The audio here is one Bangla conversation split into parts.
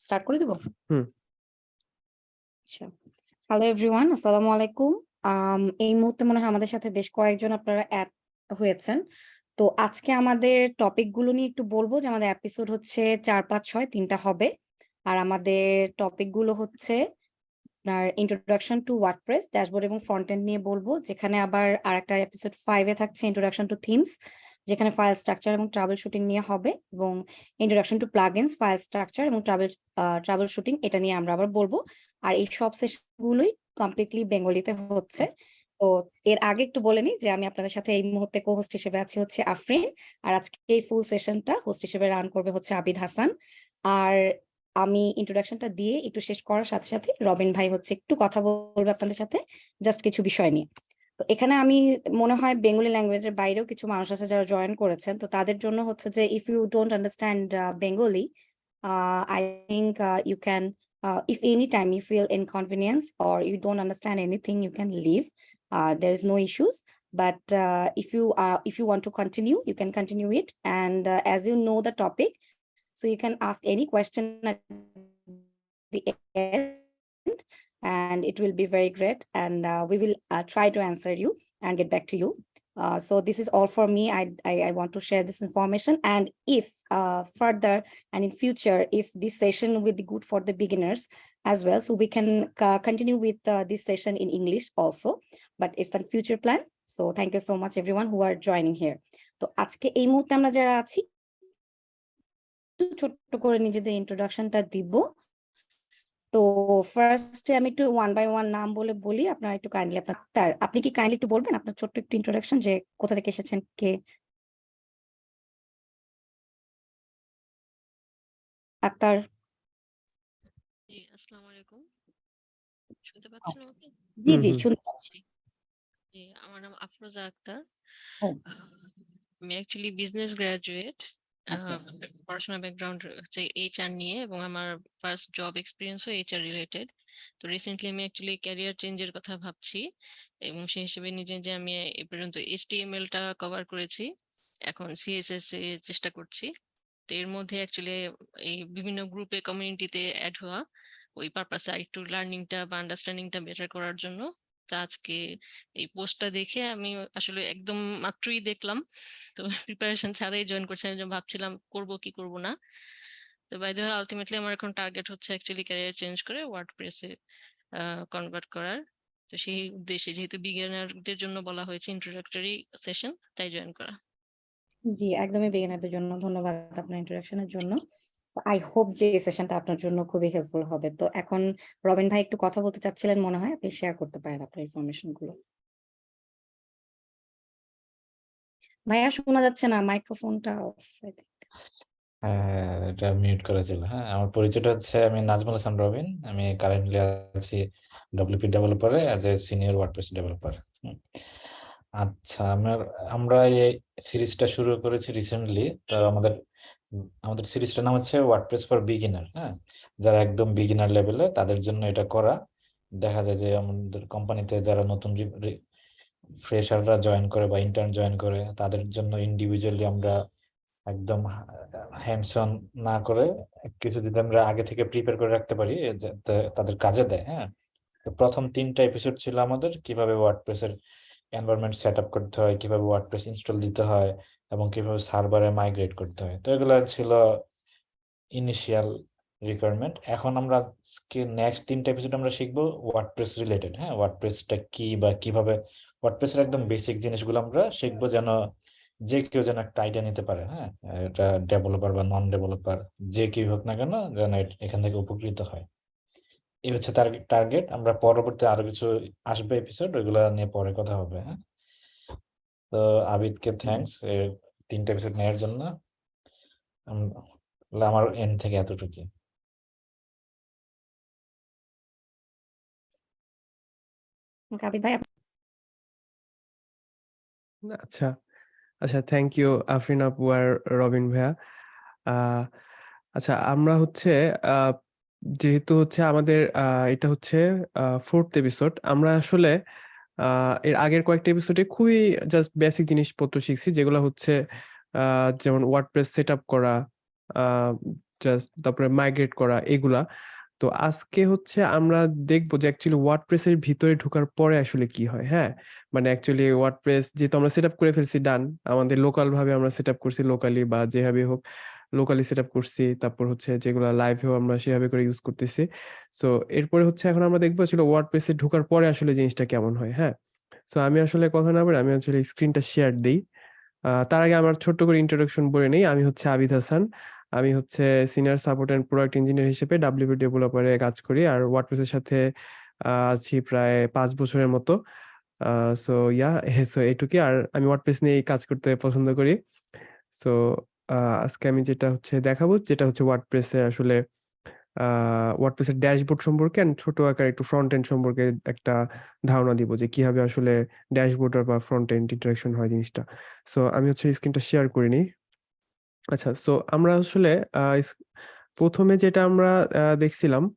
স্টার্ট করে দিব? হুম। আচ্ছা। হ্যালো এভরিওয়ান আসসালামু আলাইকুম। এই মুহূর্তে মনে হয় আমাদের সাথে বেশ কয়েকজন আপনারা অ্যাড হয়েছেন। তো আজকে আমাদের টপিকগুলো নিয়ে একটু বলব যে আমাদের এপিসোড হচ্ছে চার পাঁচ ছয় তিনটা হবে। আর আমাদের টপিকগুলো হচ্ছে আপনার ইন্ট্রোডাকশন টু ওয়ার্ডপ্রেস ড্যাশবোর্ড এবং ফ্রন্ট নিয়ে বলব। যেখানে আবার আরেকটা এপিসোড ফাইভে থাকছে ইন্ট্রোডাকশন টু থিমস যেখানে ফাইল স্ট্রাকচার এবং ট্রাভেল শুটিং নিয়ে হবে এবং introduction to plugins file structure এবং ট্রাভেল ট্রাভেল শুটিং এটা নিয়ে আমরা আবার বলব। আর এই সব সেশন গুলোই কমপ্লিটলি বেঙ্গলিতে হচ্ছে। তো এর আগে একটু বলে নিই যে আমি আপনাদের সাথে এই মুহূর্তে কো হোস্ট হিসেবে আছি হচ্ছে আফরিন। আর আজকে এই ফুল সেশনটা হোস্ট হিসেবে রান করবে হচ্ছে আবিদ হাসান। আর আমি ইন্ট্রোডাকশনটা দিয়ে একটু শেষ করার সাথে সাথে রবিন ভাই হচ্ছে একটু কথা বলবে আপনাদের সাথে জাস্ট কিছু বিষয় নিয়ে। তো এখানে আমি মনে হয় বেঙ্গলি ল্যাঙ্গুয়েজের বাইরেও কিছু মানুষ আছে যারা জয়েন করেছেন তো তাদের জন্য হচ্ছে যে if you don't understand Bengali I think you can uh, if any time you feel inconvenience or you don't understand anything you can leave uh, there is no issues but uh, if you are if you want to continue you can continue it and uh, as you know the topic so you can ask any question at the end and it will be very great and uh, we will uh, try to answer you and get back to you uh, so this is all for me I, I i want to share this information and if uh, further and in future if this session will be good for the beginners as well so we can uh, continue with uh, this session in english also but it's the future plan so thank you so much everyone who are joining here তো আজকে এই মুহূর্তে আমরা যারা আছি একটু ছোট্ট করে নিজেদের ইন্ট্রোডাকশনটা দিব তো ফার্স্টে আমি একটু ওয়ান বাই ওয়ান নাম বলে বলি আপনারা একটু কাইন্ডলি আপনার তার আপনি কি কাইন্ডলি একটু বলবেন? আপনার ছোট্ট একটু ইন্ট্রোডাকশন যে কোথা থেকে এসেছেন কে? আক্তার জি আসসালামু আলাইকুম। শুনতে পাচ্ছেন আমাকে? জি জি শুনতে পাচ্ছি। আমার নাম আফরোজা আক্তার। আমি অ্যাকচুয়ালি বিজনেস গ্রাজুয়েট Okay. পড়াশোনা ব্যাকগ্রাউন্ড হচ্ছে এইচআর নিয়ে এবং আমার ফার্স্ট জব এক্সপিরিয়েন্সও এইচআর রিলেটেড তো রিসেন্টলি আমি অ্যাকচুয়ালি ক্যারিয়ার চেঞ্জের কথা ভাবছি এবং সেই হিসেবে নিজে যে আমি এ পর্যন্ত এইচটিএমএল টা কভার করেছি এখন সিএসএস এ চেষ্টা করছি। তো এর মধ্যে অ্যাকচুয়ালি এই বিভিন্ন গ্রুপে কমিউনিটিতে অ্যাড হওয়া ওই পারপাসে আরেকটু লার্নিংটা বা আন্ডারস্ট্যান্ডিংটা বেটার করার জন্য। আজকে এই পোস্টটা দেখে আমি আসলে একদম মাত্রই দেখলাম। তো প্রিপারেশন ছাড়াই জয়েন করছি। আমি ভাবছিলাম করব কি করব না? তো বাই দ্য আলটিমেটলি আমার এখন টার্গেট হচ্ছে অ্যাকচুয়ালি ক্যারিয়ার চেঞ্জ করে ওয়ার্ড প্রেসে কনভার্ট করার। তো সেই উদ্দেশ্যে যেহেতু বিগিনারদের জন্য বলা হয়েছে ইন্ট্রোডাক্টরি সেশন তাই জয়েন করা। জি, একদমই বিগিনারদের জন্য। ধন্যবাদ আপনার ইন্ট্রোডাকশনের জন্য। আই হোপ যে সেশনটা আপনার জন্য খুবই হেল্পফুল হবে। তো এখন রবিন ভাই একটু কথা বলতে চাচ্ছিলেন মনে হয়, আপনি শেয়ার করতে পারেন আপনার ইনফরমেশনগুলো। ভাইয়া, শোনা যাচ্ছে না মাইক্রোফোনটা অফ হ্যাঁ এটা মিউট করা ছিল। হ্যাঁ আমার পরিচয়টা হচ্ছে আমি নাজমুল হাসান রবিন। আমি কারেন্টলি আছি WP ডেভেলপারে as a senior WordPress developer আচ্ছা আমার, আমরা এই সিরিজটা শুরু করেছি রিসেন্টলি তো আমাদের আমাদের সিরিজটার নাম হচ্ছে ওয়ার্ডপ্রেস ফর বিগিনার হ্যাঁ? যারা একদম বিগিনার লেভেলে তাদের জন্য এটা করা। দেখা যায় যে আমাদের কোম্পানিতে যারা নতুন ফ্রেশাররা জয়েন করে বা ইন্টার্ন জয়েন করে, তাদের জন্য ইন্ডিভিজুয়ালি আমরা একদম হ্যান্ডস অন না করে কিছু যদি আমরা আগে থেকে প্রিপেয়ার করে রাখতে পারি যাতে তাদের কাজে দেয় হ্যাঁ? তো প্রথম তিনটা এপিসোড ছিল আমাদের, কীভাবে ওয়ার্ডপ্রেসের এনভায়রনমেন্ট সেট আপ করতে হয়, কীভাবে ওয়ার্ডপ্রেস ইনস্টল দিতে হয় এবং কীভাবে সার্ভারে মাইগ্রেট করতে হয়। তো এগুলো ছিল ইনিশিয়াল রিকোয়ারমেন্ট এখন আমরা নেক্সট তিনটা এপিসোড আমরা শিখব ওয়ার্ডপ্রেস রিলেটেড হ্যাঁ? ওয়ার্ডপ্রেসটা কি বা কীভাবে ওয়ার্ডপ্রেসের একদম বেসিক জিনিসগুলো আমরা শিখব যেন যে কেউ যেন একটা আইডিয়া নিতে পারে হ্যাঁ? এটা ডেভেলপার বা নন ডেভেলপার যে কেউ হোক না কেন যেন এখান থেকে উপকৃত হয়। এই হচ্ছে টার্গেট আমরা পরবর্তী আরও কিছু আসবে এপিসোড ওইগুলো নিয়ে পরে কথা হবে হ্যাঁ? তো আবিদকে থ্যাঙ্কস তিনটা এপিসোড নেওয়ার জন্য। আমার এন্ড থেকে আবিদ ভাই আচ্ছা। আচ্ছা থ্যাংক ইউ আফরিন আপু আর রবিন ভাইয়া। আহ, আচ্ছা আমরা হচ্ছে আহ, যেহেতু হচ্ছে আমাদের আহ, এটা হচ্ছে ফোর্থ এপিসোড আমরা আসলে আহ, এর আগের কয়েকটা এপিসোডে খুবই জাস্ট বেসিক জিনিসপত্র শিখছি, যেগুলো হচ্ছে যেমন ওয়ার্ডপ্রেস সেট আপ করা জাস্ট তারপরে মাইগ্রেট করা, এগুলা। তো আজকে হচ্ছে আমরা দেখব যে অ্যাকচুয়ালি ওয়ার্ডপ্রেস এর ভিতরে ঢোকার পরে আসলে কি হয় হ্যাঁ? মানে অ্যাকচুয়ালি ওয়ার্ডপ্রেস যেহেতু আমরা সেট আপ করে ফেলছি ডান আমাদের লোকাল ভাবে আমরা সেট আপ করছি লোকালি বা যেভাবে হোক। লোকালি সেট করছি, তারপর হচ্ছে যেগুলো লাইভেও আমরা সেভাবে করে ইউজ করতেছি। সো এরপরে হচ্ছে এখন আমরা দেখব আসলে ওয়ার্ডপ্রেস এ ঢোকার পরে আসলে জিনিসটা কেমন হয় হ্যাঁ? সো আমি আসলে কথা না বলে আমি আসলে স্ক্রিনটা শেয়ার দিই। তার আগে আমার ছোট্ট করে ইন্ট্রোডাকশন বলে নেই, আমি হচ্ছে আবিদ হাসান। আমি হচ্ছে senior support and product engineer হিসেবে ডাব্লিউপি ডেভেলপারে কাজ করি আর ওয়ার্ডপ্রেসের সাথে আছি প্রায় পাঁচ বছরের মতো। সো ইয়া সো এটুকুই। আর আমি ওয়ার্ডপ্রেস নিয়ে কাজ করতে পছন্দ করি। সো আজকে আমি যেটা হচ্ছে দেখাবো, যেটা হচ্ছে ওয়ার্ডপ্রেসের আসলে ওয়ার্ডপ্রেসের ড্যাশবোর্ড সম্পর্কে and ছোট আকার একটু ফ্রন্ট এন্ড সম্পর্কে একটা ধারণা দিব যে কীভাবে আসলে ড্যাশবোর্ড বা ফ্রন্ট এন্ড ইন্টারাকশন হয় জিনিসটা। সো আমি হচ্ছে স্ক্রিনটা শেয়ার করিনি আচ্ছা সো আমরা আসলে প্রথমে যেটা আমরা দেখছিলাম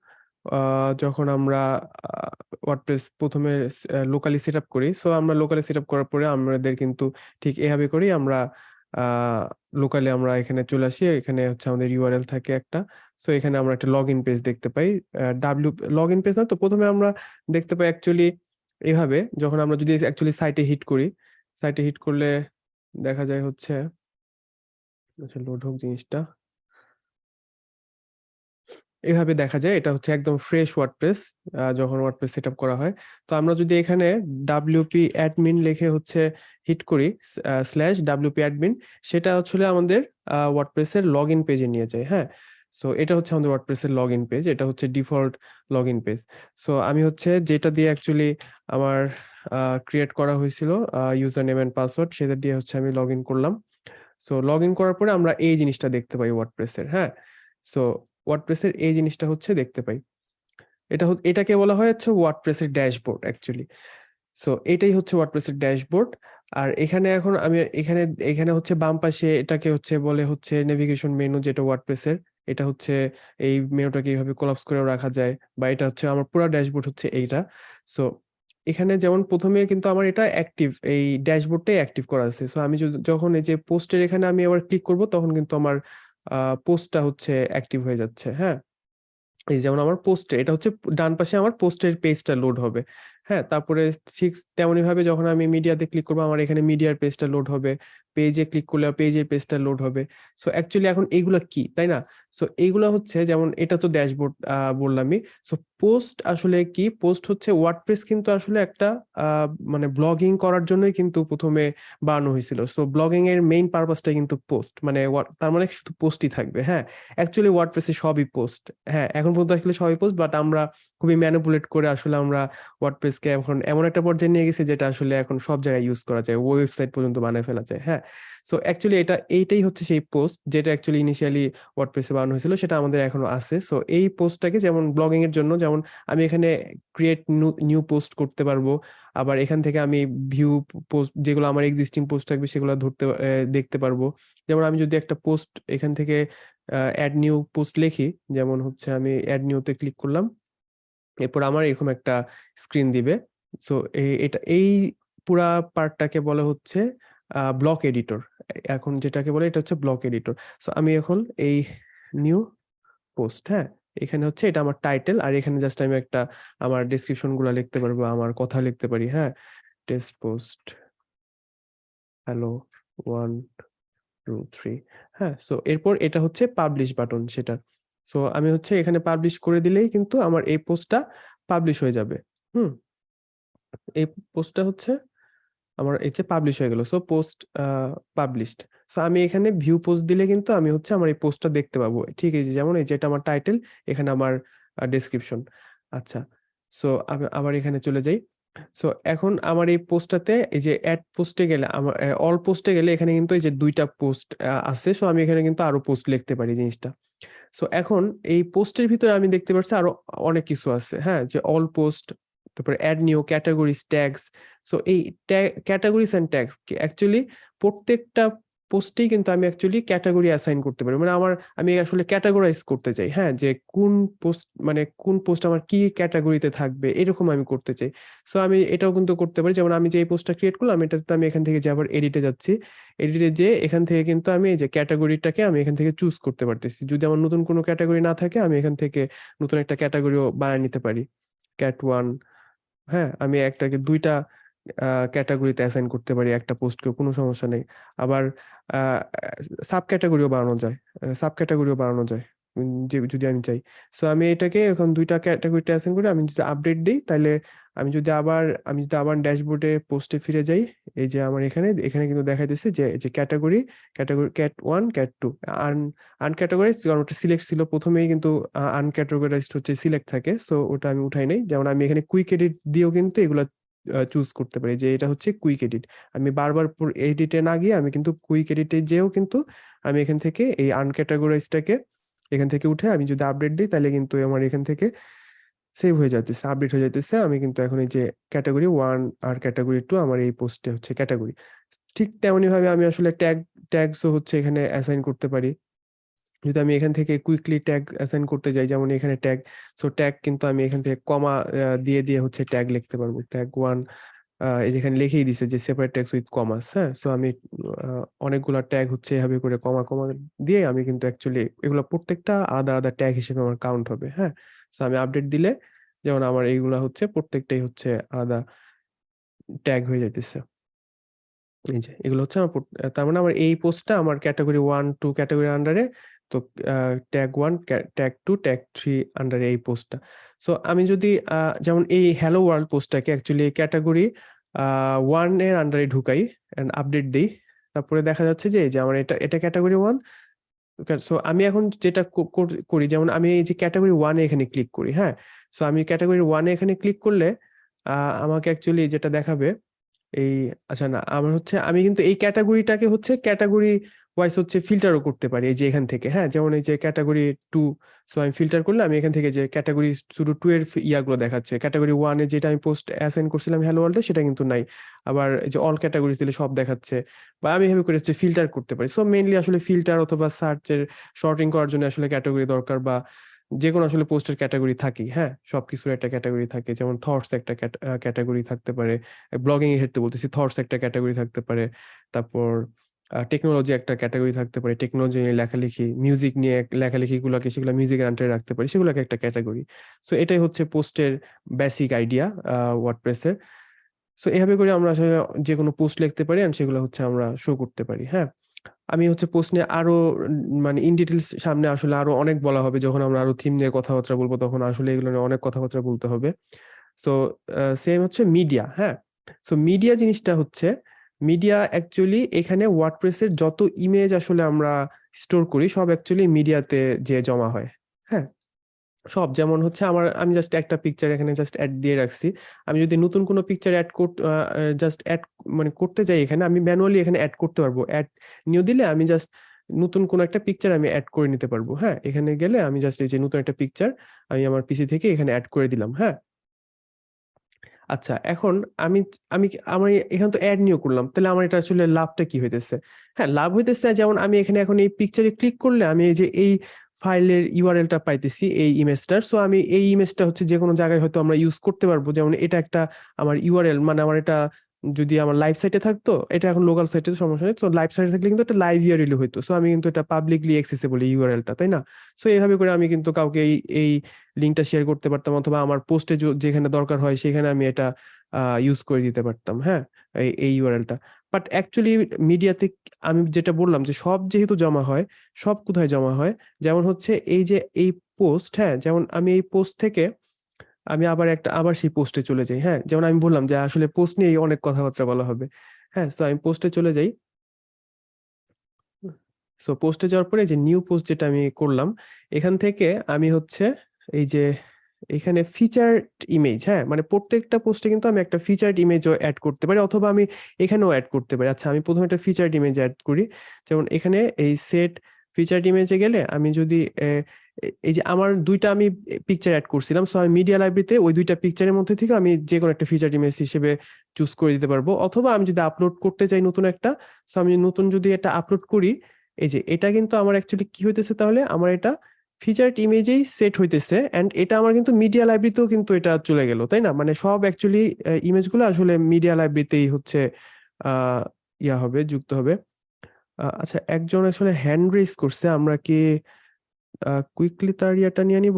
যখন আমরা ওয়ার্ডপ্রেস প্রথমে লোকালি সেট করি সো আমরা লোকালি সেট করার পরে আমাদের কিন্তু ঠিক এভাবে করি আমরা লোকালি আমরা এখানে চলে আসি, এখানে হচ্ছে আমাদের ইউআরএল থাকে একটা। সো এখানে আমরা একটা লগ ইন পেজ দেখতে পাই। ডাব্লিউ লগ ইন পেজ না তো প্রথমে আমরা দেখতে পাই অ্যাকচুয়ালি এভাবে, যখন আমরা যদি অ্যাকচুয়ালি সাইটে হিট করি সাইটে হিট করলে দেখা যায় হচ্ছে আচ্ছা লোড হোক জিনিসটা। এভাবে দেখা যায়। এটা হচ্ছে একদম ফ্রেশ ওয়ার্ডপ্রেস যখন ওয়ার্ডপ্রেস সেট করা হয়। তো আমরা যদি এখানে ডাব্লিউপি অ্যাডমিন লিখে হচ্ছে হিট করি স্ল্যাশ ডাব্লিউপি অ্যাডমিন সেটা আসলে আমাদের ওয়ার্ডপ্রেসের লগ ইন পেজে নিয়ে যায় হ্যাঁ? সো এটা হচ্ছে আমাদের ওয়ার্ডপ্রেসের লগ ইন পেজ এটা হচ্ছে default log in page so আমি হচ্ছে যেটা দিয়ে অ্যাকচুয়ালি আমার ক্রিয়েট করা হয়েছিল ইউজার নেম অ্যান্ড পাসওয়ার্ড সেটা দিয়ে হচ্ছে আমি লগ ইন করলাম। সো লগ ইন করার পরে আমরা এই জিনিসটা দেখতে পাই ওয়ার্ডপ্রেসের হ্যাঁ? সো ওয়ার্ডপ্রেসের এই জিনিসটা হচ্ছে দেখতে পাই। এটা এটাকে বলা হয় হচ্ছে ওয়ার্ডপ্রেসের ড্যাশবোর্ড অ্যাকচুয়ালি সো এটাই হচ্ছে ওয়ার্ডপ্রেসের ড্যাশবোর্ড আর এখানে এখন আমি এখানে এখানে হচ্ছে বাম পাশে এটাকে হচ্ছে বলে হচ্ছে নেভিগেশন মেনু যেটা ওয়ার্ডপ্রেসের এটা হচ্ছে এই মেনুটাকে এইভাবে কোলাপস করে রাখা যায়, বা এটা হচ্ছে আমার পুরো ড্যাশবোর্ড হচ্ছে এইটা। সো এখানে যেমন প্রথমে কিন্তু আমার এটা অ্যাক্টিভ এই ড্যাশবোর্ডটাই অ্যাক্টিভ করা আছে। সো আমি যখন এই যে পোস্টের এখানে আমি আবার ক্লিক করব, তখন কিন্তু আমার পোস্টটা হচ্ছে অ্যাক্টিভ হয়ে যাচ্ছে হ্যাঁ? এই যেমন আমার পোস্টে, এটা হচ্ছে ডান পাশে আমার পোস্টের পেজটা লোড হবে হ্যাঁ? তারপরে ঠিক তেমনি ভাবে যখন আমি মিডিয়াতে ক্লিক করব, আমার এখানে মিডিয়ার পেজটা লোড হবে পেজে ক্লিক করলে পেজের পেজটা লোড হবে। সো অ্যাকচুয়ালি এখন এইগুলা কি, তাই না? সো এইগুলা হচ্ছে, যেমন এটা তো ড্যাশবোর্ড বললামই সো পোস্ট আসলে কি? পোস্ট হচ্ছে ওয়ার্ডপ্রেস কিন্তু আসলে একটা মানে ব্লগিং করার জন্যই কিন্তু প্রথমে বানানো হয়েছিল। সো ব্লগিং এর মেইন পারপাসটা কিন্তু পোস্ট। মানে তার মানে শুধু পোস্টই থাকবে হ্যাঁ? অ্যাকচুয়ালি ওয়ার্ডপ্রেসে সবই পোস্ট হ্যাঁ? এখন পর্যন্ত আসলে সবই পোস্ট বাট আমরা খুবই ম্যানিপুলেট করে আসলে আমরা ওয়ার্ডপ্রেসকে এখন এমন একটা পর্যায়ে নিয়ে গেছি, যেটা আসলে এখন সব জায়গায় ইউজ করা যায় ওয়েবসাইট পর্যন্ত বানায় ফেলা যায় হ্যাঁ? সো অ্যাকচুয়ালি এটা, এইটাই হচ্ছে সেই পোস্ট যেটা অ্যাকচুয়ালি ইনিশিয়ালি ওয়ার্ডপ্রেসে বানানো হয়েছিল, সেটা আমাদের এখনও আছে। সো এই পোস্টটাকে যেমন ব্লগিং এর জন্য, যেমন আমি এখানে ক্রিয়েট নিউ পোস্ট করতে পারব, আবার এখান থেকে আমি ভিউ পোস্ট যেগুলো আমার এক্সিস্টিং পোস্ট থাকবে, সেগুলো ধরতে দেখতে পারব। যেমন আমি যদি একটা পোস্ট এখান থেকে অ্যাড নিউ পোস্ট লিখি, যেমন হচ্ছে আমি অ্যাড নিউতে ক্লিক করলাম, এরপর আমার এরকম একটা স্ক্রিন দিবে। সো এটা, এই পুরা পার্টটাকে বলা হচ্ছে ব্লক এডিটর এখন যেটাকে বলে এটা হচ্ছে ব্লক এডিটর সো আমি এখন এই নিউ পোস্ট হ্যাঁ? এখানে হচ্ছে এটা আমার টাইটেল আর এখানে জাস্ট আমি একটা আমার ডেসক্রিপশনগুলো লিখতে পারব আমার কথা লিখতে পারি হ্যাঁ? Test post hello one two three হ্যাঁ? সো এরপর এটা হচ্ছে পাবলিশ বাটন সেটা। সো আমি হচ্ছে এখানে পাবলিশ করে দিলেই কিন্তু আমার এই পোস্টটা পাবলিশ হয়ে যাবে, হুম? এই পোস্টটা হচ্ছে আমার এই যে পাবলিশ হয়ে গেল সো পোস্ট পাবলিশড সো আমি এখানে ভিউ পোস্ট দিলে কিন্তু আমি হচ্ছে আমার এই পোস্টটা দেখতে পাবো। ঠিক আছে যেমন এই যে এটা আমার টাইটেল এখানে আমার ডেসক্রিপশন আচ্ছা সো আমি আবার এখানে চলে যাই। সো এখন আমার এই পোস্টটাতে এই যে অ্যাড পোস্টে গেলে আমার অল পোস্টে গেলে এখানে কিন্তু এই যে দুইটা পোস্ট আছে। সো আমি এখানে কিন্তু আরও পোস্ট লিখতে পারি জিনিসটা। সো এখন এই পোস্টের ভিতরে আমি দেখতে পাচ্ছি আরও অনেক কিছু আছে। হ্যাঁ যে অল পোস্ট তারপরে add new categories tags so এই ক্যাটাগরিজ অ্যান্ড ট্যাগস অ্যাকচুয়ালি প্রত্যেকটা পোস্টেই কিন্তু আমি অ্যাকচুয়ালি ক্যাটাগরি অ্যাসাইন করতে পারি। মানে আমার, আমি আসলে ক্যাটাগরাইজ করতে চাই। হ্যাঁ যে কোন পোস্ট মানে কোন পোস্ট আমার কি ক্যাটাগরিতে থাকবে, এরকম আমি করতে চাই। সো আমি এটাও কিন্তু করতে পারি। যেমন আমি যে এই পোস্টটা ক্রিয়েট করলাম, এটাতে আমি এখান থেকে যে আবার এডিটে যাচ্ছি। এডিটে যে এখান থেকে কিন্তু আমি এই যে ক্যাটাগরিটাকে আমি এখান থেকে চুজ করতে পারতেছি। যদি আমার নতুন কোনো ক্যাটাগরি না থাকে, আমি এখান থেকে নতুন একটা ক্যাটাগরিও বানিয়ে নিতে পারি। ক্যাট ওয়ান হ্যাঁ আমি একটাকে দুইটা ক্যাটাগরিতে অ্যাসাইন করতে পারি, একটা পোস্টকে কোনো সমস্যা নেই। আবার সাব ক্যাটাগরিও বানানো যায় সাব ক্যাটাগরিও বানানো যায়। যদি আমি চাই। সো আমি এটাকে এখন দুইটা ক্যাটাগরিতে অ্যাসাইন করি। আমি যদি আপডেট দিই তাহলে আমি যদি আবার, আমি যদি আবার ড্যাশবোর্ডে পোস্টে ফিরে যাই, এই যে আমার এখানে এখানে কিন্তু দেখাইতেছে যে যে category category cat one cat two আন আনক্যাটাগরাইজ কারণ ওটা সিলেক্ট ছিল। প্রথমেই কিন্তু আনক্যাটাগরাইজড হচ্ছে সিলেক্ট থাকে। সো ওটা আমি উঠাই নেই। যেমন আমি এখানে কুইক এডিট দিয়েও কিন্তু এগুলা চুজ করতে পারি যে, এটা হচ্ছে কুইক এডিট আমি বারবার এডিটে না গিয়ে আমি কিন্তু কুইক এডিটে যেও কিন্তু আমি এখান থেকে এই আনক্যাটাগরাইজটাকে এখান থেকে উঠে আমি যদি আপডেট দিই, তাহলে কিন্তু আমার এখান থেকে সেভ হয়ে যাইতেছে আপডেট হয়ে যাইতেছে। আমি কিন্তু এখন এই যে ক্যাটাগরি ওয়ান আর ক্যাটাগরি টু আমার এই পোস্টে হচ্ছে ক্যাটাগরি ঠিক তেমনি ভাবে আমি আসলে ট্যাগ ট্যাগসও হচ্ছে এখানে অ্যাসাইন করতে পারি। যদি আমি এখান থেকে কুইকলি ট্যাগ অ্যাসাইন করতে যাই, যেমন এখানে ট্যাগ সো ট্যাগ কিন্তু আমি এখান থেকে কমা দিয়ে দিয়ে হচ্ছে ট্যাগ লিখতে পারব। ট্যাগ ওয়ান এই যেখানে লিখেই দিছে যে সেপারেট ট্যাগস উইথ কমাস হ্যাঁ? সো আমি অনেকগুলা ট্যাগ হচ্ছে এভাবে করে কমা কমা দিয়ে আমি কিন্তু অ্যাকচুয়ালি এগুলো প্রত্যেকটা আলাদা আলাদা ট্যাগ হিসেবে আমার কাউন্ট হবে হ্যাঁ? সো আমি আপডেট দিলে যেমন আমার এইগুলা হচ্ছে প্রত্যেকটাই হচ্ছে আলাদা ট্যাগ হয়ে যাইতেছে। এই যে এগুলো হচ্ছে আমার তার মানে আমার এই পোস্টটা আমার ক্যাটাগরি ওয়ান টু ক্যাটাগরি আন্ডারে তো tag one tag two tag three আন্ডারে এই পোস্টটা সো আমি যদি যেমন এই হ্যালো ওয়ার্ল্ড পোস্টটাকে অ্যাকচুয়ালি ক্যাটাগরি ওয়ানের আন্ডারে ঢুকাই অ্যান্ড আপডেট দিই। তারপরে দেখা যাচ্ছে যে যে আমার এটা এটা ক্যাটাগরি ওয়ান সো আমি এখন যেটা করি যেমন আমি এই যে ক্যাটাগরি ওয়ানে এখানে ক্লিক করি হ্যাঁ? সো আমি ক্যাটাগরি ওয়ানে এখানে ক্লিক করলে আমাকে অ্যাকচুয়ালি যেটা দেখাবে, এই আচ্ছা না, আমার হচ্ছে, আমি কিন্তু এই ক্যাটাগরিটাকে হচ্ছে ক্যাটাগরি ওয়াইজ হচ্ছে ফিল্টারও করতে পারি, এই যে এখান থেকে হ্যাঁ? যেমন এই যে ক্যাটাগরি টু সো আমি ফিল্টার করলে আমি এখান থেকে যে ক্যাটাগরি শুধু টু এর ইয়াগুলো দেখাচ্ছে। ক্যাটাগরি ওয়ানে যেটা আমি পোস্ট অ্যাসাইন করছিলাম হ্যালো ওয়ার্ল্ডে সেটা কিন্তু নাই। আবার এই যে অল ক্যাটাগরিজ দিলে সব দেখাচ্ছে বা আমি এভাবে করে হচ্ছে ফিল্টার করতে পারি। সো মেইনলি আসলে ফিল্টার অথবা সার্চের শর্টিং করার জন্য আসলে ক্যাটাগরি দরকার বা যে কোনো আসলে পোস্টের ক্যাটাগরি থাকি হ্যাঁ? সবকিছুর একটা ক্যাটাগরি থাকে, যেমন থটস একটা ক্যাটাগরি থাকতে পারে। ব্লগিং এর ক্ষেত্রে বলতেছি থটস একটা ক্যাটাগরি থাকতে পারে। তারপর টেকনোলজি একটা ক্যাটাগরি থাকতে পারে টেকনোলজি নিয়ে লেখালেখি মিউজিক নিয়ে লেখালেখিগুলোকে সেগুলো মিউজিকের আন্ডারে রাখতে পারি, সেগুলোকে একটা ক্যাটাগরি সো এটাই হচ্ছে পোস্টের বেসিক আইডিয়া ওয়ার্ডপ্রেসের সো এভাবে করে আমরা আসলে যে কোনো পোস্ট লিখতে পারি আর সেগুলো হচ্ছে আমরা শো করতে পারি হ্যাঁ? আমি হচ্ছে পোস্ট নিয়ে আরও মানে ইন ডিটেলস সামনে আসলে আরও অনেক বলা হবে, যখন আমরা আরও থিম নিয়ে কথাবার্তা বলব, তখন আসলে এগুলো নিয়ে অনেক কথাবার্তা বলতে হবে। সো সেম হচ্ছে মিডিয়া হ্যাঁ? সো মিডিয়া জিনিসটা হচ্ছে মিডিয়া অ্যাকচুয়ালি এখানে ওয়ার্ডপ্রেসের যত ইমেজ আসলে আমরা স্টোর করি, সব অ্যাকচুয়ালি মিডিয়াতে যে জমা হয় হ্যাঁ? সব যেমন হচ্ছে আমার, আমি জাস্ট একটা পিকচার এখানে জাস্ট অ্যাড দিয়ে রাখছি। আমি যদি নতুন কোনো পিকচার অ্যাড করতে জাস্ট অ্যাড মানে করতে যাই এখানে, আমি ম্যানুয়ালি এখানে অ্যাড করতে পারব। অ্যাড নিয়ে দিলে আমি জাস্ট নতুন কোনো একটা পিকচার আমি অ্যাড করে নিতে পারব হ্যাঁ? এখানে গেলে আমি জাস্ট এই যে নতুন একটা পিকচার আমি আমার পিসি থেকে এখানে অ্যাড করে দিলাম হ্যাঁ? আচ্ছা এখন আমি আমি আমার এখান তো অ্যাড নিয়েও করলাম, তাহলে আমার এটা আসলে লাভটা কি হইতেছে? হ্যাঁ লাভ হইতেছে যেমন আমি এখানে এখন এই পিকচারে ক্লিক করলে আমি এই যে এই ফাইলের ইউআরএলটা পাইতেছি, এই ইমেজটার সো আমি এই ইমেজটা হচ্ছে যে কোনো জায়গায় হয়তো আমরা ইউজ করতে পারব, যেমন এটা একটা আমার ইউআরএল মানে আমার এটা যদি আমার লাইভ সাইটে থাকতো, এটা এখন লোকাল সাইটে সমস্যা নেই। তো লাইভ সাইটে থাকলে কিন্তু একটা লাইভ ইউআরএল হইতো। সো আমি কিন্তু এটা পাবলিকলি অ্যাক্সেসেবল ইউআরএলটা তাই না? সো এইভাবে করে আমি কিন্তু কাউকে এই এই লিঙ্কটা শেয়ার করতে পারতাম অথবা আমার পোস্টে যেখানে দরকার হয় সেখানে আমি এটা ইউজ করে দিতে পারতাম হ্যাঁ? এই এই ইউআরএলটা বাট অ্যাকচুয়ালি মিডিয়াতে আমি যেটা বললাম যে সব যেহেতু জমা হয়, সব কোথায় জমা হয়? যেমন হচ্ছে এই যে এই পোস্ট হ্যাঁ? যেমন আমি এই পোস্ট থেকে আমি আবার একটা, আবার সেই পোস্টে চলে যাই হ্যাঁ? যেমন আমি বললাম যে আসলে পোস্ট নিয়ে অনেক কথাবার্তা বলা হবে হ্যাঁ? সো আমি পোস্টে চলে যাই। সো পোস্টে যাওয়ার পরে যে নিউ পোস্ট যেটা আমি করলাম, এখান থেকে আমি হচ্ছে এই যে এখানে ফিচার্ড ইমেজ হ্যাঁ? মানে প্রত্যেকটা পোস্টে কিন্তু আমি একটা ফিচার্ড ইমেজও অ্যাড করতে পারি, অথবা আমি এখানেও অ্যাড করতে পারি। আচ্ছা আমি প্রথমে একটা ফিচার্ড ইমেজ অ্যাড করি। যেমন এখানে এই সেট ফিচার্ড ইমেজে গেলে আমি যদি এই যে আমার দুইটা আমি পিকচার অ্যাড করছিলাম সো আমি মিডিয়া লাইব্রেরিতে ওই দুইটা পিকচারের মধ্যে থেকে আমি যে কোনো একটা ফিচার ইমেজ হিসেবে চুজ করে দিতে পারব। অথবা আমি যদি আপলোড করতে চাই নতুন একটা সো আমি নতুন যদি এটা আপলোড করি, এই যে এটা কিন্তু আমার অ্যাকচুয়ালি কি হইতেছে তাহলে? আমার এটা ফিচার্ড ইমেজেই সেট হইতেছে এন্ড এটা আমার কিন্তু মিডিয়া লাইব্রেরিতেও কিন্তু এটা চলে গেল, তাই না? মানে সব অ্যাকচুয়ালি ইমেজগুলো আসলে মিডিয়া লাইব্রেরিতেই হচ্ছে ইয়া হবে, যুক্ত হবে। আচ্ছা একজন আসলে হ্যান্ড রেজ করছে, আমরা কি কুইকলি তার ইয়াটা নিয়ে নিব?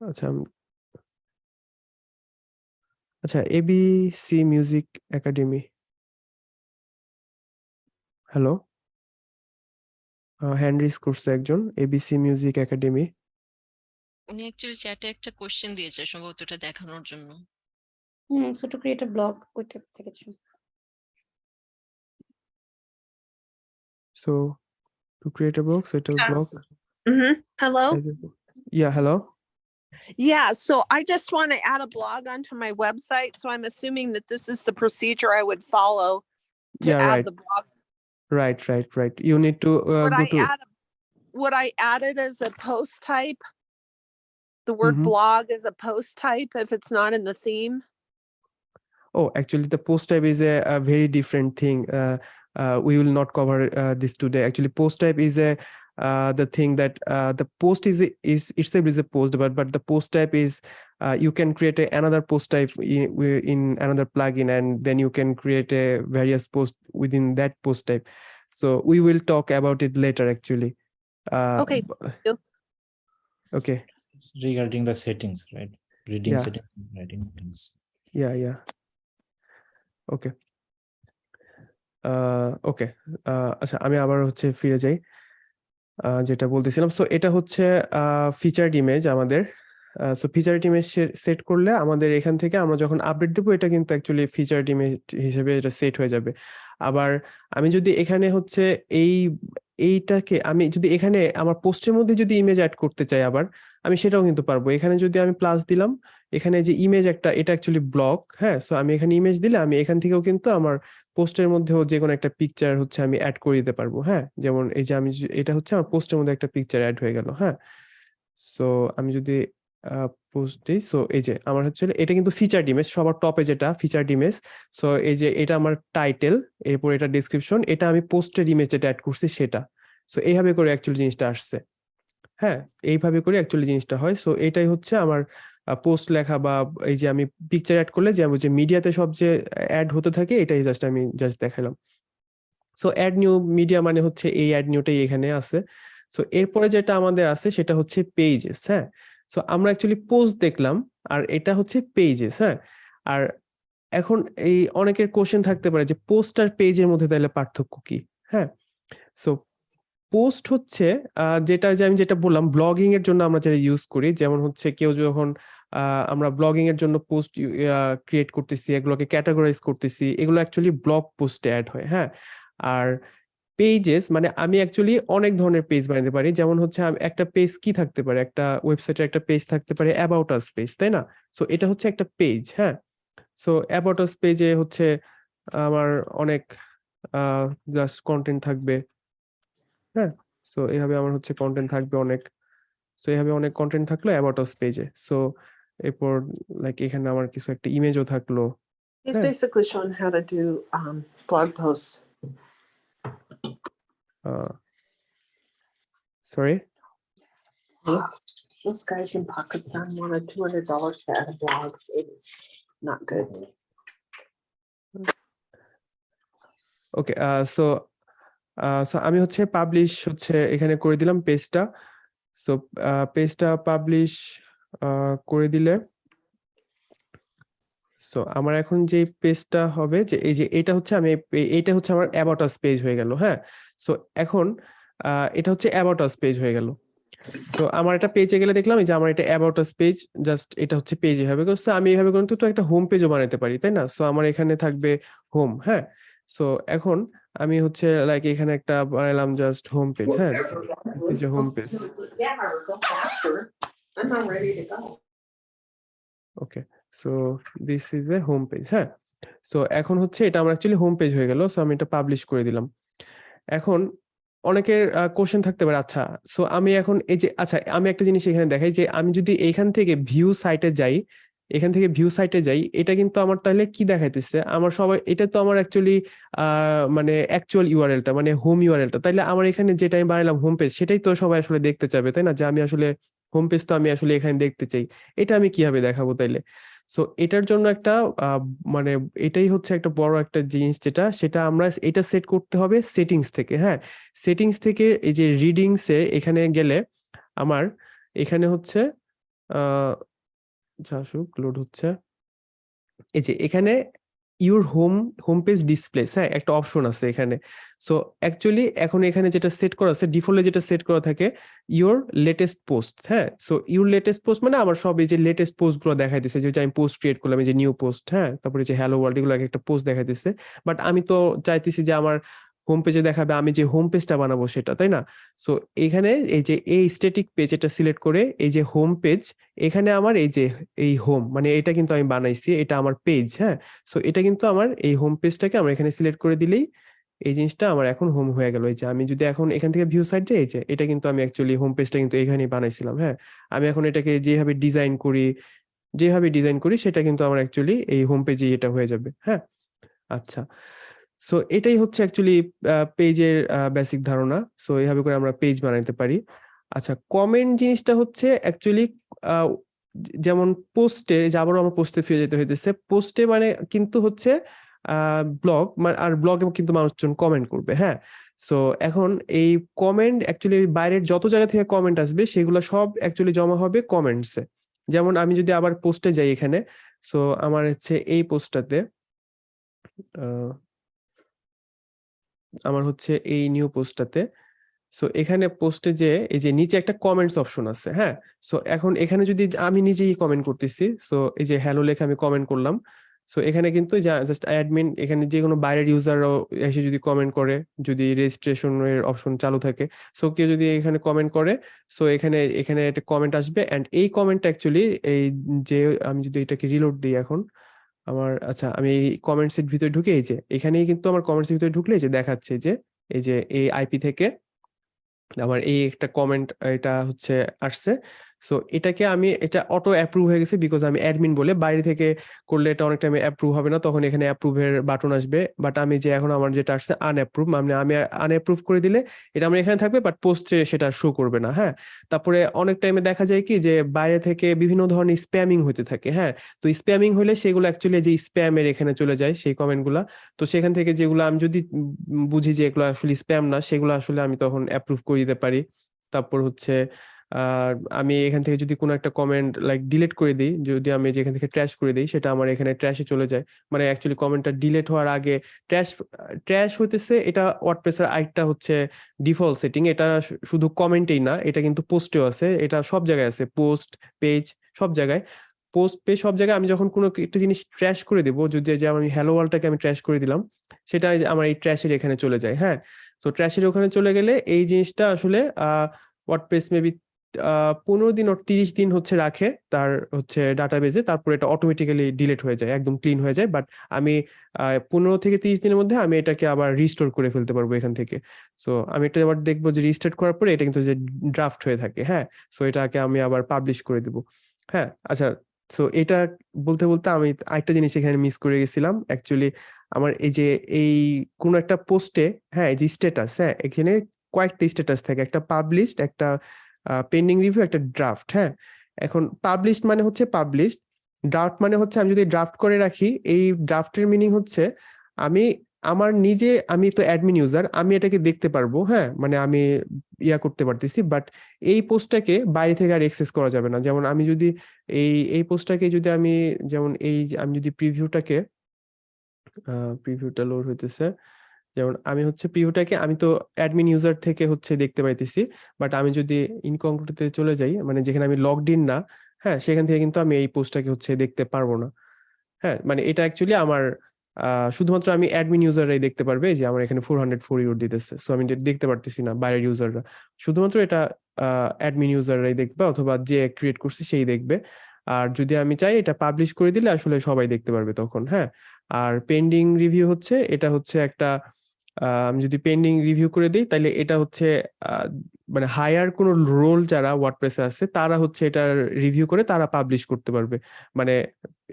আচ্ছা আচ্ছা ABC music academy hello hand করছে একজন এবিসি মিউজিক একাডেমি উনি অ্যাকচুয়ালি চ্যাটে একটা কোশ্চেন দিয়েছে সম্ভবত এটা দেখানোর জন্য। হুম so to create a blog ওইটা দেখেছ So to create a box, it will block. Yes. hmm Hello? Yeah, hello. Yeah, so I just want to add a blog onto my website. So I'm assuming that this is the procedure I would follow to Yeah, add right. the blog. Right, right, right. You need to uh, Would go I to add, a- would I add it as a post type? The word Mhm. blog as a post type if it's not in the theme? Oh, actually, the post type is a, a very different thing. Uh, uh, we will not cover uh, this today. Actually, post type is a the thing that uh, the post is a- is itself is a post, but but the post type is uh, you can create a, another post type in, in another plugin, and then you can create a various post within that post type. So we will talk about it later. Actually. Uh, Okay, b- you. Okay. It's regarding the settings, right? Reading Yeah. settings, writing things. Yeah, yeah. ওকে ওকে আচ্ছা আমি আবার হচ্ছে ফিরে যাই আহ, যেটা বলতেছিলাম। সো এটা হচ্ছে ফিচার্ড ইমেজ আমাদের। সো ফিচার্ড ইমেজ সেট করলে আমাদের এখান থেকে আমরা যখন আপডেট দেবো, এটা কিন্তু অ্যাকচুয়ালি ফিচার্ড ইমেজ হিসেবে এটা সেট হয়ে যাবে। আবার আমি যদি এখানে হচ্ছে এই, এইটাকে আমি যদি এখানে আমার পোস্টের মধ্যে যদি ইমেজ অ্যাড করতে চাই আবার, আমি সেটাও কিন্তু পারব। এখানে যদি আমি প্লাস দিলাম, এখানে যে ইমেজ একটা, এটা অ্যাকচুয়ালি ব্লক হ্যাঁ? সো আমি এখানে ইমেজ দিলে আমি এখান থেকেও কিন্তু আমার পোস্টের মধ্যেও যে কোনো একটা পিকচার হচ্ছে আমি অ্যাড করে দিতে পারব হ্যাঁ? যেমন এই যে আমি এটা হচ্ছে আমার পোস্টের মধ্যে একটা পিকচার অ্যাড হয়ে গেল হ্যাঁ? সো আমি যদি পোস্ট দিই সো এই যে আমার হচ্ছে এটা কিন্তু ফিচার্ড ইমেজ সবার টপে যেটা ফিচার্ড ইমেজ সো এই যে এটা আমার টাইটেল এরপর এটা ডিসক্রিপশন এটা আমি পোস্টের ইমেজ যেটা অ্যাড করছি সেটা। সো এইভাবে করে অ্যাকচুয়ালি জিনিসটা আসছে হ্যাঁ? এইভাবে করে অ্যাকচুয়ালি জিনিসটা হয় সো এটাই হচ্ছে আমার পোস্ট লেখা বা এই যে আমি পিকচার অ্যাড করলে যেমন যে মিডিয়াতে সব যে অ্যাড হতে থাকে, এটাই জাস্ট আমি জাস্ট দেখালাম সো অ্যাড নিউ মিডিয়া মানে হচ্ছে এই অ্যাড নিউটাই এখানে আছে। সো এরপরে যেটা আমাদের আছে সেটা হচ্ছে পেজেস হ্যাঁ? সো আমরা অ্যাকচুয়ালি পোস্ট দেখলাম আর এটা হচ্ছে পেজেস হ্যাঁ? আর এখন এই অনেকের কোশ্চেন থাকতে পারে যে পোস্ট আর পেজের মধ্যে তাহলে পার্থক্য কি হ্যাঁ? সো পোস্ট হচ্ছে যেটা যে আমি যেটা বললাম, ব্লগিং এর জন্য আমরা যেটা ইউজ করি, যেমন হচ্ছে কেউ যখন আমরা ব্লগিং এর জন্য পোস্ট ক্রিয়েট করতেছি, এগুলোকে ক্যাটাগরাইজ করতেছি, এগুলো অ্যাকচুয়ালি ব্লগ পোস্টে অ্যাড হয় হ্যাঁ? আর পেজেস মানে আমি অ্যাকচুয়ালি অনেক ধরনের পেজ বানাতে পারি, যেমন হচ্ছে একটা পেজ কি থাকতে পারে? একটা ওয়েবসাইটের একটা পেজ থাকতে পারে অ্যাবাউট আস পেজ তাই না? সো এটা হচ্ছে একটা পেজ হ্যাঁ? সো অ্যাবাউট আস পেজে হচ্ছে আমার অনেক জাস্ট কন্টেন্ট থাকবে। হ্যাঁ সো এইভাবে আমার হচ্ছে কন্টেন্ট থাকবে অনেক সো এইভাবে অনেক কন্টেন্ট থাকলো অ্যাবাউট আস পেজে সো এরপর লাইক এখানে আমার কিছু একটা ইমেজও থাকলো He's Yeah. basically showing how to do um, blog posts. Sorry Those guys in Pakistan wanted two hundred dollars to add a blog. It was not good. Okay so so আমি হচ্ছে পাবলিশ হচ্ছে এখানে করে দিলাম পেজটা সো পেজটা পাবলিশ করে দিলে। সো আমার এখন যে পেজটা হবে, যে এই যে এটা হচ্ছে আমি, এইটা হচ্ছে আমার অ্যাবাউট আস পেজ হয়ে গেল হ্যাঁ? সো এখন এটা হচ্ছে অ্যাবাউট আস পেজ হয়ে গেল। তো আমার এটা পেজে গেলে দেখলাম যে আমার এটা অ্যাবাউট আস পেজ জাস্ট এটা হচ্ছে পেজ এভাবে করতে আমি এইভাবে কিন্তু তো একটা হোম পেজও বানাতে পারি, তাই না? সো আমার এখানে থাকবে হোম হ্যাঁ? সো এখন আমি হচ্ছে লাইক এখানে একটা বানালাম জাস্ট হোম পেজ হ্যাঁ? এই যে home page. Okay so this is a home page হ্যাঁ? সো এখন হচ্ছে এটা আমার অ্যাকচুয়ালি হোম পেজ হয়ে গেল সো আমি এটা পাবলিশ করে দিলাম। এখন অনেকের কোশ্চেন থাকতে পারে আচ্ছা সো আমি এখন এই যে আচ্ছা আমি একটা জিনিস এখানে দেখাই যে আমি যদি এইখান থেকে ভিউ সাইটে যাই এখান থেকে ভিউ সাইটে যাই, এটা কিন্তু আমার তাহলে কি দেখাইতেছে? আমার সবাই, এটা তো আমার অ্যাকচুয়ালি মানে অ্যাকচুয়াল ইউআরএলটা মানে হোম ইউআরএলটা তাইলে আমার এখানে যেটা আমি বানালাম হোম পেজ সেটাই তো সবাই আসলে দেখতে চাবে তাই না? যে আমি আসলে হোম পেজ তো আমি আসলে এখানে দেখতে চাই। এটা আমি কীভাবে দেখাবো তাইলে? সো এটার জন্য একটা মানে এটাই হচ্ছে একটা বড় একটা জিনিস যেটা, সেটা আমরা এটা সেট করতে হবে সেটিংস থেকে হ্যাঁ? সেটিংস থেকে এই যে রিডিংসে এখানে গেলে আমার এখানে হচ্ছে আসুক লোড হচ্ছে। এই যে এখানে your home home page displays হ্যাঁ? একটা অপশন আছে এখানে। সো অ্যাকচুয়ালি এখন এখানে যেটা সেট করা আছে ডিফল্টে যেটা সেট করা থাকে ইউর লেটেস্ট পোস্ট হ্যাঁ? সো ইউর লেটেস্ট পোস্ট মানে আমার সব এই যে লেটেস্ট পোস্টগুলো দিচ্ছে যে আমি পোস্ট ক্রিয়েট করলাম, এই যে নিউ পোস্ট হ্যাঁ? তারপরে যে হ্যালো ওয়ার্ল্ড এগুলো একটা পোস্ট দেখাইতেছে। বাট আমি তো চাইতেছি যে আমার হোম পেজে দেখাবে, আমি যে হোম পেজটা বানাবো সেটা, তাই না? সো এখানে এই যে, এই স্ট্যাটিক পেজ এটা সিলেক্ট করে এই যে হোম পেজ এখানে আমার এই যে, এই হোম মানে এটা কিন্তু আমি বানাইছি, এটা আমার পেজ হ্যাঁ? সো এটা কিন্তু আমার এই হোম পেজটাকে আমরা এখানে সিলেক্ট করে দিলেই এই জিনিসটা আমার এখন হোম হয়ে গেল। এই যে, আমি যদি এখন এখান থেকে ভিউ সাইড যাই যে, এটা কিন্তু আমি অ্যাকচুয়ালি হোম পেজটা কিন্তু এখানেই বানাইছিলাম হ্যাঁ? আমি এখন এটাকে যেভাবে ডিজাইন করি, যেভাবে ডিজাইন করি, সেটা কিন্তু আমার অ্যাকচুয়ালি এই হোম পেজে এটা হয়ে যাবে হ্যাঁ? আচ্ছা। সো এটাই হচ্ছে অ্যাকচুয়ালি পেজের বেসিক ধারণা। সো এইভাবে করে আমরা পেজ বানাইতে পারি। আচ্ছা কমেন্ট জিনিসটা হচ্ছে অ্যাকচুয়ালি যেমন পোস্টে যে আবারও আমার পোস্টে ফিরে যেতে হইতেছে। পোস্টে মানে কিন্তু হচ্ছে ব্লগ আর ব্লগে কিন্তু মানুষজন কমেন্ট করবে হ্যাঁ? সো এখন এই কমেন্ট অ্যাকচুয়ালি বাইরের যত জায়গা থেকে কমেন্ট আসবে, সেগুলো সব অ্যাকচুয়ালি জমা হবে কমেন্টসে যেমন আমি যদি আবার পোস্টে যাই এখানে সো আমার হচ্ছে এই পোস্টটাতে আমার হচ্ছে এই নিউ পোস্টটাতে সো এখানে পোস্টে যে, এই যে নিচে একটা কমেন্টস অপশন আছে হ্যাঁ? সো এখন এখানে যদি আমি নিজেই কমেন্ট করতেছি সো এই যে হ্যালো লেখা আমি কমেন্ট করলাম। সো এখানে কিন্তু জাস্ট অ্যাডমিন এখানে যে কোনো বাইরের ইউজাররাও এসে যদি কমেন্ট করে, যদি রেজিস্ট্রেশনের অপশন চালু থাকে। সো কেউ যদি এখানে কমেন্ট করে সো এখানে এখানে একটা কমেন্ট আসবে। অ্যান্ড এই কমেন্ট অ্যাকচুয়ালি এই যে, আমি যদি এটাকে রিলোড দিই এখন আমার আচ্ছা আমি এই কমেন্টস এর ভিতরে ঢুকে এই যে, এখানেই কিন্তু আমার কমেন্টস এর ভিতরে ঢুকলে যে দেখাচ্ছে যে, এই যে এই আইপি থেকে আমার এই একটা কমেন্ট এটা হচ্ছে আসছে। সো এটাকে আমি, এটা অটো অ্যাপ্রুভ হয়ে গেছে বিকজ আমি অ্যাডমিন বলে বাইরে থেকে করলে এটা অনেক টাইমে অ্যাপ্রুভ হবে না, তখন এখানে অ্যাপ্রুভের বাটন আসবে। বাট আমি যে এখন আমার যেটা আসছে আনঅ্যাপ্রুভ মানে আমি আনঅ্যাপ্রুভ করে দিলে এটা আমার এখানে থাকবে বাট পোস্টে সেটা শো করবে না হ্যাঁ? তারপরে অনেক টাইমে দেখা যায় কি যে বাইরে থেকে বিভিন্ন ধরনের স্প্যামিং হতে থাকে হ্যাঁ? তো স্প্যামিং হলে সেগুলো অ্যাকচুয়ালি যে স্প্যামের এখানে চলে যায়, সেই কমেন্টগুলো তো সেখান থেকে যেগুলো আমি যদি বুঝি যে এগুলো আসলে স্প্যাম না, সেগুলো আসলে আমি তখন অ্যাপ্রুভ করে দিতে পারি। তারপর হচ্ছে আর আমি এখান থেকে যদি কোনো একটা কমেন্ট লাইক ডিলিট করে দিই, যদি আমি যেখান থেকে ট্র্যাশ করে দিই, সেটা আমার এখানে ট্র্যাশে চলে যায়। মানে অ্যাকচুয়ালি কমেন্টটা ডিলিট হওয়ার আগে ট্র্যাশ ট্র্যাশ হইতেছে, এটা ওয়ার্ডপ্রেসের আরেকটা হচ্ছে ডিফল্ট সেটিং এটা শুধু কমেন্টেই না, এটা কিন্তু পোস্টেও আছে, এটা সব জায়গায় আছে পোস্ট পেজ সব জায়গায়। পোস্ট পেজ সব জায়গায় আমি যখন কোনো একটা জিনিস ট্র্যাশ করে দেবো, যদি যে আমি হ্যালো ওয়ার্ল্ডটাকে আমি ট্র্যাশ করে দিলাম, সেটা আমার এই ট্র্যাশের এখানে চলে যায় হ্যাঁ? তো ট্র্যাশের ওখানে চলে গেলে এই জিনিসটা আসলে ওয়ার্ডপ্রেস মেবি পনেরো দিন তিরিশ দিন হচ্ছে রাখে তার হচ্ছে ডাটাবেজে তারপর এটা অটোমেটিক্যালি ডিলিট হয়ে যায়, একদম ক্লিন হয়ে যায়। বাট আমি পনেরো থেকে তিরিশ দিনের মধ্যে আমি এটাকে আবার রিস্টোর করে ফেলতে পারব এখান থেকে। সো আমি এটা আবার দেখব যে রিস্টার্ট করার পরে এটা কিন্তু যে ড্রাফট হয়ে থাকে হ্যাঁ? সো এটাকে আমি আবার পাবলিশ করে দেবো হ্যাঁ? আচ্ছা সো এটা বলতে বলতে আমি আরেকটা জিনিস এখানে মিস করে গেছিলাম। অ্যাকচুয়ালি আমার এই যে, এই কোনো একটা পোস্টে হ্যাঁ এই যে স্ট্যাটাস হ্যাঁ এখানে কয়েকটা স্ট্যাটাস থাকে। একটা পাবলিশড একটা পেন্ডিং রিভিউ একটা ড্রাফট হ্যাঁ? এখন পাবলিশড মানে হচ্ছে পাবলিশড ড্রাফট মানে হচ্ছে আমি যদি ড্রাফট করে রাখি, এই ড্রাফটের মিনিং হচ্ছে আমি আমার নিজে, আমি তো অ্যাডমিন ইউজার আমি এটাকে দেখতে পারব হ্যাঁ? মানে আমি ইয়া করতে পারতেছি বাট এই পোস্টটাকে বাইরে থেকে আর এক্সেস করা যাবে না। যেমন আমি যদি এই এই পোস্টটাকে যদি আমি, যেমন এই আমি যদি প্রিভিউটাকে প্রিভিউটা লোড হইতেছে যেমন আমি হচ্ছে প্রিভিউটাকে আমি তো অ্যাডমিন ইউজার থেকে হচ্ছে দেখতে পাইতেছি বাট আমি যদি ইনকংক্লুডে চলে যাই মানে যেখানে আমি লগড ইন না হ্যাঁ সেখান থেকে কিন্তু আমি এই পোস্টটাকে হচ্ছে দেখতে পারব না। হ্যাঁ মানে এটা অ্যাকচুয়ালি আমার শুধুমাত্র আমি অ্যাডমিন ইউজাররাই দেখতে পারবে, যে আমার এখানে ফোর হান্ড্রেড ফোর ইউর দিতেছে। সো আমি দেখতে পারতেছি না বাইরের ইউজাররা শুধুমাত্র এটা অ্যাডমিন ইউজাররাই দেখবে অথবা যে ক্রিয়েট করছে সেই দেখবে। আর যদি আমি চাই এটা পাবলিশ করে দিলে আসলে সবাই দেখতে পারবে তখন হ্যাঁ। আর পেন্ডিং রিভিউ হচ্ছে, এটা হচ্ছে একটা আমি, যদি পেন্ডিং রিভিউ করে দিই তাহলে এটা হচ্ছে মানে হায়ার কোনো রোল যারা ওয়ার্ডপ্রেসে আছে, তারা হচ্ছে এটা রিভিউ করে, তারা পাবলিশ করতে পারবে। মানে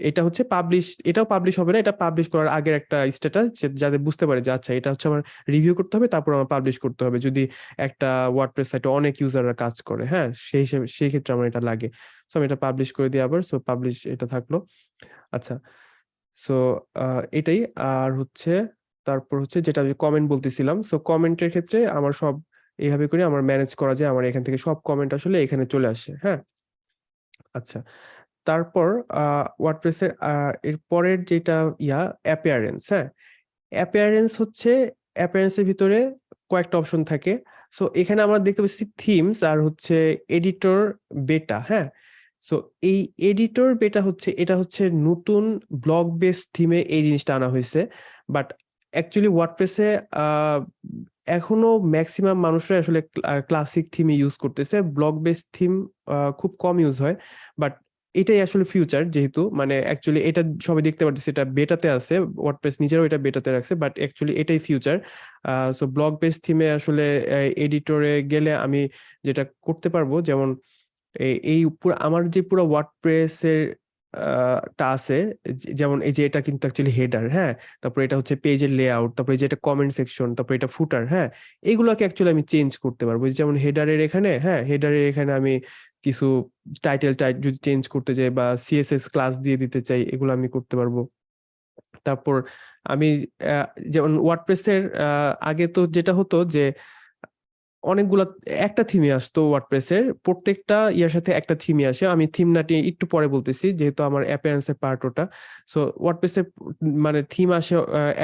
এটা হচ্ছে পাবলিশ এটাও পাবলিশ হবে না, এটা পাবলিশ করার আগের একটা স্ট্যাটাস যাতে বুঝতে পারে যে আচ্ছা এটা হচ্ছে আমার রিভিউ করতে হবে, তারপর আমার পাবলিশ করতে হবে। যদি একটা ওয়ার্ডপ্রেস সাইটে অনেক ইউজাররা কাজ করে হ্যাঁ সেই হিসেবে, সেই ক্ষেত্রে আমার এটা লাগে। সো আমি এটা পাবলিশ করে দিই আবার সো পাবলিশ এটা থাকল। আচ্ছা সো এটাই। আর হচ্ছে তারপর হচ্ছে যেটা আমি কমেন্ট বলতেছিলাম সো কমেন্টের ক্ষেত্রে আমার সব এইভাবে করে আমার ম্যানেজ করা যায়, আমার এখান থেকে সব কমেন্ট আসলে এখানে চলে আসে হ্যাঁ? আচ্ছা তারপর ওয়ার্ডপ্রেসের এর পরের যেটা ইয়া অ্যাপিয়ারেন্স হ্যাঁ? অ্যাপিয়ারেন্স হচ্ছে অ্যাপিয়ারেন্সের ভিতরে কয়েকটা অপশন থাকে সো এখানে আমরা দেখতে পাচ্ছি থিমস আর হচ্ছে এডিটর বেটা হ্যাঁ? সো এই এডিটর বেটা হচ্ছে, এটা হচ্ছে নতুন ব্লগ বেস থিমে এই জিনিসটা আনা হয়েছে বাট অ্যাকচুয়ালি ওয়ার্ডপ্রেসে এখনও ম্যাক্সিমাম মানুষরা আসলে ক্লাসিক থিমে ইউজ করতেছে। ব্লগ বেস থিম খুব কম ইউজ হয়। বাট এটাই আসলে ফিউচার যেহেতু। মানে অ্যাকচুয়ালি এটা সবাই দেখতে পারতেছে, এটা বেটাতে আছে। ওয়ার্ডপ্রেস নিজেরাও এটা বেটাতে রাখছে বাট অ্যাকচুয়ালি এটাই ফিউচার সো ব্লগ বেস থিমে আসলে এডিটরে গেলে আমি যেটা করতে পারব, যেমন এই পুরো, আমার যে পুরো ওয়ার্ডপ্রেসের টা আছে। যেমন এই যে, এটা কিন্তু অ্যাকচুয়ালি হেডার হ্যাঁ? তারপর এটা হচ্ছে পেজের লেআউট তারপর যে, এটা কমেন্ট সেকশন তারপর এটা ফুটার হ্যাঁ? এগুলোকে অ্যাকচুয়ালি আমি চেঞ্জ করতে পারব। যেমন হেডারের এখানে হ্যাঁ? হেডারের এখানে আমি কিছু টাইটেল টাইট যদি চেঞ্জ করতে চাই বা সিএসএস ক্লাস দিয়ে দিতে চাই, এগুলো আমি করতে পারব। তারপর আমি যেমন ওয়ার্ডপ্রেসের আগে তো যেটা হতো যে অনেকগুলা, একটা থিমে আসতো ওয়ার্ডপ্রেসের প্রত্যেকটা ইয়ার সাথে একটা থিমে আসে। আমি থিম নাটি একটু পরে বলতেছি, যেহেতু আমার অ্যাপিয়ারেন্সের পার্ট ওটা। সো ওয়ার্ডপ্রেসের মানে থিম আসে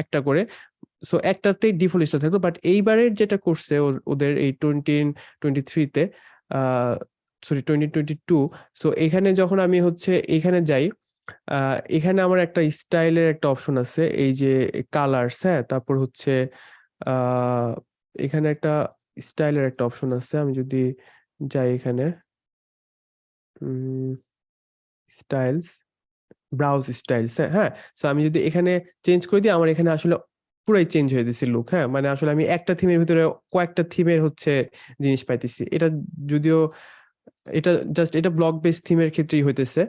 একটা করে। সো একটাতেই ডিফল্ট থাকতো বাট এইবারের যেটা করছে ওদের এই টোয়েন্টি টোয়েন্টি থ্রিতে sorry twenty twenty two so এখানে যখন আমি হচ্ছে, এখানে যাই এখানে আমার একটা স্টাইলের একটা অপশন আছে, এই যে কালার্স হ্যাঁ তারপর হচ্ছে এখানে একটা স্টাইলের একটা অপশন আছে, আমি যদি যাই এখানে। স্টাইলস, ব্রাউজ স্টাইলস হ্যাঁ সো আমি যদি এখানে চেঞ্জ করে দিই, আমার এখানে আসলে পুরাই চেঞ্জ হয়ে দিচ্ছে লুক হ্যাঁ মানে আসলে আমি একটা থিমের ভিতরে কয়েকটা থিমের হচ্ছে জিনিস পাইতেছি। এটা যদিও, এটা জাস্ট এটা ব্লক বেস থিমের ক্ষেত্রেই হইতেছে।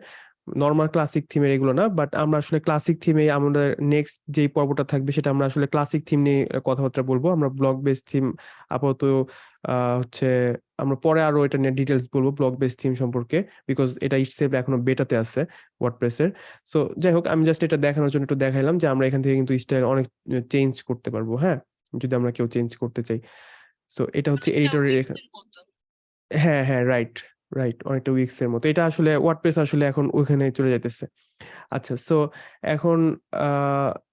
নর্মাল ক্লাসিক থিমের এগুলো না বাট আমরা আসলে ক্লাসিক থিমে আমাদের নেক্সট যেই পর্বটা থাকবে সেটা আমরা আসলে ক্লাসিক থিম নিয়ে কথাবার্তা বলব। আমরা ব্লক বেস থিম আপাতত আহ, হচ্ছে আমরা পরে আরও এটা নিয়ে ডিটেলস বলব ব্লক বেস থিম সম্পর্কে বিকজ এটা ইটসেলফ এখনও বেটাতে আছে ওয়ার্ডপ্রেসের সো যাই হোক আমি জাস্ট এটা দেখানোর জন্য একটু দেখাইলাম যে আমরা এখান থেকে কিন্তু স্টাইল অনেক চেঞ্জ করতে পারব হ্যাঁ? যদি আমরা কেউ চেঞ্জ করতে চাই। সো এটা হচ্ছে এডিটরের। হ্যাঁ হ্যাঁ রাইট রাইট অনেকটা উইক্স এর মতো। এটা আসলে ওয়ার্ডপ্রেস আসলে এখন ওইখানে চলে যাইতেছে। আচ্ছা সো এখন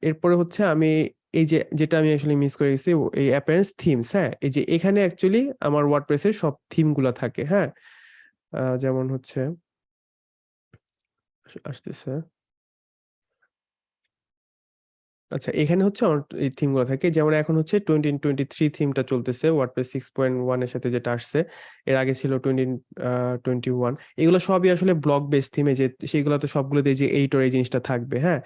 এরপরে হচ্ছে আমি এই যে, যেটা আমি আসলে মিস করে গেছি, এই অ্যাপারেন্স থিমস হ্যাঁ? এই যে, এখানে অ্যাকচুয়ালি আমার ওয়ার্ডপ্রেসের সব থিমগুলো থাকে হ্যাঁ? যেমন হচ্ছে আসতেছে। আচ্ছা এখানে হচ্ছে আমার এই থিমগুলো থাকে। যেমন এখন হচ্ছে টোয়েন্টি টোয়েন্টি থ্রি থিমটা চলতেছে ওয়ার্ডপ্রেস সিক্স পয়েন্ট ওয়ানের সাথে যেটা আসছে, এর আগে ছিল টোয়েন্টি টোয়েন্টি ওয়ান এগুলো সবই আসলে ব্লক বেস থিমে যে সেইগুলোতে সবগুলোতে যে এইটর এই জিনিসটা থাকবে হ্যাঁ?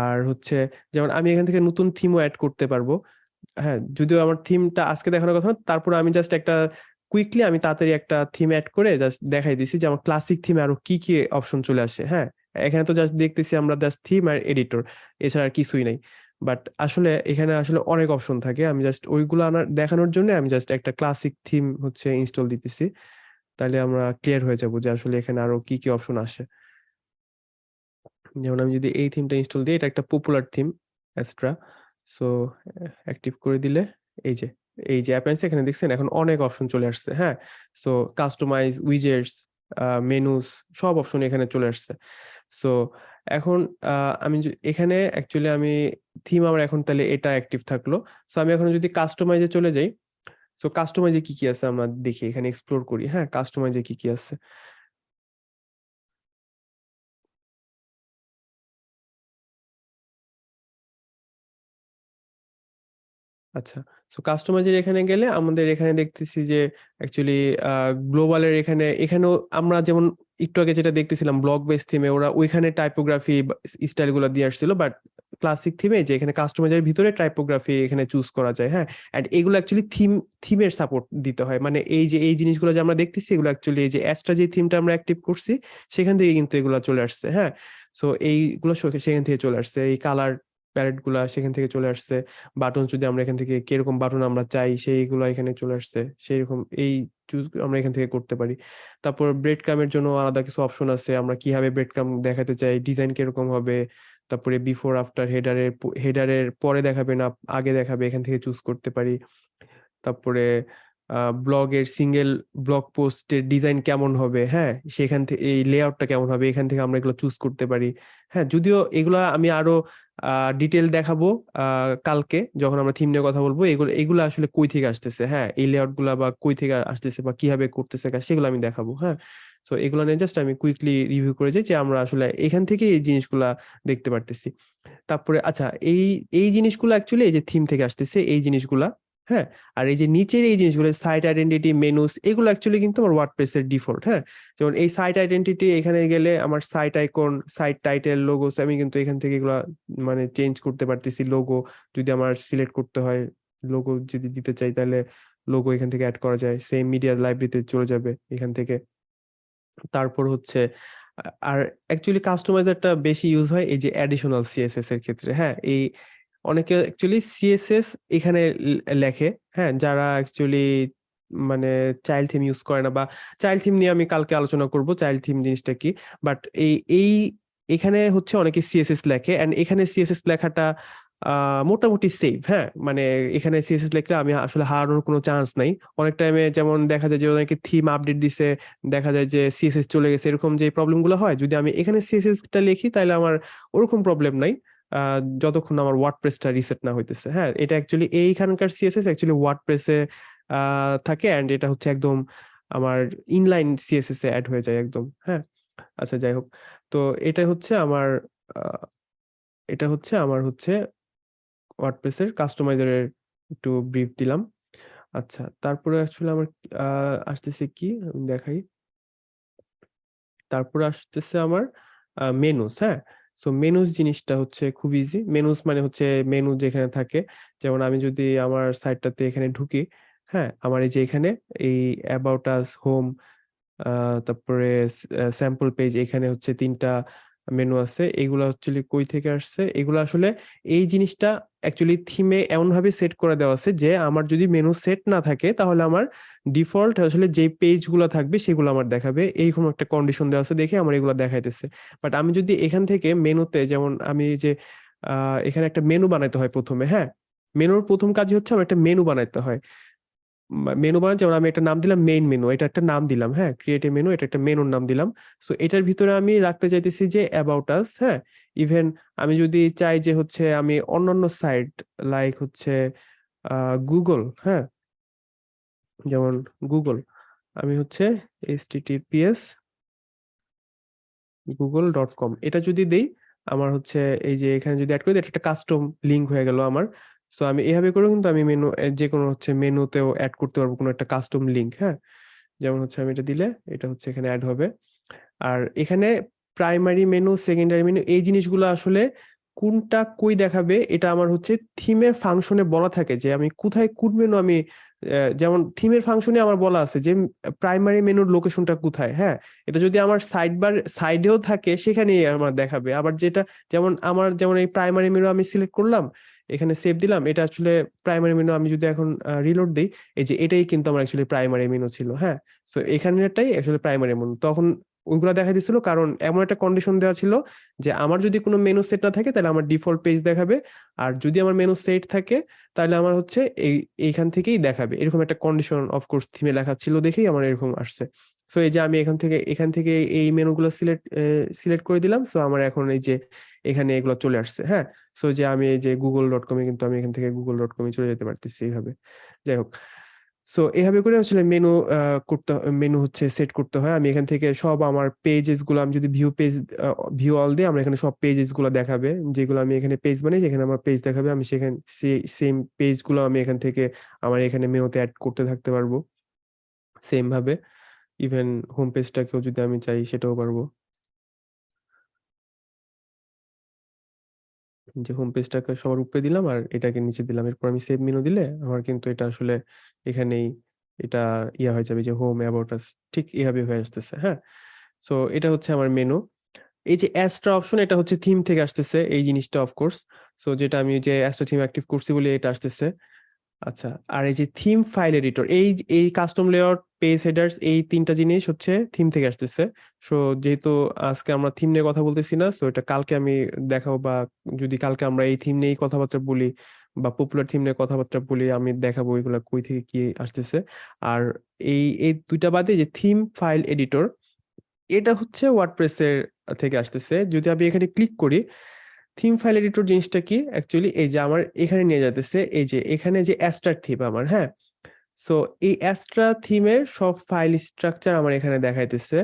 আর হচ্ছে যেমন আমি এখান থেকে নতুন থিমও অ্যাড করতে পারব হ্যাঁ? যদিও আমার থিমটা আজকে দেখানোর কথা তারপরে আমি জাস্ট একটা কুইকলি আমি তাড়াতাড়ি একটা থিম অ্যাড করে জাস্ট দেখাই দিছি যে আমার ক্লাসিক থিমে আরও কি কি অপশন চলে আসে হ্যাঁ? এখানে তো জাস্ট দেখতেছি আমরা জাস্ট থিম আর এডিটর এছাড়া আর কিছুই নাই। বাট আসলে এখানে আসলে অনেক অপশন থাকে। আমি জাস্ট ওইগুলো আনার, দেখানোর জন্য আমি জাস্ট একটা ক্লাসিক থিম হচ্ছে ইনস্টল দিতেছি। তাহলে আমরা ক্লিয়ার হয়ে যাব যে আসলে এখানে আরও কি কি অপশন আসে। যেমন আমি যদি এই থিমটা ইনস্টল দিই, এটা একটা popular theme extra so active করে দিলে এই যে এই যে অ্যাপেন্স এখানে দেখছেন এখন অনেক অপশন চলে আসছে হ্যাঁ? সো কাস্টমাইজ উইজেটস মেনুস সব অপশন এখানে চলে আসছে। সো এখন আমি এখানে অ্যাকচুয়ালি আমি থিম আমার এখন তাহলে এটা অ্যাক্টিভ থাকল। সো আমি এখন যদি কাস্টমাইজে চলে যাই সো কাস্টমাইজে কি কি আছে আমরা দেখি, এখানে এক্সপ্লোর করি। হ্যাঁ কাস্টমাইজে কি কি আছে? আচ্ছা। সো কাস্টমাইজের এখানে গেলে আমাদের এখানে দেখতেছি যে অ্যাকচুয়ালি গ্লোবালের এখানে, এখানেও আমরা যেমন একটু আগে যেটা দেখতেছিলাম ব্লক বেস থিমে ওরা ওইখানে টাইপোগ্রাফি স্টাইলগুলো দিয়ে আসছিল বাট ক্লাসিক থিমে যে এখানে কাস্টমাইজের ভিতরে টাইপোগ্রাফি এখানে চুজ করা যায় হ্যাঁ? অ্যান্ড এগুলো অ্যাকচুয়ালি থিম থিমের সাপোর্ট দিতে হয়। মানে এই যে, এই জিনিসগুলো যে আমরা দেখতেছি, এগুলো অ্যাকচুয়ালি এই যে অ্যাস্ট্রা যে থিমটা আমরা অ্যাক্টিভ করছি, সেখান থেকে কিন্তু এগুলো চলে আসছে হ্যাঁ? সো এইগুলো সেখান থেকে চলে আসছে। এই কালার প্যালেটগুলা সেখান থেকে চলে আসছে। বাটন যদি আমরা এখান থেকে কীরকম বাটন আমরা চাই, সেইগুলো এখানে চলে আসছে। সেই রকম এই চুজ আমরা এখান থেকে করতে পারি। তারপর ব্রেড ক্রামের জন্য আলাদা কিছু অপশন আছে। আমরা কীভাবে ব্রেড ক্রাম দেখাতে চাই ডিজাইন কীরকম হবে, তারপরে বিফোর আফটার হেডারের হেডারের পরে দেখাবে না আগে দেখাবে, এখান থেকে চুজ করতে পারি। তারপরে ব্লগের সিঙ্গেল ব্লগ পোস্টের ডিজাইন কেমন হবে? হ্যাঁ সেখান থেকে এই লেআউটটা কেমন হবে? এখান থেকে আমরা এগুলো চুজ করতে পারি। হ্যাঁ যদিও এগুলা আমি আরও ডিটেল দেখাবো কালকে যখন আমরা থিম নিয়ে কথা বলব। এগুলো এগুলো আসলে কই থেকে আসতেছে? হ্যাঁ এই লেআউটগুলা বা কই থেকে আসতেছে বা কীভাবে করতেছে সেগুলো আমি দেখাবো হ্যাঁ। সো এগুলো নিয়ে জাস্ট আমি কুইকলি রিভিউ করে যাই যে আমরা আসলে এখান থেকে এই জিনিসগুলা দেখতে পারতেছি। তারপরে আচ্ছা এই এই জিনিসগুলো অ্যাকচুয়ালি এই যে থিম থেকে আসতেছে, এই জিনিসগুলা হ্যাঁ? আর এই যে নিচের এই জিনিসগুলো সাইট আইডেন্টিটি মেনুস এগুলো অ্যাকচুয়ালি কিন্তু আমার ওয়ার্ডপ্রেসের ডিফল্ট হ্যাঁ? যেমন এই সাইট আইডেন্টিটি এখানে গেলে আমার site icon site title logos আমি কিন্তু এখান থেকে এগুলা মানে চেঞ্জ করতে পারতেছি। লোগো যদি আমার সিলেক্ট করতে হয় লোগো যদি দিতে চাই তাহলে লোগো এখান থেকে অ্যাড করা যায়। সেম মিডিয়া লাইব্রেরিতে চলে যাবে এখান থেকে। তারপর হচ্ছে আর অ্যাকচুয়ালি কাস্টমাইজারটা বেশি ইউজ হয় এই যে অ্যাডিশনাল সিএসএস এর ক্ষেত্রে হ্যাঁ? এই অনেকে অ্যাকচুয়ালি সিএসএস এখানে লেখে হ্যাঁ? যারা অ্যাকচুয়ালি মানে চাইল্ড থিম ইউজ করে না বা চাইল্ড থিম নিয়ে আমি কালকে আলোচনা করব চাইল্ড থিম জিনিসটা কি? বাট এই এই, এখানে হচ্ছে অনেকে সিএসএস লেখে অ্যান্ড এখানে সিএসএস লেখাটা মোটামুটি সেফ হ্যাঁ? মানে এখানে সিএসএস লেখলে আমি আসলে হারানোর কোনো চান্স নাই। অনেক টাইমে যেমন দেখা যায় যে অনেকে থিম আপডেট দিছে, দেখা যায় যে সিএসএস চলে গেছে, এরকম যে প্রবলেমগুলো হয়, যদি আমি এখানে সিএসএস টা লিখি তাহলে আমার ওরকম প্রবলেম নাই। যতক্ষণ আমার ওয়ার্ডপ্রেসটা রিসেট না হইতেছে। হ্যাঁ এটা অ্যাকচুয়ালি এইখানকার সিএসএস অ্যাকচুয়ালি ওয়ার্ডপ্রেসে থাকে এন্ড এটা হচ্ছে একদম আমার ইনলাইন সিএসএস এ অ্যাড হয়ে যায় একদম। হ্যাঁ আচ্ছা যাই হোক। তো এটা হচ্ছে আমার এটা হচ্ছে আমার হচ্ছে ওয়ার্ডপ্রেসের কাস্টমাইজারের একটু ব্রিফ দিলাম। আচ্ছা তারপরে আসলে আমার আসতেছে কি? আমি দেখাই। তারপরে আসতেছে আমার মেনুস হ্যাঁ? সো মেনুস জিনিসটা হচ্ছে খুব ইজি মেনুস মানে হচ্ছে মেনু যেখানে থাকে। যেমন আমি যদি আমার সাইটটাতে এখানে ঢুকি হ্যাঁ আমার এই যে এখানে, এই অ্যাবাউট আস হোম তারপরে স্যাম্পল পেজ এখানে হচ্ছে তিনটা মেনু আছে, এগুলো অ্যাকচুয়ালি কই থেকে আসছে? এগুলো আসলে এই জিনিসটা অ্যাকচুয়ালি থিমে এমন ভাবে সেট করে দেওয়া আছে যে আমার যদি মেনু সেট না থাকে তাহলে আমার ডিফল্ট আসলে যে পেজগুলো থাকবে সেগুলো আমার দেখাবে। এইরকম একটা কন্ডিশন দেওয়া আছে দেখে আমার এগুলো দেখাইতেছে। বাট আমি যদি এখান থেকে মেনুতে যেমন আমি যে এখানে একটা মেনু বানাইতে হয় প্রথমে হ্যাঁ? মেনুর প্রথম কাজই হচ্ছে আমার একটা মেনু বানাইতে হয়। মেনু বানান যেমন আমি একটা নাম দিলাম মেইন মেনু এটা একটা নাম দিলাম হ্যাঁ ক্রিয়েটিভ মেনু এটা একটা মেনুর নাম দিলাম। সো এটার ভিতরে আমি রাখতে চাইতেছি যে অ্যাবাউট আস হ্যাঁ ইভেন আমি যদি চাই যে হচ্ছে আমি অন্যান্য সাইট লাইক হচ্ছে গুগল হ্যাঁ যেমন গুগল আমি হচ্ছে এইচটিটিপিএস গুগল ডট কম এটা যদি দেই আমার হচ্ছে এই যে এখানে যদি অ্যাড করি দিই, এটা একটা কাস্টম লিঙ্ক হয়ে গেল আমার। সো আমি এভাবে করে কিন্তু আমি মেনু যে কোনো হচ্ছে মেনুতেও অ্যাড করতে পারব কোনো একটা কাস্টম লিংক হ্যাঁ? যেমন হচ্ছে আমি এটা দিলে এটা হচ্ছে এখানে অ্যাড হবে। আর এখানে প্রাইমারি মেনু সেকেন্ডারি মেনু এই জিনিসগুলো আসলে কোনটা কই দেখাবে এটা আমার হচ্ছে থিমের ফাংশনে বলা থাকে যে আমি কোথায় কোন মেনু আমি যেমন থিমের ফাংশনে আমার বলা আছে যে প্রাইমারি মেনুর লোকেশনটা কোথায় হ্যাঁ? এটা যদি আমার সাইড বার সাইডেও থাকে সেখানেই আমার দেখাবে। আবার যেটা, যেমন আমার, যেমন এই প্রাইমারি মেনু আমি সিলেক্ট করলাম এখানে সেভ দিলাম। এটা আসলে প্রাইমারি মেনু আমি যদি এখন রিলোড দিই, এই যে এটাই কিন্তু আমার অ্যাকচুয়ালি প্রাইমারি মেনু ছিল হ্যাঁ? সো এখানেরটাই অ্যাকচুয়ালি প্রাইমারি মেনু তখন ওইগুলো দেখা দিছিল কারণ এমন একটা কন্ডিশন দেওয়া ছিল যে আমার যদি কোনো মেনু সেট না থাকে তাহলে আমার ডিফল্ট পেজ দেখাবে। আর যদি আমার মেনু সেট থাকে তাহলে আমার হচ্ছে এই, এইখান থেকেই দেখাবে। এরকম একটা কন্ডিশন অফকোর্স থিমে লেখা ছিল দেখেই আমার এরকম আসছে। সো এই যে আমি এখান থেকে এখান থেকে এই মেনুগুলো সিলেক্ট সিলেক্ট করে দিলাম। সো আমার এখন এই যে এখানে এগুলো চলে আসছে হ্যাঁ? সো যে আমি এই যে গুগল ডট কমে কিন্তু আমি এখান থেকে গুগল ডট কমে চলে যেতে পারতেছি এইভাবে। যাই হোক। সো এইভাবে করে আসলে মেনু করতে মেনু হচ্ছে সেট করতে হয়। আমি এখান থেকে সব আমার পেজেসগুলো, আমি যদি ভিউ পেজ ভিউ অল দিই, আমরা এখানে সব পেজেসগুলো দেখাবে। যেগুলো আমি এখানে পেজ বানাই, যেখানে আমার পেজ দেখাবে, আমি সেখানে সেম পেজগুলো আমি এখান থেকে আমার এখানে মেনুতে অ্যাড করতে থাকতে পারব। সেম ভাবে। ইভেন হোম পেজটাকেও যদি আমি চাই, সেটাও পারব। যে হোম পেজটাকে সবার উপরে দিলাম আর এটাকে নিচে দিলাম। এরপর আমি সেভ মেনু দিলে আমার কিন্তু এটা আসলে এখানেই এটা ইয়া হয়ে যাবে যে হোম অ্যাবাউট আস ঠিক এভাবে হয়ে আসতেছে হ্যাঁ? সো এটা হচ্ছে আমার মেনু এই যে অ্যাস্ট্রা অপশন এটা হচ্ছে থিম থেকে আসতেছে, এই জিনিসটা অফকোর্স সো যেটা আমি যে অ্যাস্ট্রা থিম অ্যাক্টিভ করছি বলে এটা আসতেছে। আচ্ছা আর এই যে থিম ফাইল এডিটর এই এই কাস্টম লেআউট পেজ হেডার্স এই তিনটা জিনিস হচ্ছে থিম থেকে আসতেছে। সো যেহেতু আজকে আমরা থিম নিয়ে কথা বলতেছি না সো এটা কালকে আমি দেখাবো বা যদি কালকে আমরা এই থিম নিয়েই কথাবার্তা বলি বা পপুলার থিম নিয়ে কথাবার্তা বলি, আমি দেখাবো এগুলো কই থেকে কি আসতেছে। আর এই এই দুইটা বাদে যে থিম ফাইল এডিটর এটা হচ্ছে ওয়ার্ডপ্রেসের থেকে আসতেছে। যদি আমি এখানে ক্লিক করি থিম ফাইল এডিটর জিনিসটা কি? অ্যাকচুয়ালি এই যে আমার এখানে নিয়ে যাইতেছে, এই যে এখানে যে অ্যাস্ট্রার থিম আমার হ্যাঁ? সো এই অ্যাস্ট্রা থিমের সব ফাইল স্ট্রাকচার আমার এখানে দেখাইতেছে।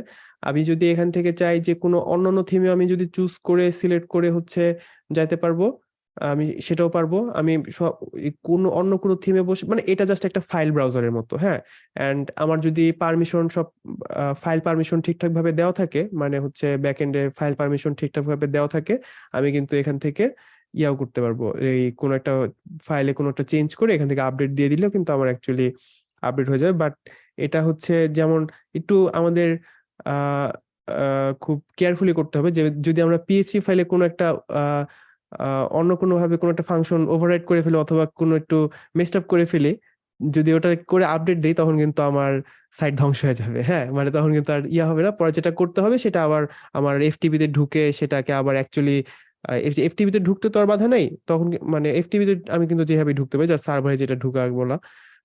আমি যদি এখান থেকে চাই যে কোনো অন্যান্য থিমে আমি যদি চুজ করে সিলেক্ট করে হচ্ছে যাইতে পারব। আমি সেটাও পারব। আমি কোনো অন্য কোনো থিমে বসে মানে এটা জাস্ট একটা ফাইল ব্রাউজারের মতো হ্যাঁ? অ্যান্ড আমার যদি পারমিশন সব ফাইল পারমিশন ঠিকঠাক ভাবে দেওয়া থাকে মানে হচ্ছে ব্যাক এন্ডে ফাইল পারমিশন ঠিকঠাক ভাবে দেওয়া থাকে আমি কিন্তু এখান থেকে ইয়াও করতে পারব। এই কোনো একটা ফাইলে কোনো একটা চেঞ্জ করে এখান থেকে আপডেট দিয়ে দিলেও কিন্তু আমার অ্যাকচুয়ালি আপডেট হয়ে যাবে। বাট এটা হচ্ছে যেমন একটু আমাদের খুব কেয়ারফুলি করতে হবে যে যদি আমরা পিএইচপি ফাইলে কোনো একটা আহ, অন্য কোনো ভাবে কোনো একটা ফাংশন ওভাররাইড করে ফেলি অথবা কোনো একটু মেসড আপ করে ফেলি, যদি ওটা করে আপডেট দেই তখন কিন্তু আমার সাইট ধ্বংস হয়ে যাবে। হ্যাঁ মানে তখন কিন্তু আর ইয়া হবে না। পরে যেটা করতে হবে সেটা আবার আমার এফটিপি তে ঢুকে সেটাকে আবার অ্যাকচুয়ালি এফটিপি তে ঢুকতে তো আর বাধা নাই, তখন মানে এফটিপি তে আমি কিন্তু যেভাবে ঢুকতে পারি যার সার্ভারে যেটা ঢুকা বলা।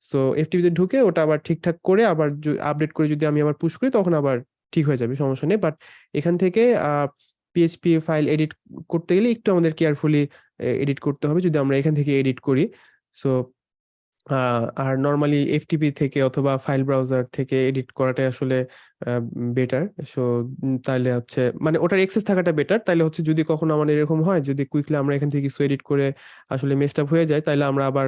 সো এফটিপি তে ঢুকে ওটা আবার ঠিকঠাক করে আবার আপডেট করে যদি আমি আবার পুশ করি তখন আবার ঠিক হয়ে যাবে, সমস্যা নেই। বাট এখান থেকে পিএইচপি ফাইল এডিট করতে গেলে একটু আমাদের কেয়ারফুলি এডিট করতে হবে যদি আমরা এখান থেকে এডিট করি। সো আর নর্মালি এফটিপি থেকে অথবা ফাইল ব্রাউজার থেকে এডিট করাটাই আসলে বেটার সো তাহলে হচ্ছে মানে ওটার এক্সেস থাকাটা বেটার তাহলে হচ্ছে যদি কখনো আমাদের এরকম হয়, যদি কুইকলি আমরা এখান থেকে কিছু এডিট করে আসলে মেসড হয়ে যায় তাহলে আমরা আবার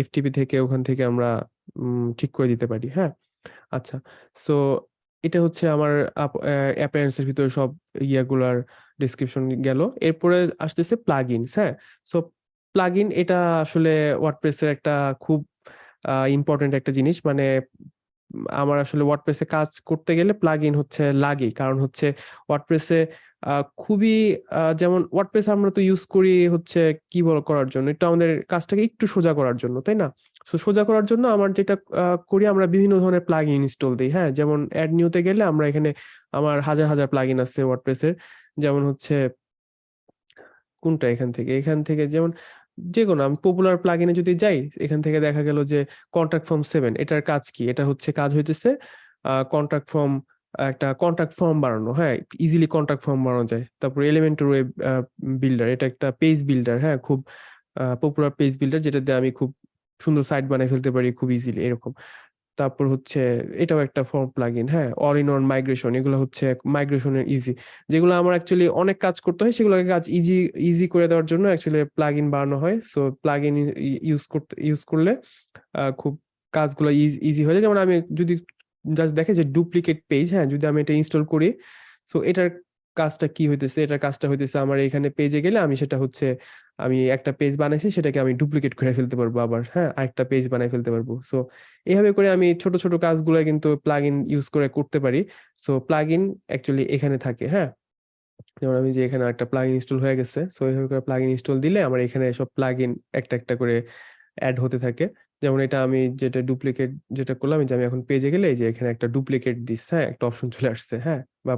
এফটিপি থেকে ওখান থেকে আমরা ঠিক করে দিতে পারি। হ্যাঁ? আচ্ছা। সো এটা হচ্ছে আমার অ্যাপিয়ারেন্স এর ভিতরে সব ইয়াগুলার ডিসক্রিপশন গেল। এরপরে আসতেছে প্লাগইনস হ্যাঁ? সো প্লাগইন এটা আসলে ওয়ার্ডপ্রেসের একটা খুব ইম্পর্টেন্ট একটা জিনিস। মানে আমার আসলে ওয়ার্ডপ্রেসে কাজ করতে গেলে প্লাগইন হচ্ছে লাগে। কারণ হচ্ছে ওয়ার্ডপ্রেসে খুবই যেমন ওয়ার্ডপ্রেস আমরা তো ইউজ করি হচ্ছে কি বল করার জন্য, একটু আমাদের কাজটাকে একটু সোজা করার জন্য, তাই না? সো সোজা করার জন্য আমার যেটা করি আমরা বিভিন্ন ধরনের প্লাগইন ইনস্টল দিই হ্যাঁ? যেমন অ্যাড নিউতে গেলে আমরা এখানে আমার হাজার হাজার প্লাগইন আছে ওয়ার্ডপ্রেসের যেমন হচ্ছে, কোনটা এখান থেকে? এখান থেকে যেমন যে কোনো আমি পপুলার প্লাগইনে যদি যাই, এখান থেকে দেখা গেল যে কন্ট্রাক্ট ফর্ম সেভেন এটার কাজ কি? এটা হচ্ছে কাজ হইতেছে কন্ট্রাক্ট ফর্ম একটা কন্ট্রাক্ট ফর্ম বানানো হ্যাঁ? ইজিলি কন্ট্রাক্ট ফর্ম বানানো যায়। তারপর এলিমেন্টর ওয়েব বিল্ডার এটা একটা পেজ বিল্ডার হ্যাঁ? খুব পপুলার পেজ বিল্ডার যেটা দিয়ে আমি খুব সুন্দর সাইট বানিয়ে ফেলতে পারি খুব ইজিলি এরকম। তারপর হচ্ছে, এটাও একটা ফর্ম প্লাগইন হ্যাঁ? অল ইন ওয়ান মাইগ্রেশন এগুলো হচ্ছে মাইগ্রেশনের ইজি যেগুলো আমার অ্যাকচুয়ালি অনেক কাজ করতে হয়, সেগুলোকে কাজ ইজি ইজি করে দেওয়ার জন্য অ্যাকচুয়ালি প্লাগইন বানানো হয়। সো প্লাগইন ইউজ করতে ইউজ করলে খুব কাজগুলো ইজি হয়ে যায়। যেমন আমি যদি জাস্ট দেখে যে ডুপ্লিকেট পেজ হ্যাঁ যদি আমি এটা ইনস্টল করি সো এটার কাজটা কি হইতেছে? এটার কাজটা হইতেছে আমার এখানে পেজে গেলে আমি সেটা হচ্ছে, আমি একটা পেজ বানাইছি, সেটাকে আমি ডুপ্লিকেট করে ফেলতে পারব আবার হ্যাঁ আরেকটা পেজ বানাই ফেলতে পারব। সো এইভাবে করে আমি ছোট ছোট কাজগুলো কিন্তু প্লাগইন ইউজ করে করতে পারি। সো প্লাগইন অ্যাকচুয়ালি এখানে থাকে হ্যাঁ? যেমন আমি যে এখানে একটা প্লাগইন ইনস্টল হয়ে গেছে সো এইভাবে করে প্লাগইন ইনস্টল দিলে আমার এখানে সব প্লাগইন একটা একটা করে অ্যাড হতে থাকে। যেমন এটা আমি যেটা ডুপ্লিকেট যেটা করলাম যে আমি এখন পেজে গেলে যে এখানে একটা ডুপ্লিকেট দিস হ্যাঁ? একটা অপশন চলে আসছে হ্যাঁ? বা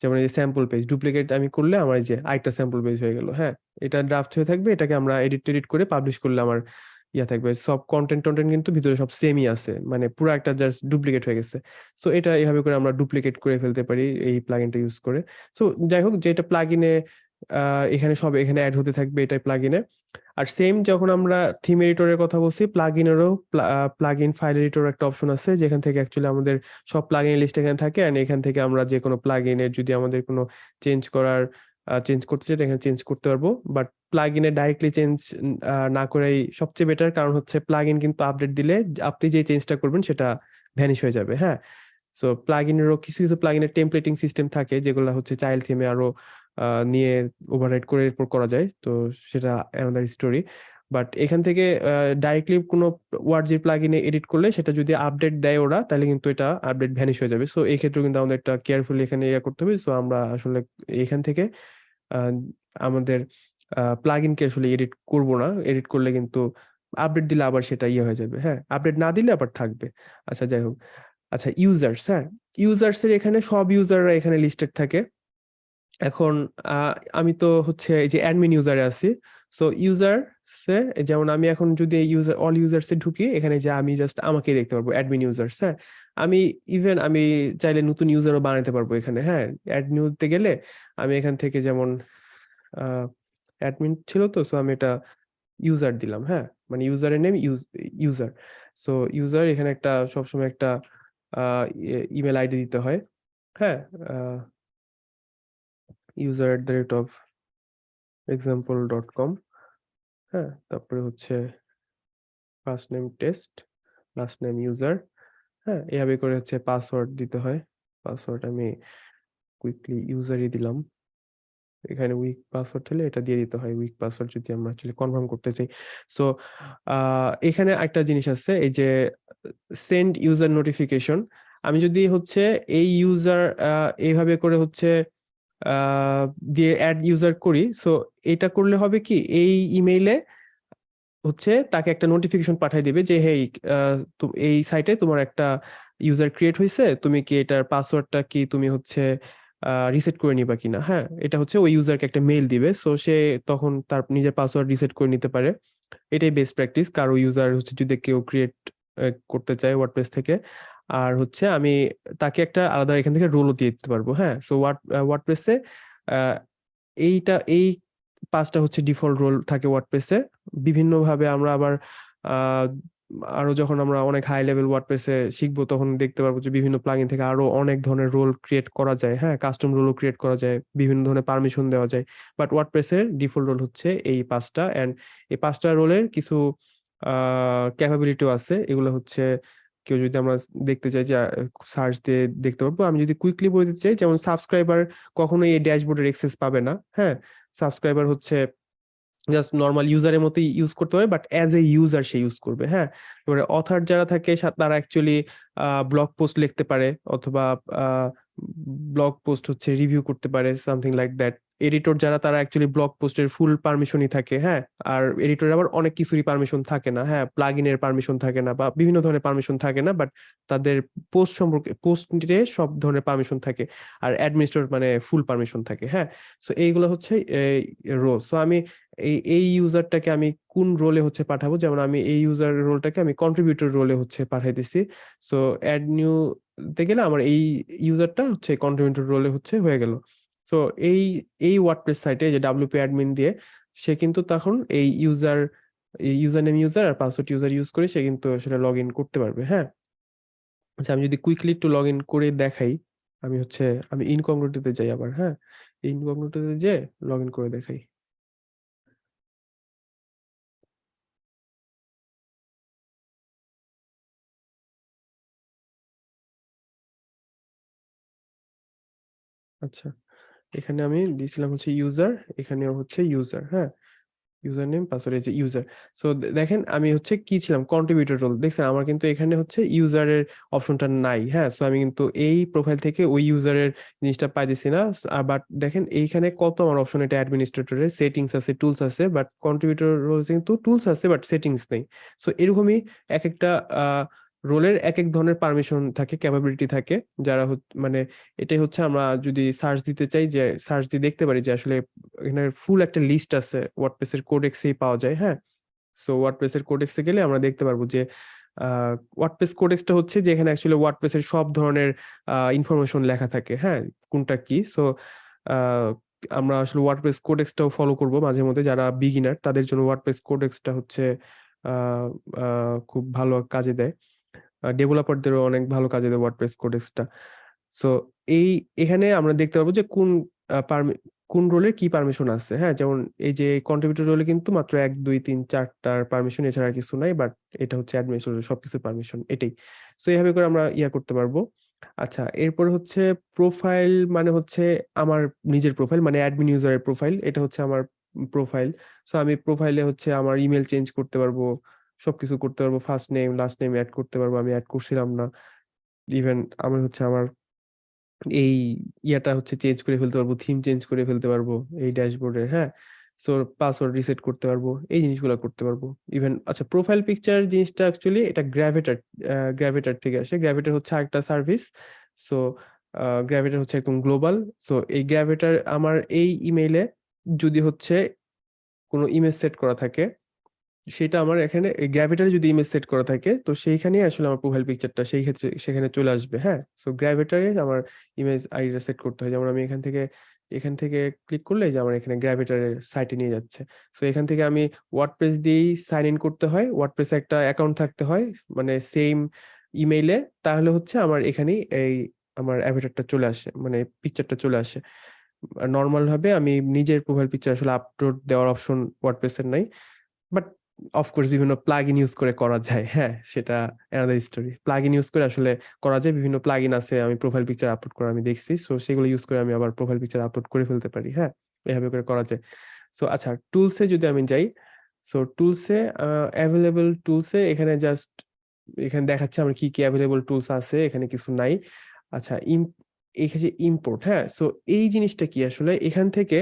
যেমন এই যে স্যাম্পল পেজ ডুপ্লিকেট আমি করলে আমার এই যে আরেকটা স্যাম্পল পেজ হয়ে গেল হ্যাঁ? এটা ড্রাফট হয়ে থাকবে, এটাকে আমরা এডিট টেডিট করে পাবলিশ করলে আমার ইয়া থাকবে। সব কন্টেন্ট টন্টেন্ট কিন্তু ভিতরে সব সেমই আছে মানে পুরো একটা জাস্ট ডুপ্লিকেট হয়ে গেছে। সো এটা এইভাবে করে আমরা ডুপ্লিকেট করে ফেলতে পারি এই প্লাগইনটা ইউজ করে। সো যাই হোক, যেটা প্লাগইনে এখানে সব এখানে অ্যাড হতে থাকবে এটাই প্লাগইনে আর সেম যখন আমরা থিম এডিটরের কথা বলছি প্লাগইনেরও প্লাগইন ফাইল এডিটর একটা অপশন আছে, যেখান থেকে অ্যাকচুয়ালি আমাদের সব প্লাগইন লিস্ট এখানে থাকে এন্ড এখান থেকে আমরা যে কোনো প্লাগইনের যদি আমাদের কোনো চেঞ্জ করার চেঞ্জ করতে চাই এখানে চেঞ্জ করতে পারব। বাট প্লাগইনে ডাইরেক্টলি চেঞ্জ না করাই সবচেয়ে বেটার কারণ হচ্ছে প্লাগইন কিন্তু আপডেট দিলে আপনি যে চেঞ্জটা করবেন সেটা ভ্যানিশ হয়ে যাবে হ্যাঁ? সো প্লাগইনেরও কিছু কিছু প্লাগইনের টেমপ্লেটিং সিস্টেম থাকে, যেগুলো হচ্ছে চাইল্ড থিমে আরও নিয়ে ওভাররাইড করে এরপর করা যায়। তো, সেটা অ্যানাদার স্টোরি বাট এখান থেকে ডাইরেক্টলি কোনো ওয়ার্ড যে প্লাগইনে এডিট করলে, সেটা যদি আপডেট দেয় ওরা, তাহলে কিন্তু এটা আপডেট ভ্যানিশ হয়ে যাবে। সো এই ক্ষেত্রে কিন্তু আমাদের একটা কেয়ারফুলি এখানে ইয়ে করতে হবে। সো আমরা আসলে এখান থেকে আমাদের প্লাগইনকে আসলে এডিট করব না। এডিট করলে কিন্তু আপডেট দিলে আবার সেটা ইয়ে হয়ে যাবে। হ্যাঁ আপডেট না দিলে আবার থাকবে। আচ্ছা যাই হোক। আচ্ছা ইউজার্স হ্যাঁ? ইউজার্স এর এখানে সব ইউজাররা এখানে লিস্টেড থাকে। এখন আমি তো হচ্ছে এই যে অ্যাডমিন ইউজারে আছি। সো ইউজার ইউজার্সে যেমন আমি এখন যদি ইউজার অল ইউজার্সে ঢুকি, এখানে যে আমি জাস্ট আমাকে দেখতে পারব অ্যাডমিন ইউজার্স হ্যাঁ? আমি ইভেন আমি চাইলে নতুন ইউজারও বানাতে পারব এখানে হ্যাঁ? অ্যাড নিউতে গেলে আমি এখান থেকে যেমন অ্যাডমিন ছিল তো সো আমি এটা ইউজার দিলাম হ্যাঁ? মানে ইউজারের name use user so user এখানে একটা সবসময় একটা ইমেল আইডি দিতে হয় হ্যাঁ? User at the rate of example dot com হ্যাঁ? তারপরে হচ্ছে first name test last name user হ্যাঁ? এভাবে করে হচ্ছে পাসওয়ার্ড দিতে হয়। পাসওয়ার্ড আমি কুইকলি ইউজারই দিলাম। এখানে উইক পাসওয়ার্ড হলে এটা দিয়ে দিতে হয়। উইক পাসওয়ার্ড যদি আমরা অ্যাকচুয়ালি কনফার্ম করতে চাই সো এখানে একটা জিনিস আছে, এই যে সেন্ড ইউজার নোটিফিকেশন আমি যদি হচ্ছে এই ইউজার এইভাবে করে হচ্ছে দিয়ে অ্যাড ইউজার করি সো এটা করলে হবে কি, এই ইমেইলে হচ্ছে তাকে একটা নোটিফিকেশন পাঠিয়ে দিবে যে, হেই এই সাইটে তোমার একটা ইউজার ক্রিয়েট হয়েছে তুমি কি এটার পাসওয়ার্ডটা কি, তুমি হচ্ছে রিসেট করে নিবা কিনা হ্যাঁ? এটা হচ্ছে ওই ইউজারকে একটা মেল দিবে সো সে তখন তার নিজের পাসওয়ার্ড রিসেট করে নিতে পারে। এটাই বেস্ট প্র্যাকটিস কারও ইউজার হচ্ছে যদি কেউ ক্রিয়েট করতে চায় ওয়ার্ডপ্রেস থেকে, আর হচ্ছে আমি তাকে একটা আলাদা এখান থেকে রোলও দিয়ে দিতে পারব হ্যাঁ? সো ওয়ার্ড ওয়ার্ডপ্রেসে এইটা, এই পাঁচটা হচ্ছে ডিফল্ট রোল থাকে ওয়ার্ডপ্রেসে বিভিন্নভাবে আমরা আবার আরও যখন আমরা অনেক হাই লেভেল ওয়ার্ডপ্রেসে শিখব, তখন দেখতে পারব যে বিভিন্ন প্লাগইন থেকে আরও অনেক ধরনের রোল ক্রিয়েট করা যায়। হ্যাঁ কাস্টম রোলও ক্রিয়েট করা যায়, বিভিন্ন ধরনের পারমিশন দেওয়া যায়। বাট ওয়ার্ডপ্রেসের ডিফল্ট রোল হচ্ছে এই পাঁচটা অ্যান্ড এই পাঁচটা রোলের কিছু ক্যাপাবিলিটিও আছে। এগুলো হচ্ছে কেউ যদি আমরা দেখতে চাই যে সার্চ দিয়ে দেখতে পারব। আমি যদি কুইকলি বলে দিতে চাই, যেমন সাবস্ক্রাইবার কখনোই এই ড্যাশবোর্ডের এক্সেস পাবে না। হ্যাঁ সাবস্ক্রাইবার হচ্ছে জাস্ট নর্মাল ইউজারের মতোই ইউজ করতে পারে বাট অ্যাজ এ ইউজার সে ইউজ করবে হ্যাঁ? এবারে অথার যারা থাকে তারা অ্যাকচুয়ালি ব্লগ পোস্ট লিখতে পারে, অথবা ব্লগ পোস্ট হচ্ছে রিভিউ করতে পারে সামথিং লাইক দ্যাট এডিটর যারা, তারা অ্যাকচুয়ালি ব্লগ পোস্টের ফুল পারমিশনই থাকে হ্যাঁ? আর এডিটর আবার অনেক কিছুরই পারমিশন থাকে না হ্যাঁ? প্লাগ ইনের পারমিশন থাকে না, বা বিভিন্ন ধরনের পারমিশন থাকে না বাট তাদের পোস্ট সম্পর্কে পোস্টে সব ধরনের পারমিশন থাকে, আর অ্যাডমিনিস্ট্রেটর মানে ফুল পারমিশন থাকে হ্যাঁ? সো এইগুলো হচ্ছে রোল সো আমি এই এই ইউজারটাকে আমি কোন রোলে হচ্ছে পাঠাবো? যেমন আমি এই ইউজার রোলটাকে আমি কন্ট্রিবিউটর রোলে হচ্ছে পাঠাইতেছি। সো অ্যাড নিউ তে গেলে আমার এই ইউজারটা হচ্ছে কন্ট্রিবিউটর রোলে হচ্ছে হয়ে গেল। সো এই এই ওয়ার্ডপ্রেস সাইটে যে ডাব্লিউপি অ্যাডমিন দিয়ে, সে কিন্তু তখন এই ইউজার ইউজার নেম ইউজার আর পাসওয়ার্ড ইউজার ইউজ করে সে কিন্তু আসলে লগ ইন করতে পারবে হ্যাঁ? আচ্ছা আমি যদি কুইকলি একটু লগ ইন করে দেখাই, আমি হচ্ছে, আমি ইনকগনিটোতে যাই আবার হ্যাঁ? ইনকগনিটোতে যে লগ ইন করে দেখাই। আচ্ছা এখানে আমি দিয়েছিলাম হচ্ছে ইউজার এখানেও হচ্ছে ইউজার হ্যাঁ? ইউজার নেম পাসওয়ার্ড এই ইউজার সো দেখেন আমি হচ্ছে কি ছিলাম? কন্ট্রিবিউটর রোল দেখছেন, আমার কিন্তু এখানে হচ্ছে ইউজারের অপশনটা নাই হ্যাঁ? সো আমি কিন্তু এই প্রোফাইল থেকে ওই ইউজারের জিনিসটা পাইতেছি না। বাট দেখেন, এইখানে কত আমার অপশন এটা অ্যাডমিনিস্ট্রেটরের সেটিংস আছে টুলস আছে বাট কন্ট্রিবিউটর রোল কিন্তু টুলস আছে বাট সেটিংস নেই। সো এরকমই এক একটা রোলের এক এক ধরনের পারমিশন থাকে ক্যাপাবিলিটি থাকে, যারা মানে এটাই হচ্ছে আমরা যদি সার্চ দিতে চাই যে সার্চ দিয়ে দেখতে পারি যে আসলে এখানে ফুল একটা লিস্ট আছে ওয়ার্ডপ্রেসের কোডেক্সেই পাওয়া যায় হ্যাঁ? সো ওয়ার্ডপ্রেসের কোডেক্সে গেলে আমরা দেখতে পারব যে ওয়ার্ডপ্রেস কোডেক্সটা হচ্ছে যে এখানে অ্যাকচুয়ালি ওয়ার্ডপ্রেসের সব ধরনের ইনফরমেশন লেখা থাকে হ্যাঁ? কোনটা কি? সো আমরা আসলে ওয়ার্ডপ্রেস কোডেক্সটাও ফলো করব মাঝে মধ্যে যারা বিগিনার তাদের জন্য ওয়ার্ডপ্রেস কোডেক্সটা হচ্ছে খুব ভালো কাজে দেয়। ডেভেলপারদেরও অনেক ভালো কাজে দেয় ওয়ার্ডপ্রেস কোডেক্সটা সো এই, এখানে আমরা দেখতে পাবো যে কোন কোন রোলের কি পারমিশন আছে হ্যাঁ? যেমন এই যে কন্ট্রিবিউটর রোলে কিন্তু মাত্র এক, দুই, তিন, চারটার পারমিশন এছাড়া কিছু নাই বাট এটা হচ্ছে অ্যাডমিনিস্ট্রেটর সবকিছু পারমিশন এটাই। সো এইভাবে করে আমরা ইয়া করতে পারব। আচ্ছা এরপর হচ্ছে প্রোফাইল মানে হচ্ছে আমার নিজের প্রোফাইল মানে অ্যাডমিন ইউজারের প্রোফাইল এটা হচ্ছে আমার প্রোফাইল সো আমি প্রোফাইলে হচ্ছে আমার ইমেল চেঞ্জ করতে পারব। সবকিছু করতে পারব first name last name add করতে পারব, আমি অ্যাড করছিলাম না। ইভেন আমি হচ্ছে আমার এই ইয়াটা হচ্ছে চেঞ্জ করে ফেলতে পারব থিম চেঞ্জ করে ফেলতে পারব এই ড্যাশবোর্ডের হ্যাঁ? সো পাসওয়ার্ড রিসেট করতে পারব, এই জিনিসগুলো করতে পারব। ইভেন আচ্ছা প্রোফাইল পিকচার জিনিসটা অ্যাকচুয়ালি এটা গ্র্যাভিটার গ্র্যাভিটার থেকে আসে। গ্র্যাভিটার হচ্ছে একটা সার্ভিস সো গ্র্যাভিটার হচ্ছে একদম গ্লোবাল সো এই গ্র্যাভিটার আমার এই ইমেইলে যদি হচ্ছে কোনো ইমেজ সেট করা থাকে সেটা আমার এখানে গ্র্যাভিটারে যদি ইমেজ সেট করা থাকে, তো সেইখানেই আসলে আমার প্রোফাইল পিকচারটা সেই ক্ষেত্রে, সেখানে চলে আসবে হ্যাঁ? সো গ্র্যাভিটারে আমার ইমেজ আইডিটা সেট করতে হয়। যেমন আমি এখান থেকে এখান থেকে ক্লিক করলে যে আমার এখানে গ্র্যাভিটারের সাইটে নিয়ে যাচ্ছে। সো এখান থেকে আমি ওয়ার্ডপ্রেস দিয়েই সাইন ইন করতে হয়। ওয়ার্ডপ্রেসে একটা অ্যাকাউন্ট থাকতে হয় মানে সেম ইমেইলে তাহলে হচ্ছে আমার এখানেই এই আমার অ্যাভিটারটা চলে আসে মানে পিকচারটা চলে আসে। নর্মাল ভাবে আমি নিজের প্রোফাইল পিকচার আসলে আপলোড দেওয়ার অপশন ওয়ার্ডপ্রেসের নাই। বাট অফকোর্স বিভিন্ন প্লাগইন ইউজ করে করা যায়। হ্যাঁ সেটা অ্যানাদার স্টোরি প্লাগইন ইউজ করে আসলে করা যায়। বিভিন্ন প্লাগইন আছে, আমি প্রোফাইল পিকচার আপলোড করা আমি দেখছি। সো সেগুলো ইউজ করে আমি আবার প্রোফাইল পিকচার আপলোড করে ফেলতে পারি। হ্যাঁ এভাবে করে করা যায়। সো আচ্ছা টুলসে যদি আমি যাই সো টুলসে অ্যাভেলেবল টুলসে এখানে জাস্ট এখানে দেখাচ্ছে আমার কি কি অ্যাভেলেবল টুলস আছে, এখানে কিছু নাই। আচ্ছা ইম এখানে যে ইম্পোর্ট হ্যাঁ সো এই জিনিসটা কি আসলে? এখান থেকে,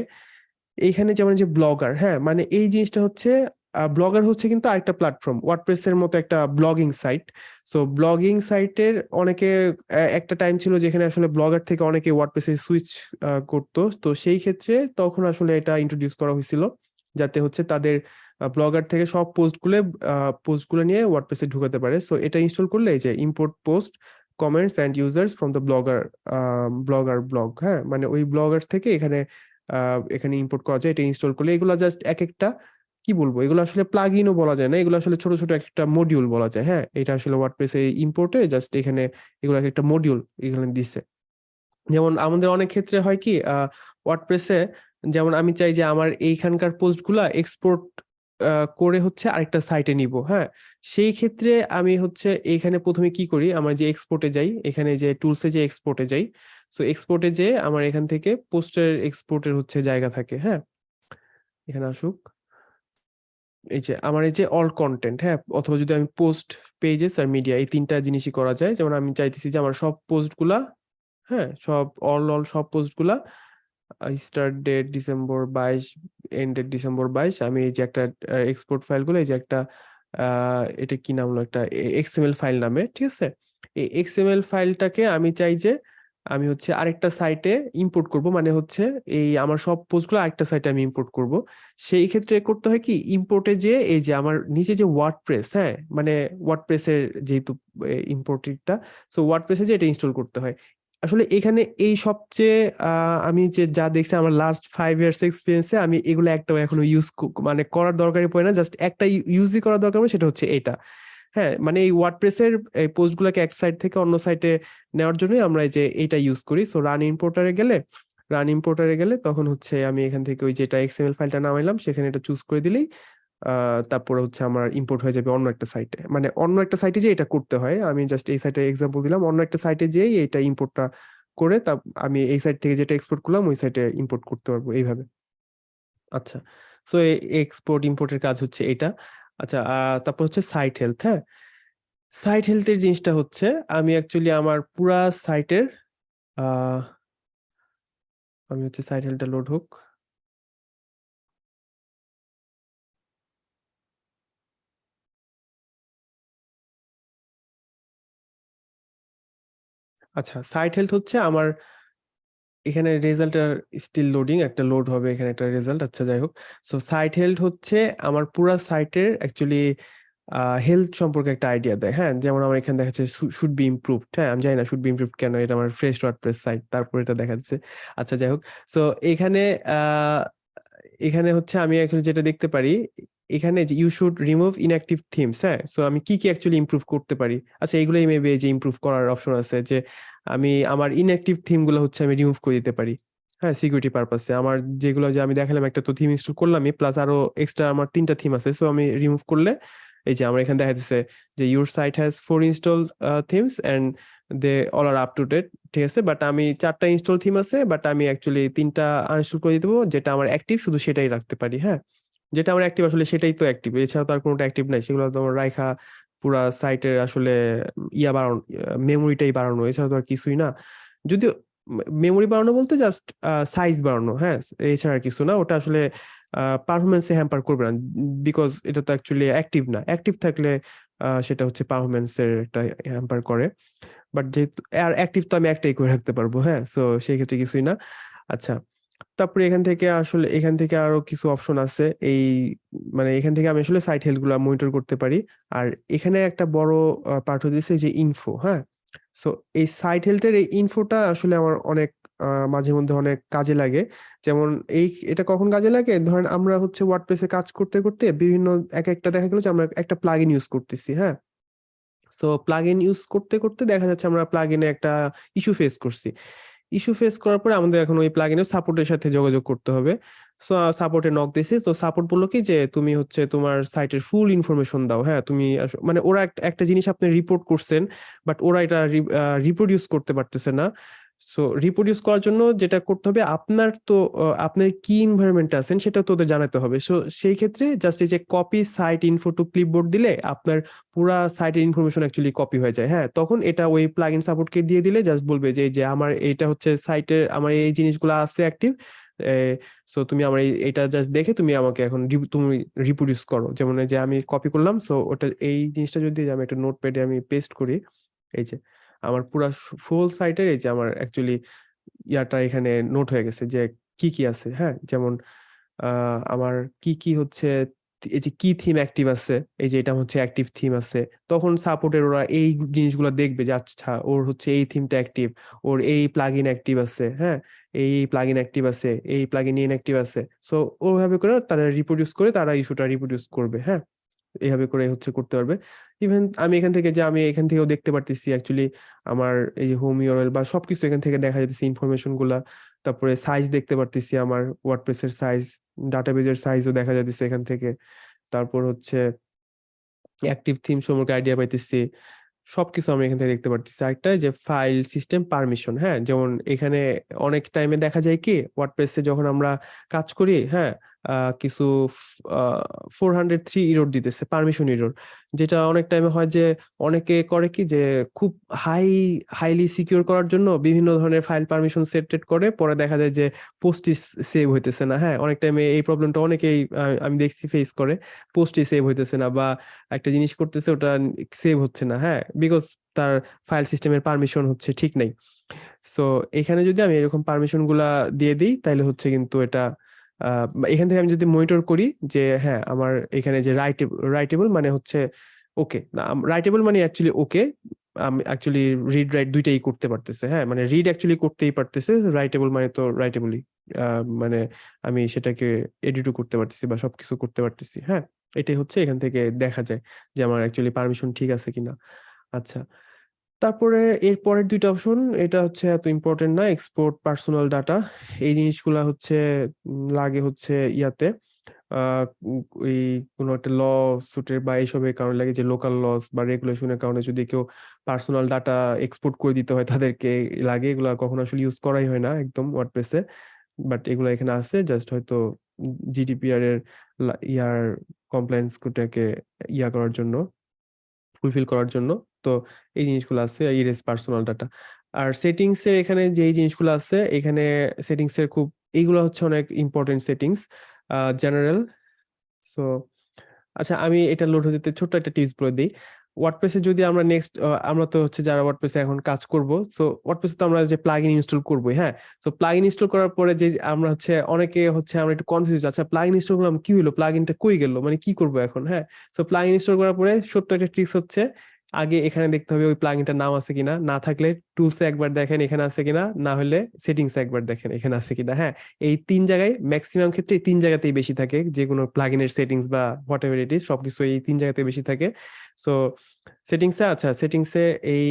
এখানে যেমন যে ব্লগার হ্যাঁ মানে এই জিনিসটা হচ্ছে ব্লগার হচ্ছে কিন্তু আরেকটা প্ল্যাটফর্ম ওয়ার্ডপ্রেসের মতো একটা ব্লগিং সাইট সো ব্লগিং সাইটের অনেকে একটা টাইম ছিল যেখানে আসলে ব্লগার থেকে অনেকে ওয়ার্ডপ্রেসে সুইচ করতো। তো সেই ক্ষেত্রে তখন আসলে এটা ইন্ট্রোডিউস করা হয়েছিল, যাতে হচ্ছে তাদের ব্লগার থেকে সব পোস্টগুলো পোস্টগুলো নিয়ে ওয়ার্ডপ্রেসে ঢুকাতে পারে। সো এটা ইনস্টল করলে এই যে import post comments and users from the blogger blogger blog হ্যাঁ? মানে ওই ব্লগার্স থেকে এখানে এখানে ইম্পোর্ট করা যায়, এটা ইনস্টল করলে। এগুলো জাস্ট এক একটা কি বলব? এগুলো আসলে প্লাগ ইনও বলা যায় না। এগুলো আসলে ছোট ছোট একটা মডিউল বলা যায় হ্যাঁ? এটা আসলে ওয়ার্ডপ্রেসে ইম্পোর্টে জাস্ট এখানে এগুলো একটা মডিউল এখানে দিছে। যেমন আমাদের অনেক ক্ষেত্রে হয় কি ওয়ার্ডপ্রেসে যেমন আমি চাই যে আমার এইখানকার পোস্টগুলা এক্সপোর্ট করে হচ্ছে আরেকটা সাইটে নিব হ্যাঁ? সেই ক্ষেত্রে আমি হচ্ছে এখানে প্রথমে কি করি? আমার যে এক্সপোর্টে যাই, এখানে যে টুলসে যে এক্সপোর্টে যাই সো এক্সপোর্টে যে আমার এখান থেকে পোস্টের এক্সপোর্টের হচ্ছে জায়গা থাকে হ্যাঁ? এখানে আসুক। এই যে আমার এই যে অল কন্টেন্ট হ্যাঁ? অথবা যদি আমি পোস্ট পেজেস আর মিডিয়া এই তিনটা জিনিসই করা যায়। যেমন আমি চাইতেছি যে আমার সব পোস্টগুলা হ্যাঁ? সব অল অল সব পোস্টগুলা স্টার্ট ডেট ডিসেম্বর বাইশ এন্ড ডেট ডিসেম্বর বাইশ, আমি এই যে একটা এক্সপোর্ট ফাইলগুলো এই যে একটা এটা কি নাম হলো? একটা এক্সএমএল ফাইল নামে, ঠিক আছে? এই এক্সএমএল ফাইলটাকে আমি চাই যে আমি হচ্ছে আরেকটা সাইটে ইম্পোর্ট করব। মানে হচ্ছে এই আমার সব পোস্টগুলো আরেকটা সাইটে আমি ইম্পোর্ট করব। সেই ক্ষেত্রে করতে হয় কি ইম্পোর্টে যে, এই যে আমার নিচে যে ওয়ার্ডপ্রেস হ্যাঁ? মানে ওয়ার্ডপ্রেসের যেহেতু ইম্পোর্টেডটা সো ওয়ার্ডপ্রেসে যে এটা ইনস্টল করতে হয়। আসলে এখানে এই সবচেয়ে আমি যে যা দেখছি আমার লাস্ট ফাইভ ইয়ার্স এক্সপিরিয়েন্সে আমি এগুলো একটাও এখনও ইউজ মানে করার দরকারই পড়ে না। জাস্ট একটা ইউজই করার দরকার সেটা হচ্ছে এটা। হ্যাঁ মানে এই ওয়ার্ডপ্রেসের এই পোস্টগুলোকে এক সাইট থেকে অন্য সাইটে নেওয়ার জন্যই আমরা যে এটা ইউজ করি। সো রান ইম্পোর্টারে গেলে রান ইম্পোর্টারে গেলে তখন হচ্ছে আমি এখান থেকে ওই যেটা এক্সএমএল ফাইলটা নামাইলাম, সেখানে এটা চুজ করে দিলেই তারপরে হচ্ছে আমার ইম্পোর্ট হয়ে যাবে অন্য একটা সাইটে মানে অন্য একটা সাইটে যে এটা করতে হয়। আমি জাস্ট এই সাইটে এক্সাম্পল দিলাম, অন্য একটা সাইটে যেই এটা ইম্পোর্টটা করে তা আমি এই সাইট থেকে যেটা এক্সপোর্ট করলাম, ওই সাইটে ইম্পোর্ট করতে পারব এইভাবে। আচ্ছা সো এক্সপোর্ট ইম্পোর্টের কাজ হচ্ছে এটা। আচ্ছা তারপর হচ্ছে সাইট হেলথ হ্যাঁ? সাইট হেলথের জিনিসটা হচ্ছে, আমি অ্যাকচুয়ালি আমার পুরা সাইটের আমি হচ্ছে সাইট হেলথটা লোড হোক। আচ্ছা সাইট হেলথ হচ্ছে আমার এখানে রেজাল্ট আর স্টিল লোডিং একটা লোড হবে এখানে একটা রেজাল্ট আচ্ছা যাই হোক। সো সাইট হেলথ হচ্ছে, আমার পুরা সাইটের অ্যাকচুয়ালি হেলথ সম্পর্কে একটা আইডিয়া দেয় হ্যাঁ? যেমন আমার এখানে দেখাচ্ছে শুড বি ইমপ্রুভড হ্যাঁ? আমি জানি না শুড বি ইমপ্রুভড কেন, এটা আমার ফ্রেশ ওয়ার্ডপ্রেস সাইট তারপর এটা দেখাচ্ছে আচ্ছা যাই হোক। সো এখানে এখানে হচ্ছে আমি actually যেটা দেখতে পারি এখানে যে you should remove inactive themes হ্যাঁ? সো আমি কি কি অ্যাকচুয়ালি ইমপ্রুভ করতে পারি? আচ্ছা এগুলোই মেবি যে ইমপ্রুভ করার অপশন আছে যে আমি আমার ইনঅ্যাক্টিভ থিমগুলো হচ্ছে আমি রিমুভ করে দিতে পারি। হ্যাঁ সিকিউরিটি পারপাসে আমার যেগুলো যে আমি দেখালাম একটা তো থিম ইনস্টল করলামই প্লাস আরও এক্সট্রা আমার তিনটা থিম আছে। সো আমি রিমুভ করলে এই যে আমার এখানে দেখা যাচ্ছে যে your site has four install themes and they all are up to date ঠিক আছে? বাট আমি চারটা ইনস্টল থিম আছে বাট আমি অ্যাকচুয়ালি তিনটা আনইনস্টল করে পারব যেটা আমার অ্যাক্টিভ শুধু সেটাই রাখতে পারি হ্যাঁ? যেটা আমার অ্যাক্টিভ আসলে সেটাই তো অ্যাক্টিভ এছাড়া তো আর কোনোটা অ্যাক্টিভ নাই, সেগুলো তো আমার রাইখা পুরা সাইটের আসলে ইয়া বাড়ানো মেমোরিটাই বাড়ানো এছাড়া তো আর কিছুই না। যদিও মেমোরি বাড়ানো বলতে জাস্ট সাইজ বাড়ানো হ্যাঁ এছাড়া কিছু না, ওটা আসলে পারফরমেন্সে হ্যাম্পার করবে না বিকজ এটা তো অ্যাকচুয়ালি অ্যাক্টিভ না। অ্যাক্টিভ থাকলে সেটা হচ্ছে পারফরমেন্সের একটা হ্যাম্পার করে। বাট যেহেতু, আর অ্যাক্টিভ তো আমি একটাই করে রাখতে পারব হ্যাঁ সো সেই ক্ষেত্রে কিছুই না। আচ্ছা তারপরে এখান থেকে আসলে, এখান থেকে আরও কিছু অপশন আছে। এই মানে এখান থেকে আমি আসলে সাইট হেলথগুলা মনিটর করতে পারি। আর এখানে একটা বড় পার্ট দিয়েছে যে ইনফো হ্যাঁ? সো এই সাইট হেলথের এই ইনফোটা আসলে আমার অনেক মাঝে মধ্যে অনেক কাজে লাগে। যেমন এই, এটা কখন কাজে লাগে? ধরেন আমরা হচ্ছে ওয়ার্ডপ্রেসে কাজ করতে করতে বিভিন্ন, এক একটা দেখা গেল যে আমরা একটা প্লাগইন ইউজ করতেছি হ্যাঁ? সো প্লাগইন ইউজ করতে করতে দেখা যাচ্ছে আমরা প্লাগইনে একটা ইস্যু ফেস করছি। ইস্যু ফেস করার পরে আমাদের এখন ওই প্লাগইনের সাপোর্টের সাথে যোগাযোগ করতে হবে। সো সাপোর্টে নক দিয়েছি। তো সাপোর্ট বলল কি যে, তুমি হচ্ছে তোমার সাইটের ফুল ইনফরমেশন দাও। হ্যাঁ তুমি মানে ওরা একটা জিনিস আপনি রিপোর্ট করছেন বাট ওরা এটা রিপ্রোডিউস করতে পারতেছে না। সো রিপ্রোডিউস করার জন্য যেটা করতে হবে, আপনার তো আপনার কি এনভায়রনমেন্টে আছেন সেটা তো ওদের জানাতে হবে। সো সেই ক্ষেত্রে জাস্ট এই যে copy site info to clipboard দিলে আপনার পুরা সাইটের ইনফরমেশন অ্যাকচুয়ালি কপি হয়ে যায়। হ্যাঁ তখন এটা ওই প্লাগইন সাপোর্টকে দিয়ে দিলে জাস্ট বলবে যে যে আমার এটা হচ্ছে সাইটের আমার এই জিনিসগুলো আছে অ্যাক্টিভ সো তুমি আমার এটা জাস্ট দেখে তুমি আমাকে এখন তুমি রিপ্রোডিউস করো। যেমন যে আমি কপি করলাম সো ওটা, এই জিনিসটা যদি আমি একটা নোটপ্যাডে আমি পেস্ট করি, এই যে আমার পুরা ফুল সাইটের এই যে আমার অ্যাকচুয়ালি ইয়াটা এখানে নোট হয়ে গেছে যে কি কি আছে হ্যাঁ? যেমন আমার কি কি হচ্ছে, এই যে কি থিম অ্যাক্টিভ আছে, এই যে এটা হচ্ছে অ্যাক্টিভ থিম আছে, তখন সাপোর্টের ওরা এই জিনিসগুলো দেখবে যে আচ্ছা ওর হচ্ছে এই থিমটা অ্যাক্টিভ ওর এই প্লাগ ইন অ্যাক্টিভ আছে হ্যাঁ? এই প্লাগ ইন অ্যাক্টিভ আছে, এই প্লাগ ইন ইনঅ্যাক্টিভ আছে। সো ওভাবে করে তারা রিপ্রোডিউস করে তারা ইস্যুটা রিপ্রোডিউস করবে হ্যাঁ? এইভাবে করে হচ্ছে করতে পারবে। ইভেন আমি এখান থেকে যে আমি এখান থেকেও দেখতে পারতেছি অ্যাকচুয়ালি আমার এই যে হোম ইউআরএল বা সবকিছু এখান থেকে দেখা যাচ্ছে ইনফরমেশনগুলা। তারপরে সাইজ দেখতে পারতেছি আমার ওয়ার্ডপ্রেসের সাইজ ডাটাবেজের সাইজও দেখা যাচ্ছে এখান থেকে। তারপর হচ্ছে অ্যাক্টিভ থিম সম্পর্কে আইডিয়া পাইতেছি। সবকিছু আমি এখান থেকে দেখতে পারতেছি। আরেকটা যে ফাইল সিস্টেম পারমিশন হ্যাঁ? যেমন এখানে অনেক টাইমে দেখা যায় কি ওয়ার্ডপ্রেসে যখন আমরা কাজ করি হ্যাঁ? কিছু ফোর হান্ড্রেড থ্রি ইরোর দিতেছে পারমিশন ইরোর যেটা অনেক টাইমে হয় যে অনেকে করে কি যে খুব হাই হাইলি সিকিউর করার জন্য বিভিন্ন ধরনের ফাইল পারমিশন সেট করে, পরে দেখা যায় যে পোস্টই সেভ হইতেছে না হ্যাঁ? অনেক টাইমে এই প্রবলেমটা অনেকেই আমি দেখছি ফেস করে পোস্টই সেভ হইতেছে না বা একটা জিনিস করতেছে ওটা সেভ হচ্ছে না হ্যাঁ? বিকজ তার ফাইল সিস্টেমের পারমিশন হচ্ছে ঠিক নাই। সো এখানে যদি আমি এরকম পারমিশনগুলা দিয়ে দিই তাহলে হচ্ছে কিন্তু এটা এখান থেকে আমি যদি মনিটর করি যে হ্যাঁ আমার এখানে যে রাইটেবল রাইটেবল মানে হচ্ছে ওকে রাইটেবল মানে অ্যাকচুয়ালি ওকে আমি অ্যাকচুয়ালি রিড রাইট দুইটাই করতে পারতেছে হ্যাঁ মানে রিড অ্যাকচুয়ালি করতেই পারতেছে রাইটেবল মানে তো রাইটেবলই মানে আমি সেটাকে এডিটও করতে পারতেছি বা সবকিছু করতে পারতেছি হ্যাঁ এটাই হচ্ছে এখান থেকে দেখা যায় যে আমার অ্যাকচুয়ালি পারমিশন ঠিক আছে কিনা। আচ্ছা তারপরে এর পরের দুইটা অপশন এটা হচ্ছে এত ইম্পর্টেন্ট না এক্সপোর্ট পার্সোনাল ডাটা এই জিনিসগুলা হচ্ছে লাগে হচ্ছে ইয়াতে। এই কোনো একটা ল সুটের বা এইসবের কারণে লাগে যে লোকাল লস বা রেগুলেশনের কারণে যদি কেউ পার্সোনাল ডাটা এক্সপোর্ট করে দিতে হয় তাদেরকে, লাগে এগুলা কখনো আসলে ইউজ করাই হয় না একদম ওয়ার্ডপ্রেসে বাট এগুলো এখানে আছে জাস্ট হয়তো জিডিপিআর এর ইয়ার কমপ্লায়েন্স কোটাকে ইয়া করার জন্য। ফুলফিল করার জন্য। তো এই জিনিসগুলো আছে রেস পার্সোনাল ডাটা আর সেটিংস এর এখানে যে জিনিসগুলো আছে, এখানে সেটিংস এর খুব, এইগুলো হচ্ছে অনেক ইম্পর্টেন্ট সেটিংস জেনারেল সো আচ্ছা আমি এটা লোড হতে ছোট্ট একটা টিপস বলে দিই। ওয়ার্ডপ্রেসে যদি আমরা নেক্সট আমরা তো হচ্ছে যারা ওয়ার্ডপ্রেসে এখন কাজ করব সো ওয়ার্ডপ্রেসে তো আমরা যে প্লাগইন ইনস্টল করব হ্যাঁ? সো প্লাগইন ইনস্টল করার পরে যে আমরা হচ্ছে অনেকে হচ্ছে আমরা একটু কনফিউজ আচ্ছা প্লাগইন ইনস্টল করলাম, কি হলো প্লাগইনটা কই গেল? মানে কি করব এখন হ্যাঁ? সো প্লাগইন ইনস্টল করার পরে ছোট্ট একটা ট্রিক্স হচ্ছে আগে এখানে দেখতে হবে ওই প্লাগইনটার নাম আছে কিনা। না থাকলে টুলসে একবার দেখেন এখানে আছে কিনা, না হলে সেটিংস একবার দেখেন এখানে আছে কিনা। হ্যাঁ এই তিন জায়গায় ম্যাক্সিমাম ক্ষেত্রে এই তিন জায়গাতেই বেশি থাকে, যে কোনো প্লাগইনের সেটিংস বা হোয়াট এভার ইট ইজ সবকিছু এই তিন জায়গাতে বেশি থাকে। সো সেটিংসে আচ্ছা সেটিংসে এই,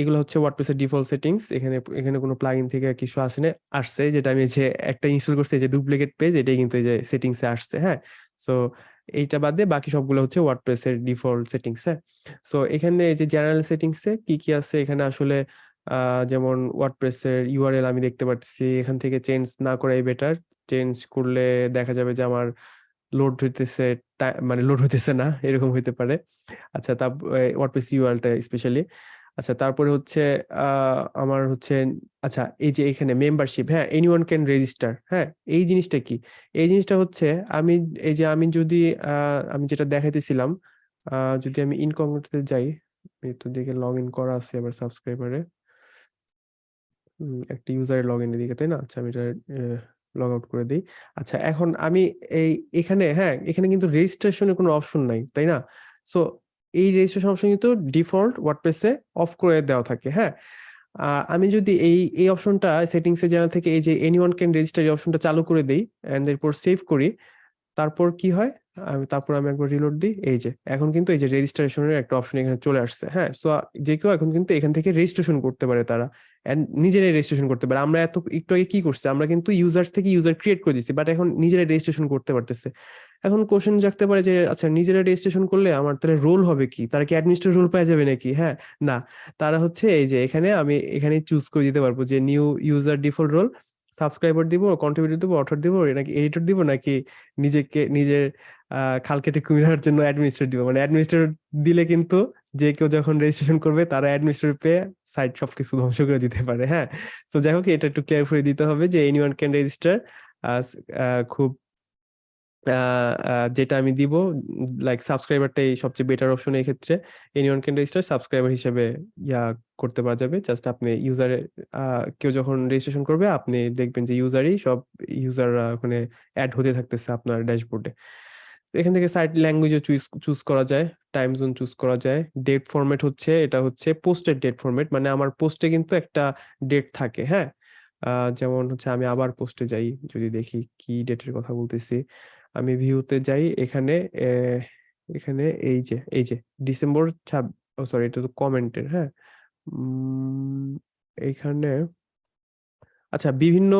এগুলো হচ্ছে ওয়ার্ডপ্রেসের ডিফল্ট সেটিংস এখানে এখানে কোনো প্লাগইন থেকে কিছু আসে না, আসছে, যেটা আমি যে একটা ইনস্টল করছি যে ডুপ্লিকেট পেজ এটাই কিন্তু এই যে সেটিংসে আসছে হ্যাঁ। সো এইটা বাদে বাকি সবগুলো হচ্ছে ওয়ার্ডপ্রেস এর ডিফল্ট সেটিংস হ্যাঁ? সো এখানে এই যে জেনারেল সেটিংস এ কি কি আছে? এখানে আসলে যেমন ওয়ার্ডপ্রেস এর ইউআরএল আমি দেখতে পারতেছি, এখান থেকে চেঞ্জ না করাই বেটার চেঞ্জ করলে দেখা যাবে যে আমার লোড হইতেছে মানে লোড হইতেছে না, এরকম হইতে পারে। আচ্ছা তা ওয়ার্ডপ্রেস ইউআরএলটা স্পেশালি আচ্ছা তারপরে হচ্ছে আমার হচ্ছে আচ্ছা এই যে এখানে মেম্বারশিপ হ্যাঁ এনিওয়ান ক্যান রেজিস্টার হ্যাঁ এই জিনিসটা কি? এই জিনিসটা হচ্ছে, আমি, এই যে আমি যদি আমি যেটা দেখাইতেছিলাম যদি আমি ইনকগনিটোতে যাই তো দেখে লগ ইন করা আছে আবার সাবস্ক্রাইবারে একটা ইউজারের লগ ইনের দিকে তাই না? আচ্ছা আমি এটা লগ আউট করে দিই। আচ্ছা এখন আমি এই, এখানে হ্যাঁ এখানে কিন্তু রেজিস্ট্রেশনের কোনো অপশন নাই, তাই না? সো এই রেজিস্ট্রেশন অপশন কিন্তু ডিফল্ট ওয়ার্ডপ্রেসে অফ করে দেওয়া থাকে হ্যাঁ? আমি যদি এই এই অপশনটা সেটিংসে জানা থেকে এই যে এনিওয়ান ক্যান রেজিস্টার এই অপশনটা চালু করে দিই এন্ড এরপর সেভ করি তারপর কি হয়? আমি তারপর আমি একবার রিলোড দিই, এই যে, এখন কিন্তু এই যে রেজিস্ট্রেশনের একটা অপশন এখানে চলে আসছে হ্যাঁ? সো যে কেউ এখন কিন্তু এখান থেকে রেজিস্ট্রেশন করতে পারে তারা নিজেরাই রেজিস্ট্রেশন করতে পারে। আমরা এত, একটু আগে কি করছি? আমরা কিন্তু ইউজার থেকে ইউজার ক্রিয়েট করে দিচ্ছি বাট এখন নিজেরাই রেজিস্ট্রেশন করতে পারতেছে। এখন কোশ্চেন জাগতে পারে যে আচ্ছা নিজেরা রেজিস্ট্রেশন করলে আমার তাহলে রোল হবে কি? তারা কি অ্যাডমিনিস্ট্রেটর রোল পাওয়া যাবে নাকি? হ্যাঁ? না। তারা হচ্ছে এই যে, এখানে আমি এখানে চুজ করে দিতে পারব যে new user default role subscriber দিব কন্ট্রিবিউটর দিব অথর দিব নাকি এডিটর দিব, নাকি নিজেকে, নিজের খাল কেটে কুমিরার জন্য অ্যাডমিনিস্ট্রেট দিব? মানে অ্যাডমিনিস্ট্রেট দিলে কিন্তু যে কেউ যখন রেজিস্ট্রেশন করবে, তারা অ্যাডমিনিস্ট্রেট পেয়ে সাইট সবকিছু ধ্বংস করে দিতে পারে হ্যাঁ? তো যাই হোক, এটা একটু ক্লিয়ার করে দিতে হবে যে এনিওয়ান ক্যান রেজিস্টার খুব যেটা আমি দিব লাইক সাবস্ক্রাইবারটাই সবচেয়ে বেটার অপশন এই ক্ষেত্রে। এনিওয়ান ক্যান রেজিস্টার সাবস্ক্রাইবার হিসেবে ইয়া করতে পারা যাবে। জাস্ট আপনি ইউজারে কেউ যখন রেজিস্ট্রেশন করবে, আপনি দেখবেন যে ইউজারই সব ইউজাররা ওখানে অ্যাড হতে থাকতেছে আপনার ড্যাশবোর্ডে এখান থেকে সাইট ল্যাঙ্গুয়েজও চুজ চুজ করা যায় টাইম জোন চুজ করা যায়। ডেট ফরম্যাট হচ্ছে, এটা হচ্ছে পোস্টের ডেট ফরম্যাট মানে আমার পোস্টে কিন্তু একটা ডেট থাকে হ্যাঁ? যেমন হচ্ছে আমি আবার পোস্টে যাই, যদি দেখি কি ডেটের কথা বলতেছি। আমি ভিউতে যাই, এখানে এখানে এই যে এই যে ডিসেম্বর ছাব সরি এটা তো কমেন্টের হ্যাঁ? এইখানে আচ্ছা বিভিন্ন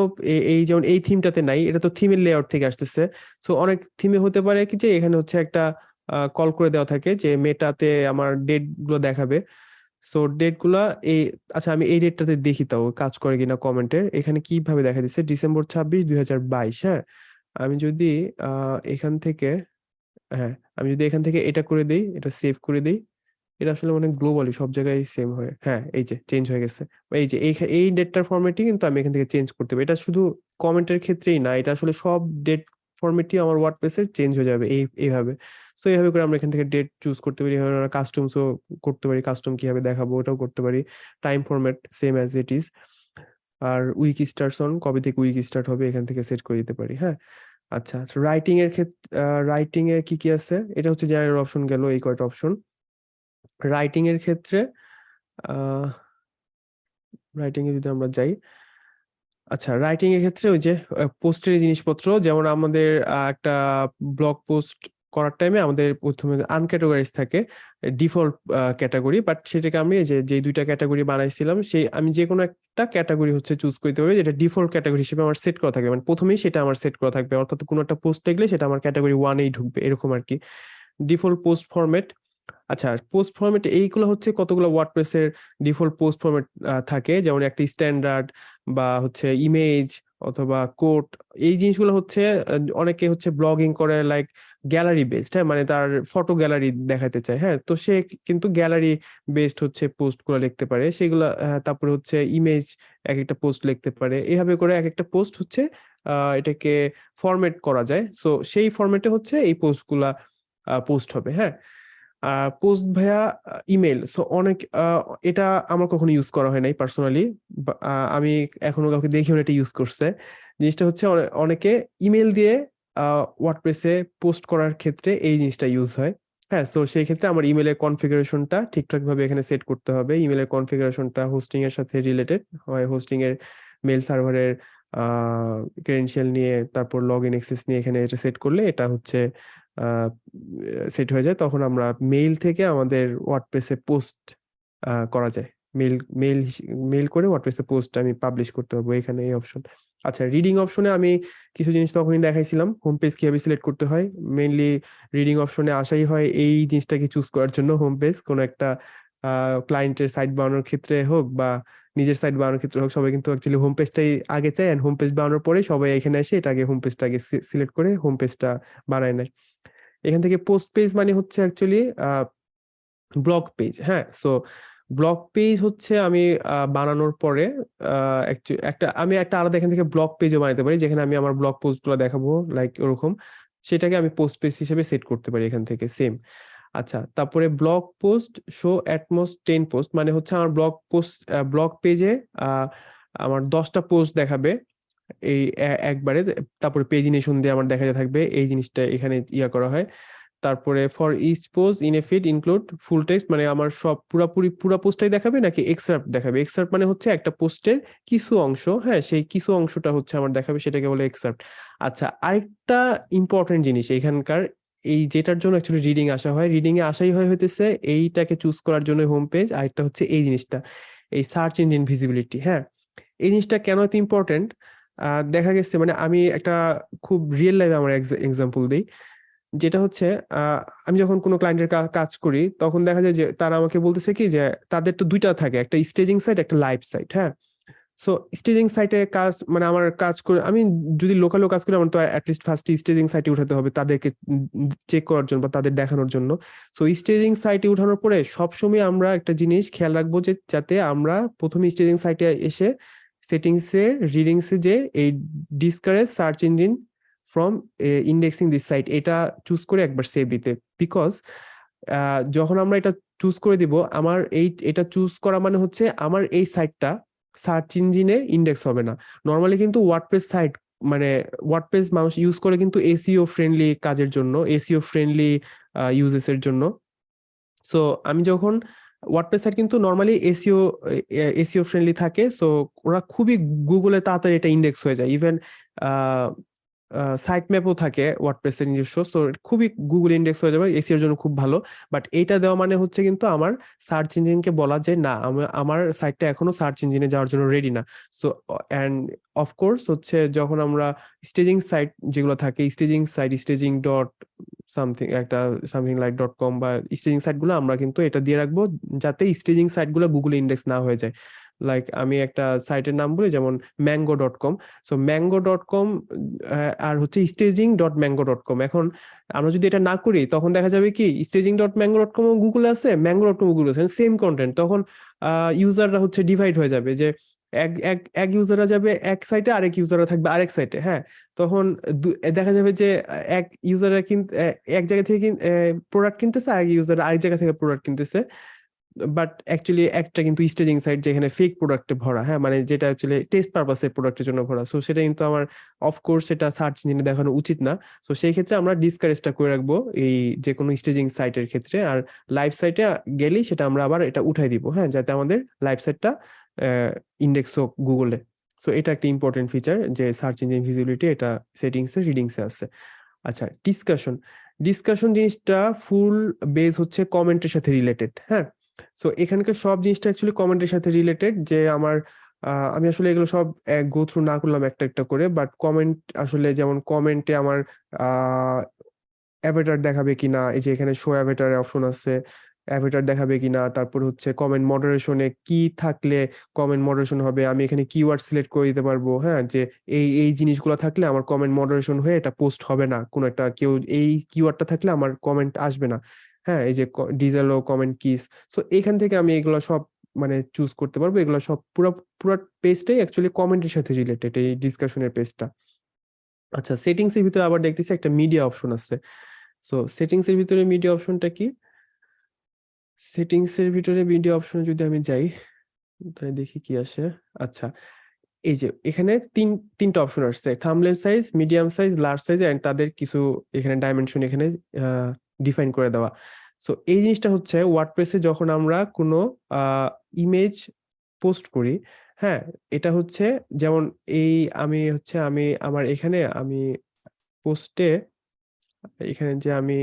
এই যেমন এই থিমটাতে নাই, এটা তো থিমের লেআউট থেকে আসতেছে। সো অনেক থিমে হতে পারে কি যে, এখানে হচ্ছে একটা কল করে দেওয়া থাকে যে মেটাতে আমার ডেটগুলো দেখাবে। সো ডেটগুলা এই আচ্ছা আমি এই ডেটটাতে দেখি তাও, কাজ করে কিনা কমেন্টের এখানে কীভাবে দেখা দিচ্ছে? ডিসেম্বর ছাব্বিশ, দুই হ্যাঁ? আমি যদি এখান থেকে হ্যাঁ আমি যদি এখান থেকে এটা করে দিই, এটা সেভ করে দিই, এটা আসলে মানে গ্লোবালি সব জায়গায় সেম হয় হ্যাঁ এই যে চেঞ্জ হয়ে গেছে। এই যে এই ডেটটার ফরম্যাটই কিন্তু আমি এখান থেকে চেঞ্জ করতে পারি। এটা শুধু কমেন্টের ক্ষেত্রেই না, এটা আসলে সব ডেট ফরম্যাটই আমার ওয়ার্ডপ্রেসে চেঞ্জ হয়ে যাবে এই, এইভাবে। সো এইভাবে করে আমরা এখান থেকে ডেট চুজ করতে পারি। আমরা কাস্টমসও করতে পারি কাস্টম কীভাবে দেখাবো ওটাও করতে পারি। Time format same as it is R week starts on কবে থেকে উইক স্টার্ট হবে এখান থেকে সেট করে দিতে পারি হ্যাঁ? আচ্ছা রাইটিং এর ক্ষেত্রে রাইটিং এ কি কি আছে? এটা হচ্ছে জেনারেল অপশন গেল, এই কয়টা অপশন রাইটিং এর ক্ষেত্রে রাইটিং এ যদি আমরা যাই আচ্ছা রাইটিং এর ক্ষেত্রে ওই যে পোস্টের জিনিসপত্র, যেমন আমাদের একটা ব্লগ পোস্ট করার টাইমে আমাদের প্রথমে আনক্যাটাগরাইজ থাকে ডিফল্ট ক্যাটাগরি বাট সেটাকে আমি যে যে দুইটা ক্যাটাগরি বানাইছিলাম, সেই, আমি যে কোনো একটা ক্যাটাগরি হচ্ছে চুজ করতে পারব, যেটা ডিফল্ট ক্যাটাগরি হিসেবে আমার সেট করা থাকবে। মানে প্রথমেই সেটা আমার সেট করা থাকবে, অর্থাৎ কোনো একটা পোস্ট দেখলে সেটা আমার ক্যাটাগরি ওয়ানেই ঢুকবে, এরকম আর কি ডিফল্ট পোস্ট ফরম্যাট আচ্ছা পোস্ট ফরম্যাট এইগুলো হচ্ছে কতগুলো ওয়ার্ডপ্রেসের ডিফল্ট পোস্ট ফরম্যাট থাকে? যেমন একটা স্ট্যান্ডার্ড বা হচ্ছে ইমেজ অথবা কোট এই জিনিসগুলো হচ্ছে অনেকে হচ্ছে ব্লগিং করে লাইক গ্যালারি বেসড হ্যাঁ? মানে তার ফটো গ্যালারি দেখাতে চায় হ্যাঁ? তো সে কিন্তু গ্যালারি বেসড হচ্ছে পোস্টগুলো লিখতে পারে। সেগুলো তারপরে হচ্ছে ইমেজ এক একটা পোস্ট লিখতে পারে। এইভাবে করে এক একটা পোস্ট হচ্ছে এটাকে ফরম্যাট করা যায়। সো সেই ফরম্যাটে হচ্ছে এই পোস্টগুলা পোস্ট হবে হ্যাঁ? পোস্ট ভাইয়া ইমেল সো অনেক এটা আমার কখনো ইউজ করা হয় নাই পার্সোনালি আমি এখনও কাউকে দেখিও এটা ইউজ করছে। জিনিসটা হচ্ছে অনে- অনেকে ইমেল দিয়ে ওয়ার্ডপ্রেসে পোস্ট করার ক্ষেত্রে এই জিনিসটা ইউজ হয়। হ্যাঁ তো সেই ক্ষেত্রে আমার ইমেলের কনফিগারেশনটা ঠিকঠাক ভাবে এখানে সেট করতে হবে। ইমেলের কনফিগারেশনটা হোস্টিং এর সাথে রিলেটেড হয়। হোস্টিং এর মেল সার্ভারের ক্রেডেনশিয়াল নিয়ে তারপর লগ ইন অ্যাক্সেস নিয়ে এখানে এটা সেট করলে এটা হচ্ছে সেট হয়ে যায়। তখন আমরা মেইল থেকে আমাদের ওয়ার্ডপ্রেসে পোস্ট করা যায়। মেইল মেইল মেইল করে ওয়ার্ডপ্রেসে পোস্ট আমি পাবলিশ করতে পারব এখানে এই অপশন আচ্ছা রিডিং অপশনে আমি কিছু জিনিস তখনই দেখাইছিলাম। হোম পেজ কীভাবে সিলেক্ট করতে হয়? মেইনলি রিডিং অপশনে আসাই হয় এই জিনিসটাকে চুজ করার জন্য হোম পেজ কোনো একটা ক্লায়েন্টের সাইট বানানোর ক্ষেত্রে হোক বা নিজের সাইট বানানোর ক্ষেত্রে হোক, সবাই কিন্তু অ্যাকচুয়ালি হোম পেজটাই আগে চায় অ্যান্ড হোম পেজ বানানোর পরে সবাই এখানে এসে এটাকে হোম পেজটা আগে সিলেক্ট করে হোম পেজটা বানায় নেয়। এখান থেকে পোস্ট পেজ মানে হচ্ছে অ্যাকচুয়ালি ব্লগ পেজ হ্যাঁ? সো ব্লগ পেজ হচ্ছে আমি বানানোর পরে একটা, আমি একটা আলাদা এখান থেকে ব্লগ পেজও বানাতে পারি, যেখানে আমি আমার ব্লগ পোস্টগুলো দেখাবো লাইক ওরকম। সেটাকে আমি পোস্ট পেজ হিসেবে সেট করতে পারি এখান থেকে সেম আচ্ছা তারপরে blog post show at most ten post মানে হচ্ছে আমার ব্লগ পোস্ট ব্লগ পেজে আমার দশটা পোস্ট দেখাবে, এই একবারে। তারপরে পেজিনেশন দিয়ে আমার দেখা যা থাকবে, এই জিনিসটা এখানে ইয়া করা হয়। তারপরে for each post in a feed include full text মানে আমার সব পুরাপুরি, পুরা পোস্টটাই দেখাবে নাকি এক্সার্ট দেখাবে? এক্সার্প মানে হচ্ছে একটা পোস্টের কিছু অংশ হ্যাঁ সেই কিছু অংশটা হচ্ছে আমার দেখাবে, সেটাকে বলে এক্সার্ট আচ্ছা আরেকটা ইম্পর্টেন্ট জিনিস এখানকার, এই যেটার জন্য অ্যাকচুয়ালি রিডিং আসা হয় রিডিং এ আসাই হয় হইতেছে এইটাকে চুজ করার জন্য হোম পেজ আরেকটা হচ্ছে এই জিনিসটা, এই সার্চ ইঞ্জিন ভিজিবিলিটি হ্যাঁ? এই জিনিসটা কেন এত ইম্পর্টেন্ট দেখা গেছে মানে আমি একটা খুব রিয়েল লাইফে আমার এক্সাম্পল দিই। যেটা হচ্ছে আমি যখন কোনো ক্লায়েন্টের কাজ করি, তখন দেখা যায় যে তারা আমাকে বলতেছে কি যে, তাদের তো দুইটা থাকে, একটা স্টেজিং সাইট একটা লাইভ সাইট হ্যাঁ? সো স্টেজিং সাইটে কাজ মানে আমার কাজ করে, আমি যদি লোকালও কাজ করি, আমার তো অ্যাটলিস্ট ফার্স্ট স্টেজিং সাইটে উঠাতে হবে তাদেরকে চেক করার জন্য বা তাদের দেখানোর জন্য। সো স্টেজিং সাইটে উঠানোর পরে সবসময় আমরা একটা জিনিস খেয়াল রাখব যে, যাতে আমরা প্রথমে স্টেজিং সাইটে এসে সেটিংসে রিডিংসে যে এই discourage search engine from indexing this site এটা চুজ করে একবার সেভ দিতে। বিকজ যখন আমরা এটা চুজ করে দিব, আমার এই, এটা চুজ করা মানে হচ্ছে আমার এই সাইটটা সার্চ ইঞ্জিনে ইন্ডেক্স হবে না। নর্মালি কিন্তু ওয়ার্ডপ্রেস সাইট মানে ওয়ার্ডপ্রেস মানুষ ইউজ করে কিন্তু এসিও ফ্রেন্ডলি কাজের জন্য এসিও ফ্রেন্ডলি ইউজেস এর জন্য। সো আমি যখন ওয়ার্ডপ্রেস সাইট কিন্তু নর্মালি এসিও এসিও ফ্রেন্ডলি থাকে সো ওরা খুবই গুগলে তাড়াতাড়ি এটা ইন্ডেক্স হয়ে যায়। ইভেন সাইট ম্যাপও থাকে ওয়ার্ডপ্রেসের নিজস্ব। সো খুবই গুগল ইন্ডেক্স হয়ে যাবে এসিওর জন্য খুব ভালো। বাট এইটা দেওয়া মানে হচ্ছে কিন্তু আমার সার্চ ইঞ্জিনকে বলা যে, না আমার সাইটটা এখনও সার্চ ইঞ্জিনে যাওয়ার জন্য রেডি না। সো অ্যান্ড অফকোর্স হচ্ছে যখন আমরা স্টেজিং সাইট যেগুলো থাকে staging site staging dot something একটা সামথিং লাইক ডট কম বা স্টেজিং সাইটগুলো আমরা কিন্তু এটা দিয়ে রাখব যাতে স্টেজিং সাইটগুলো গুগল ইন্ডেক্স না হয়ে যায়। লাইক আমি একটা সাইটের নাম বলি, যেমন mango dot com so mango dot com আর হচ্ছে staging dot mango dot com এখন আমরা যদি এটা না করি, তখন দেখা যাবে কি staging dot mango dot com গুগলে আছে ম্যাঙ্গো ডট কম গুগলে আছে। সেম কন্টেন্ট তখন ইউজাররা হচ্ছে ডিভাইড হয়ে যাবে যে এক এক এক ইউজাররা যাবে এক সাইটে আরেক ইউজাররা থাকবে আরেক সাইটে হ্যাঁ? তখন দেখা যাবে যে, এক ইউজাররা কিনতে এক জায়গা থেকে প্রোডাক্ট কিনতেছে, আরেক ইউজার আরেক জায়গা থেকে প্রোডাক্ট কিনতেছে। বাট অ্যাকচুয়ালি একটা কিন্তু স্টেজিং সাইট যেখানে ফেক প্রোডাক্টে ভরা হ্যাঁ? মানে যেটা অ্যাকচুয়ালি টেস্ট পারপাসে প্রোডাক্টের জন্য ভরা। সো সেটা কিন্তু আমার অফকোর্স সেটা সার্চ ইঞ্জিনে দেখানো উচিত না। সো সেই ক্ষেত্রে আমরা ডিসকারেজটা করে রাখব এই যে কোনো স্টেজিং সাইটের ক্ষেত্রে। আর লাইভ সাইটে গেলেই সেটা আমরা আবার এটা উঠাই দিব হ্যাঁ? যাতে আমাদের লাইভ সাইটটা ইন্ডেক্স হোক গুগলে সো এটা একটা ইম্পর্টেন্ট ফিচার যে সার্চ ইঞ্জিন ভিজিবিলিটি এটা সেটিংসে রিডিংসে আছে। আচ্ছা ডিসকাশন ডিসকাশন জিনিসটা ফুল বেস হচ্ছে কমেন্টের সাথে রিলেটেড হ্যাঁ? সো এখানকার সব জিনিসটা অ্যাকচুয়ালি কমেন্টের সাথে রিলেটেড যে আমার আমি আসলে এগুলো সব গো থ্রু না করলাম একটা একটা করে বাট কমেন্ট আসলে যেমন কমেন্টে আমার অ্যাভেটার দেখাবে কিনা, এই যে এখানে শো অ্যাভেটার অপশন আছে অ্যাভেটার দেখাবে কিনা, তারপর হচ্ছে কমেন্ট মডারেশনে কি থাকলে কমেন্ট মডারেশন হবে, আমি এখানে কিওয়ার্ড সিলেক্ট করে দিতে পারব হ্যাঁ? যে এই এই জিনিসগুলো থাকলে আমার কমেন্ট মডারেশন হয়ে এটা পোস্ট হবে না, কোনো একটা কেউ, এই কিওয়ার্ডটা থাকলে আমার কমেন্ট আসবে না। হ্যাঁ এই যে ডিজেলো কমেন্ট কিস সো এখান থেকে আমি এগুলো সব মানে চুজ করতে পারব। এগুলো সব পুরো পুরো পেজটাই অ্যাকচুয়ালি কমেন্টের সাথে রিলেটেড এই ডিসকাশনের পেজটা আচ্ছা সেটিংস এর ভিতরে আবার দেখতেছি একটা মিডিয়া অপশন আছে। সো সেটিংস এর ভিতরে মিডিয়া অপশনটা কি? সেটিংস এর ভিতরে মিডিয়া অপশনে যদি আমি যাই, তাহলে দেখি কি আসে। আচ্ছা এই যে এখানে তিন, তিনটা অপশন আসছে। Thumbnail size medium size large size and তাদের কিছু এখানে ডাইমেনশন এখানে ডিফাইন করে দেওয়া। সো এই জিনিসটা হচ্ছে ওয়ার্ডপ্রেসে যখন আমরা কোনো ইমেজ পোস্ট করি হ্যাঁ এটা হচ্ছে যেমন এই আমি হচ্ছে আমি আমার এখানে আমি পোস্টে এখানে যে আমি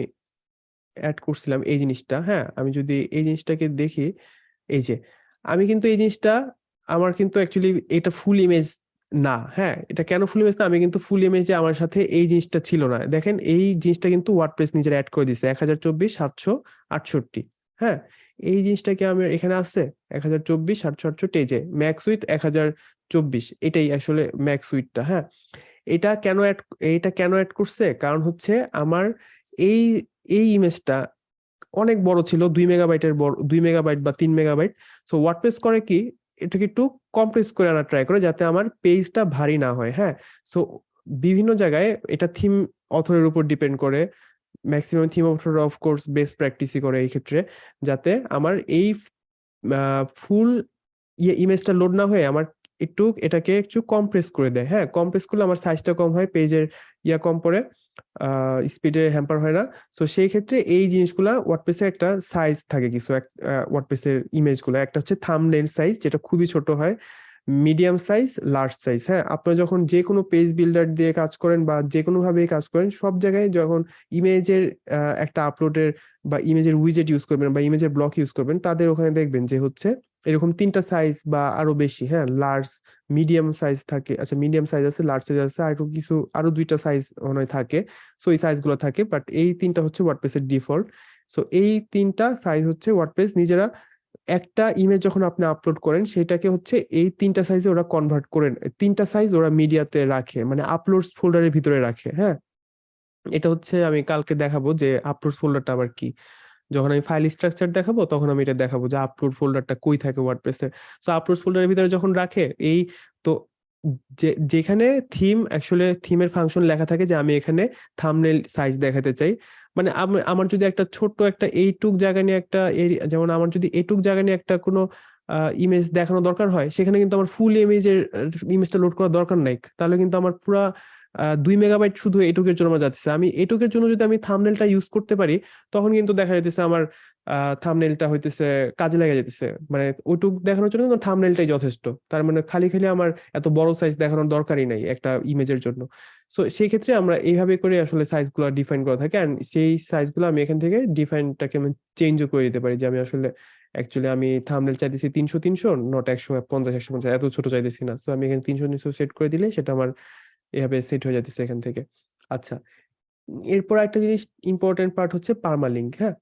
অ্যাড করছিলাম এই জিনিসটা হ্যাঁ আমি যদি এই জিনিসটাকে দেখি, এই যে, আমি কিন্তু এই জিনিসটা, আমার কিন্তু অ্যাকচুয়ালি এটা ফুল ইমেজ না হ্যাঁ এটা কেন ফুল ইমেজ না? আমি কিন্তু ফুল ইমেজে আমার সাথে এই জিনিসটা ছিল না। দেখেন, এই জিনিসটা কিন্তু ওয়ার্ডপ্রেস নিজের অ্যাড করে দিছে, এক হাজার চব্বিশ, সাতশো, আটষট্টি হ্যাঁ? এই জিনিসটা কি আমার এখানে আছে, এক হাজার চব্বিশ, সাতশো, আটষট্টি যে ম্যাক্স উইথ এক হাজার চব্বিশ, এটাই আসলে ম্যাক্স উইথটা হ্যাঁ? এটা কেন অ্যাড এইটা কেন অ্যাড করছে? কারণ হচ্ছে আমার এই এই ইমেজটা অনেক বড় ছিল, দুই মেগাবাইটের বড়, দুই মেগাবাইট বা তিন মেগাবাইট সো ওয়ার্ডপ্রেস করে কি? এটাকে একটু কমপ্রেস করে আনার ট্রাই করে যাতে আমার পেজটা ভারী না হয় হ্যাঁ? সো বিভিন্ন জায়গায় এটা থিম অথরের উপর ডিপেন্ড করে maximum theme author of course best প্র্যাকটিসই করে এই ক্ষেত্রে, যাতে আমার এই ফুল ইমেজটা লোড না হয়ে আমার একটু এটাকে একটু কম্প্রেস করে দেয়। হ্যাঁ কম্প্রেস করলে আমার সাইজটা কম হয় পেজের ইয়া কম পড়ে স্পিডে হ্যাম্পার হয় না। সো সেই ক্ষেত্রে এই জিনিসগুলা ওয়ার্ডপ্রেসের একটা সাইজ থাকে কিছু ওয়ার্ডপ্রেসের ইমেজগুলো একটা হচ্ছে থামনেল সাইজ যেটা খুবই ছোট হয় মিডিয়াম সাইজ লার্জ সাইজ হ্যাঁ আপনারা যখন যে কোনো পেজ বিল্ডার দিয়ে কাজ করেন বা যে কোনো ভাবে কাজ করেন, সব জায়গায় যখন ইমেজের একটা আপলোডের বা ইমেজের উইজেট ইউজ করবেন বা ইমেজের ব্লক ইউজ করবেন, তাদের ওখানে দেখবেন যে হচ্ছে এরকম তিনটা সাইজ বা আরও বেশি হ্যাঁ? লার্জ মিডিয়াম সাইজ থাকে আচ্ছা মিডিয়াম সাইজ আছে লার্জ সাইজ আছে, আর কিছু, আরও দুইটা সাইজ মনে থাকে। সো এই সাইজগুলো থাকে বাট এই তিনটা হচ্ছে ওয়ার্ডপ্রেসের ডিফল্ট সো এই তিনটা সাইজ হচ্ছে ওয়ার্ডপ্রেস নিজেরা একটা ইমেজ যখন আপনি আপলোড করেন, সেটাকে হচ্ছে এই তিনটা সাইজে ওরা কনভার্ট করেন তিনটা সাইজ ওরা মিডিয়াতে রাখে মানে আপলোডস ফোল্ডারের ভিতরে রাখে হ্যাঁ? এটা হচ্ছে আমি কালকে দেখাবো যে আপলোডস ফোল্ডারটা আবার কি। যখন আমি ফাইল স্ট্রাকচার দেখাবো, তখন আমি এটা দেখাবো যে আপলোড ফোল্ডারটা কই থাকে ওয়ার্ডপ্রেসে সো আপলোড ফোল্ডারের ভিতরে যখন রাখে, এই তো যেখানে থিম অ্যাকচুয়ালি থিমের ফাংশন লেখা থাকে যে আমি এখানে থামনেল সাইজ দেখাতে চাই। মানে আমার যদি একটা ছোট্ট একটা এইটুক জায়গা নিয়ে একটা যেমন আমার যদি এইটুক জায়গা নিয়ে একটা কোনো ইমেজ দেখানো দরকার হয়, সেখানে কিন্তু আমার ফুল ইমেজের ইমেজটা লোড করার দরকার নাই। তাহলে কিন্তু আমার পুরা দুই মেগাবাইট শুধু এটুকের জন্য আমার যাচ্ছে। আমি এটুকের জন্য যদি আমি থামনেলটা ইউজ করতে পারি, তখন কিন্তু দেখা যাইতেছে আমার থামনেলটা হইতেছে কাজে লেগে যেতেছে মানে ওইটুক দেখানোর জন্য থামনেলটাই যথেষ্ট। তার মানে খালি খালি আমার এত বড় সাইজ দেখানোর দরকারই নাই একটা ইমেজের জন্য। সো সেই ক্ষেত্রে আমরা এইভাবে করে আসলে সাইজগুলো ডিফাইন করা থাকে অ্যান্ড সেই সাইজগুলো আমি এখান থেকে ডিফাইনটাকে আমি চেঞ্জও করে দিতে পারি যে আমি আসলে অ্যাকচুয়ালি আমি থামনেল চাইতেছি তিনশো তিনশো নট একশো, পঞ্চাশ একশো, পঞ্চাশ, এত ছোট চাইতেছি না। তো আমি এখানে তিনশো তিনশো সেট করে দিলে সেটা আমার এভাবে সেট হয়ে যাচ্ছে এখান থেকে। আচ্ছা এরপর একটা জিনিস ইম্পর্টেন্ট পার্ট হচ্ছে পার্মালিঙ্ক হ্যাঁ?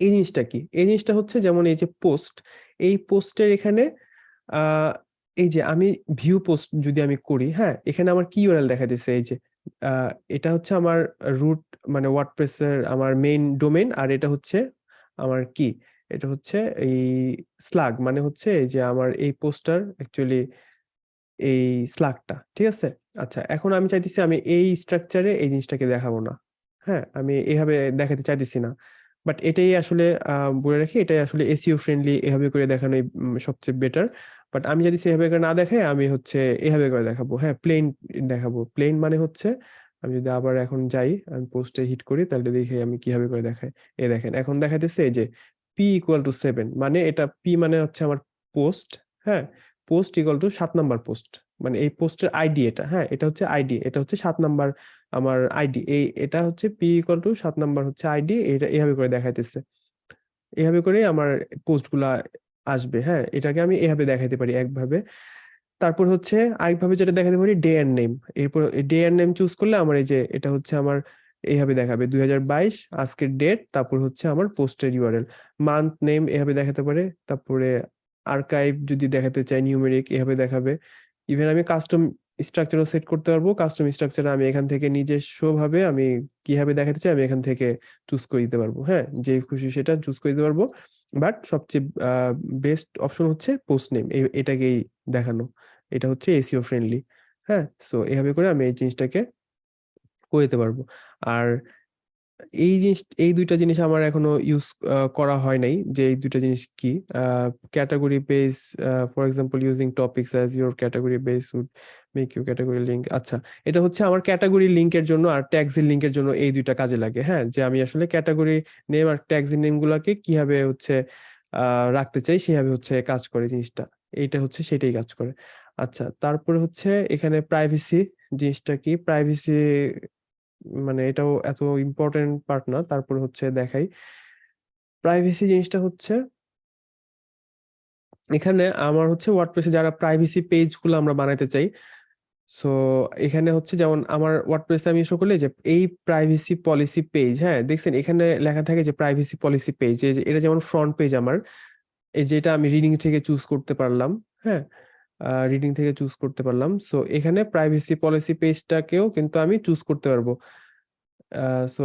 এই জিনিসটা কি? এই জিনিসটা হচ্ছে যেমন এই যে পোস্ট এই পোস্টের এখানে এই যে আমি ভিউ পোস্ট যদি আমি করি হ্যাঁ? এখানে আমার কি ইউআরএল দেখা দিচ্ছে এই যে এটা হচ্ছে আমার রুট মানে ওয়ার্ডপ্রেসের আমার মেইন ডোমেন আর এটা হচ্ছে আমার কি? এটা হচ্ছে এই স্লাগ মানে হচ্ছে এই যে আমার এই পোস্টার অ্যাকচুয়ালি এই স্লাগটা ঠিক আছে? আচ্ছা এখন আমি চাইতেছি আমি এই স্ট্রাকচারে এই জিনিসটাকে দেখাবো না। হ্যাঁ আমি এইভাবে দেখাতে চাইতেছি না। বাট এটাই আসলে বলে রাখি, এটাই আসলে এসিও ফ্রেন্ডলি এভাবে করে দেখানোই সবচেয়ে বেটার বাট আমি যদি সেভাবে করে না দেখাই, আমি হচ্ছে এভাবে করে দেখাবো। হ্যাঁ প্লেন দেখাবো। প্লেন মানে হচ্ছে, আমি যদি আবার এখন যাই, আমি পোস্টে হিট করি, তাহলে দেখি আমি কীভাবে করে দেখাই। এ দেখেন, এখন দেখাইতেছে এই যে পি ইকুয়াল টু সেভেন মানে এটা পি মানে হচ্ছে আমার পোস্ট হ্যাঁ? পোস্ট ইকুয়াল টু সাত নাম্বার পোস্ট মানে এই পোস্টের আইডি এটা হ্যাঁ? এটা হচ্ছে আইডি এটা হচ্ছে সাত নাম্বার আমার আইডি এই, এটা হচ্ছে পি ইকুয়াল টু সাত নাম্বার হচ্ছে আইডি এটা এভাবে করে দেখাইতেছে। এভাবে করে আমার পোস্টগুলা আসবে হ্যাঁ? এটাকে আমি এভাবে দেখাইতে পারি একভাবে। তারপর হচ্ছে আরেকভাবে যেটা দেখাতে পারি ডে এন্ড নেম এরপর ডে এন্ড নেম চুজ করলে আমার এই যে এটা হচ্ছে আমার এইভাবে দেখাবে। দুই হাজার বাইশ, আজকের ডেট তারপর হচ্ছে আমার পোস্টের ইউআরএল মান্থ নেম এভাবে দেখাতে পারে। তারপরে আর্কাইভ যদি দেখাতে চাই নিউমেরিক এভাবে দেখাবে। ইভেন আমি কাস্টম স্ট্রাকচারও সেট করতে পারব। কাস্টম স্ট্রাকচার আমি এখান থেকে নিজস্ব ভাবে আমি কীভাবে দেখাতে চাই আমি এখান থেকে চুজ করে দিতে পারব। হ্যাঁ যে খুশি সেটা চুজ করে দিতে পারব। বাট সবচেয়ে বেস্ট অপশন হচ্ছে পোস্ট নেম এটাকেই দেখানো। এটা হচ্ছে এসিও ফ্রেন্ডলি হ্যাঁ সো এভাবে করে আমি এই জিনিসটাকে করে দিতে পারব। আর এই জিনিস, এই দুইটা জিনিস আমার এখনও ইউজ করা হয় নাই যে এই দুইটা জিনিস কি। Category base for example using topics as your category base would make you category link আচ্ছা এটা হচ্ছে আমার ক্যাটাগরি লিঙ্কের জন্য আর ট্যাগসের লিঙ্কের জন্য এই দুইটা কাজে লাগে। হ্যাঁ যে আমি আসলে ক্যাটাগরি নেম আর ট্যাগসের নেম গুলাকে কীভাবে হচ্ছে রাখতে চাই সেভাবে হচ্ছে কাজ করে জিনিসটা। এইটা হচ্ছে সেটাই কাজ করে। আচ্ছা তারপরে হচ্ছে এখানে প্রাইভেসি জিনিসটা কি? প্রাইভেসি মানে এটাও এত ইম্পর্টেন্ট পার্ট না। তারপর হচ্ছে দেখাই। প্রাইভেসি জিনিসটা হচ্ছে এখানে আমার হচ্ছে ওয়ার্ডপ্রেসে যারা প্রাইভেসি পেজগুলো আমরা বানাইতে চাই সো এখানে হচ্ছে যেমন আমার ওয়ার্ডপ্রেসে আমি শো করলে যে এই প্রাইভেসি পলিসি পেজ হ্যাঁ দেখছেন এখানে লেখা থাকে যে প্রাইভেসি পলিসি পেজ এটা যেমন ফ্রন্ট পেজ আমার, এই যেটা আমি রিডিং থেকে চুজ করতে পারলাম হ্যাঁ। রিডিং থেকে চুজ করতে পারলাম। সো এখানে প্রাইভেসি পলিসি পেজটাকেও কিন্তু আমি চুজ করতে পারব। সো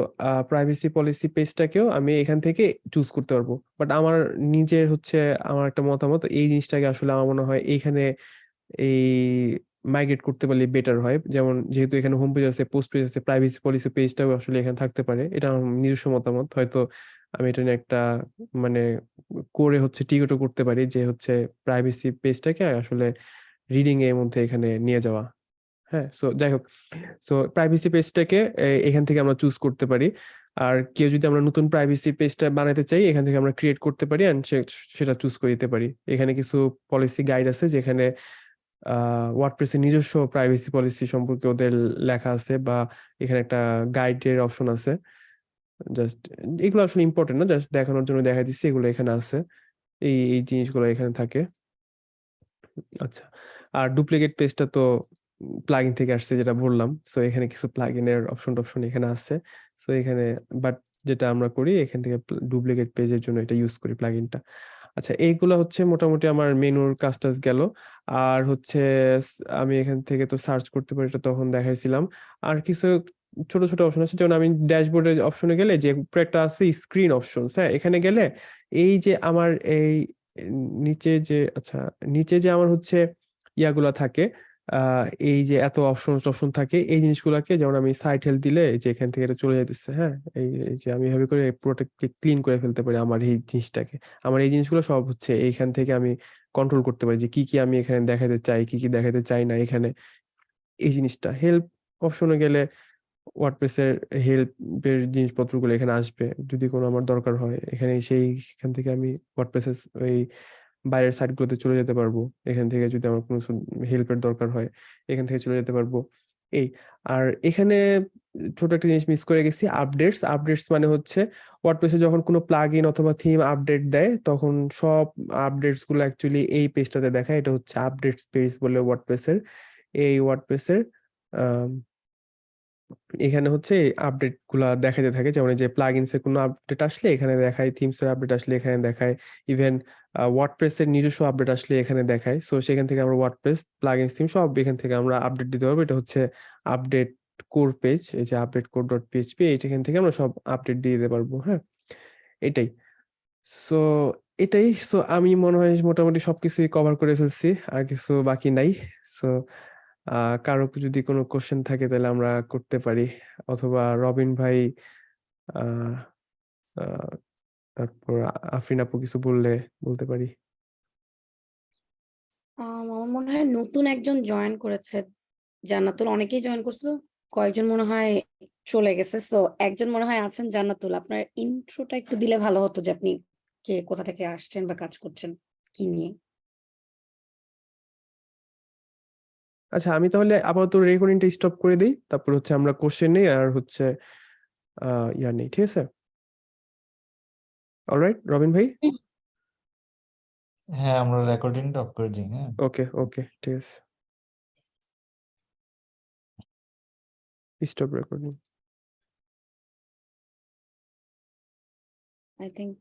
প্রাইভেসি পলিসি পেজটাকেও আমি এখান থেকে চুজ করতে পারব। বাট আমার নিজের হচ্ছে, আমার একটা মতামত, এই জিনিসটাকে আসলে আমার মনে হয় এইখানে এই মাইগ্রেট করতে পারলে বেটার হয়। যেমন যেহেতু এখানে হোম পেজ আছে পোস্ট পেজ আছে প্রাইভেসি পলিসি পেজটাও আসলে এখানে থাকতে পারে। এটা আমার নিজস্ব মতামত। হয়তো আমি এটা নিয়ে একটা মানে করে হচ্ছে টিকেটও করতে পারি যে হচ্ছে প্রাইভেসি পেজটাকে আসলে রিডিং এর মধ্যে এখানে নিয়ে যাওয়া। হ্যাঁ সো যাই হোক সো প্রাইভেসি পেজটাকে এখান থেকে আমরা চুজ করতে পারি। আর কেউ যদি আমরা নতুন প্রাইভেসি পেজটা বানাতে চাই, এখান থেকে আমরা ক্রিয়েট করতে পারি অ্যান্ড সেটা চুজ করে দিতে পারি। এখানে কিছু পলিসি গাইড আছে যেখানে ওয়ার্ডপ্রেসের নিজস্ব প্রাইভেসি পলিসি সম্পর্কে ওদের লেখা আছে বা এখানে একটা গাইডের অপশন আছে। জাস্ট এগুলো আসলে ইম্পর্টেন্ট না জাস্ট দেখানোর জন্য দেখা দিচ্ছি, এগুলো এখানে আছে। এই এই জিনিসগুলো এখানে থাকে। আচ্ছা আর ডুপ্লিকেট পেজটা তো প্লাগইন থেকে আসছে যেটা বললাম। সো এখানে কিছু প্লাগইনের অপশন টপশন এখানে আছে। সো এখানে বাট যেটা আমরা করি, এখান থেকে ডুপ্লিকেট পেজের জন্য এটা ইউজ করি প্লাগইনটা আচ্ছা এইগুলো হচ্ছে মোটামুটি আমার মেনুর কাজ গেল। আর হচ্ছে, আমি এখান থেকে তো সার্চ করতে পারি, এটা তখন দেখাইছিলাম। আর কিছু ছোট ছোট অপশন আছে। যেমন আমি ড্যাশবোর্ডের অপশনে গেলে যে উপরে একটা আছে স্ক্রিন অপশন হ্যাঁ? এখানে গেলে এই যে আমার এই নিচে যে আচ্ছা নিচে যে আমার হচ্ছে ইয়াগুলা থাকে এই যে এত অপশন টপশন থাকে, এই জিনিসগুলোকে যেমন আমি সাইট হেল্প দিলে যে এখান থেকে এটা চলে যাইতেছে হ্যাঁ? এই এই যে আমি এভাবে করে পুরোটা ক্লিন করে ফেলতে পারি আমার এই জিনিসটাকে। আমার এই জিনিসগুলো সব হচ্ছে এইখান থেকে আমি কন্ট্রোল করতে পারি যে কি কি আমি এখানে দেখাতে চাই, কি কি দেখাতে চাই না এখানে। এই জিনিসটা। হেল্প অপশনে গেলে ওয়ার্ডপ্রেসের হেল্পের জিনিসপত্রগুলো এখানে আসবে। যদি কোনো আমার দরকার হয়, এখানে সেইখান থেকে আমি ওয়ার্ডপ্রেসের ওই বাইরের সাইটগুলোতে চলে যেতে পারব। এখান থেকে যদি আমার কোনো হেল্পের দরকার হয়, এখান থেকে চলে যেতে পারব। এই, আর এখানে ছোট একটা জিনিস মিস করে গেছি আপডেটস আপডেটস মানে হচ্ছে ওয়ার্ডপ্রেসে যখন কোনো প্লাগ ইন অথবা থিম আপডেট দেয়, তখন সব আপডেটসগুলো অ্যাকচুয়ালি এই পেজটাতে দেখায়। এটা হচ্ছে আপডেটস পেজ বলে ওয়ার্ডপ্রেসের এই ওয়ার্ডপ্রেসের এখানে হচ্ছে আপডেটগুলা দেখাতে থাকে। যেমন যে প্লাগইনস এর কোনো আপডেট আসলে এখানে দেখায় থিমস এর আপডেট আসলে এখানে দেখায় ইভেন ওয়ার্ডপ্রেস এর নিজস্ব আপডেট আসলে এখানে দেখায়। সো সেখান থেকে আমরা ওয়ার্ডপ্রেস প্লাগইনস থিম সব এখান থেকে আমরা আপডেট দিতে পারব। এটা হচ্ছে আপডেট কোর পেজ এই যে আপডেট কোর ডট পিএইচপি এখান থেকে আমরা সব আপডেট দিয়ে দিতে পারব হ্যাঁ? এটাই। সো এটাই। সো আমি মনে হয় মোটামুটি সবকিছুই কভার করে ফেলছি, আর কিছু বাকি নাই। সো কারও যদি কোনো কোশ্চেন থাকে তাহলে আমরা করতে পারি। অথবা রবিন ভাই তারপর আফরিন আপু কিছু বললে বলতে পারি। আম, আমার মনে হয় নতুন একজন জয়েন করেছে। জান্নাতুল অনেকেই জয়েন করছে কয়েকজন মনে হয় চলে গেছে। তো একজন মনে হয় আছেন জান্নাতুল। আপনার ইন্ট্রোটা একটু দিলে ভালো হতো যে আপনি কে কোথা থেকে আসছেন বা কাজ করছেন কি নিয়ে? আচ্ছা আমি তাহলে আপাতত রেকর্ডিংটা স্টপ করে দিই। তারপর হচ্ছে আমরা কোশ্চেন নেই আর হচ্ছে আহ ইয়া নেই ঠিক আছে? অলরাইট রবিন ভাই? হ্যাঁ আমরা রেকর্ডিংটা অফ করে দিই হ্যাঁ। ওকে ওকে ঠিক আছে। Stop recording I think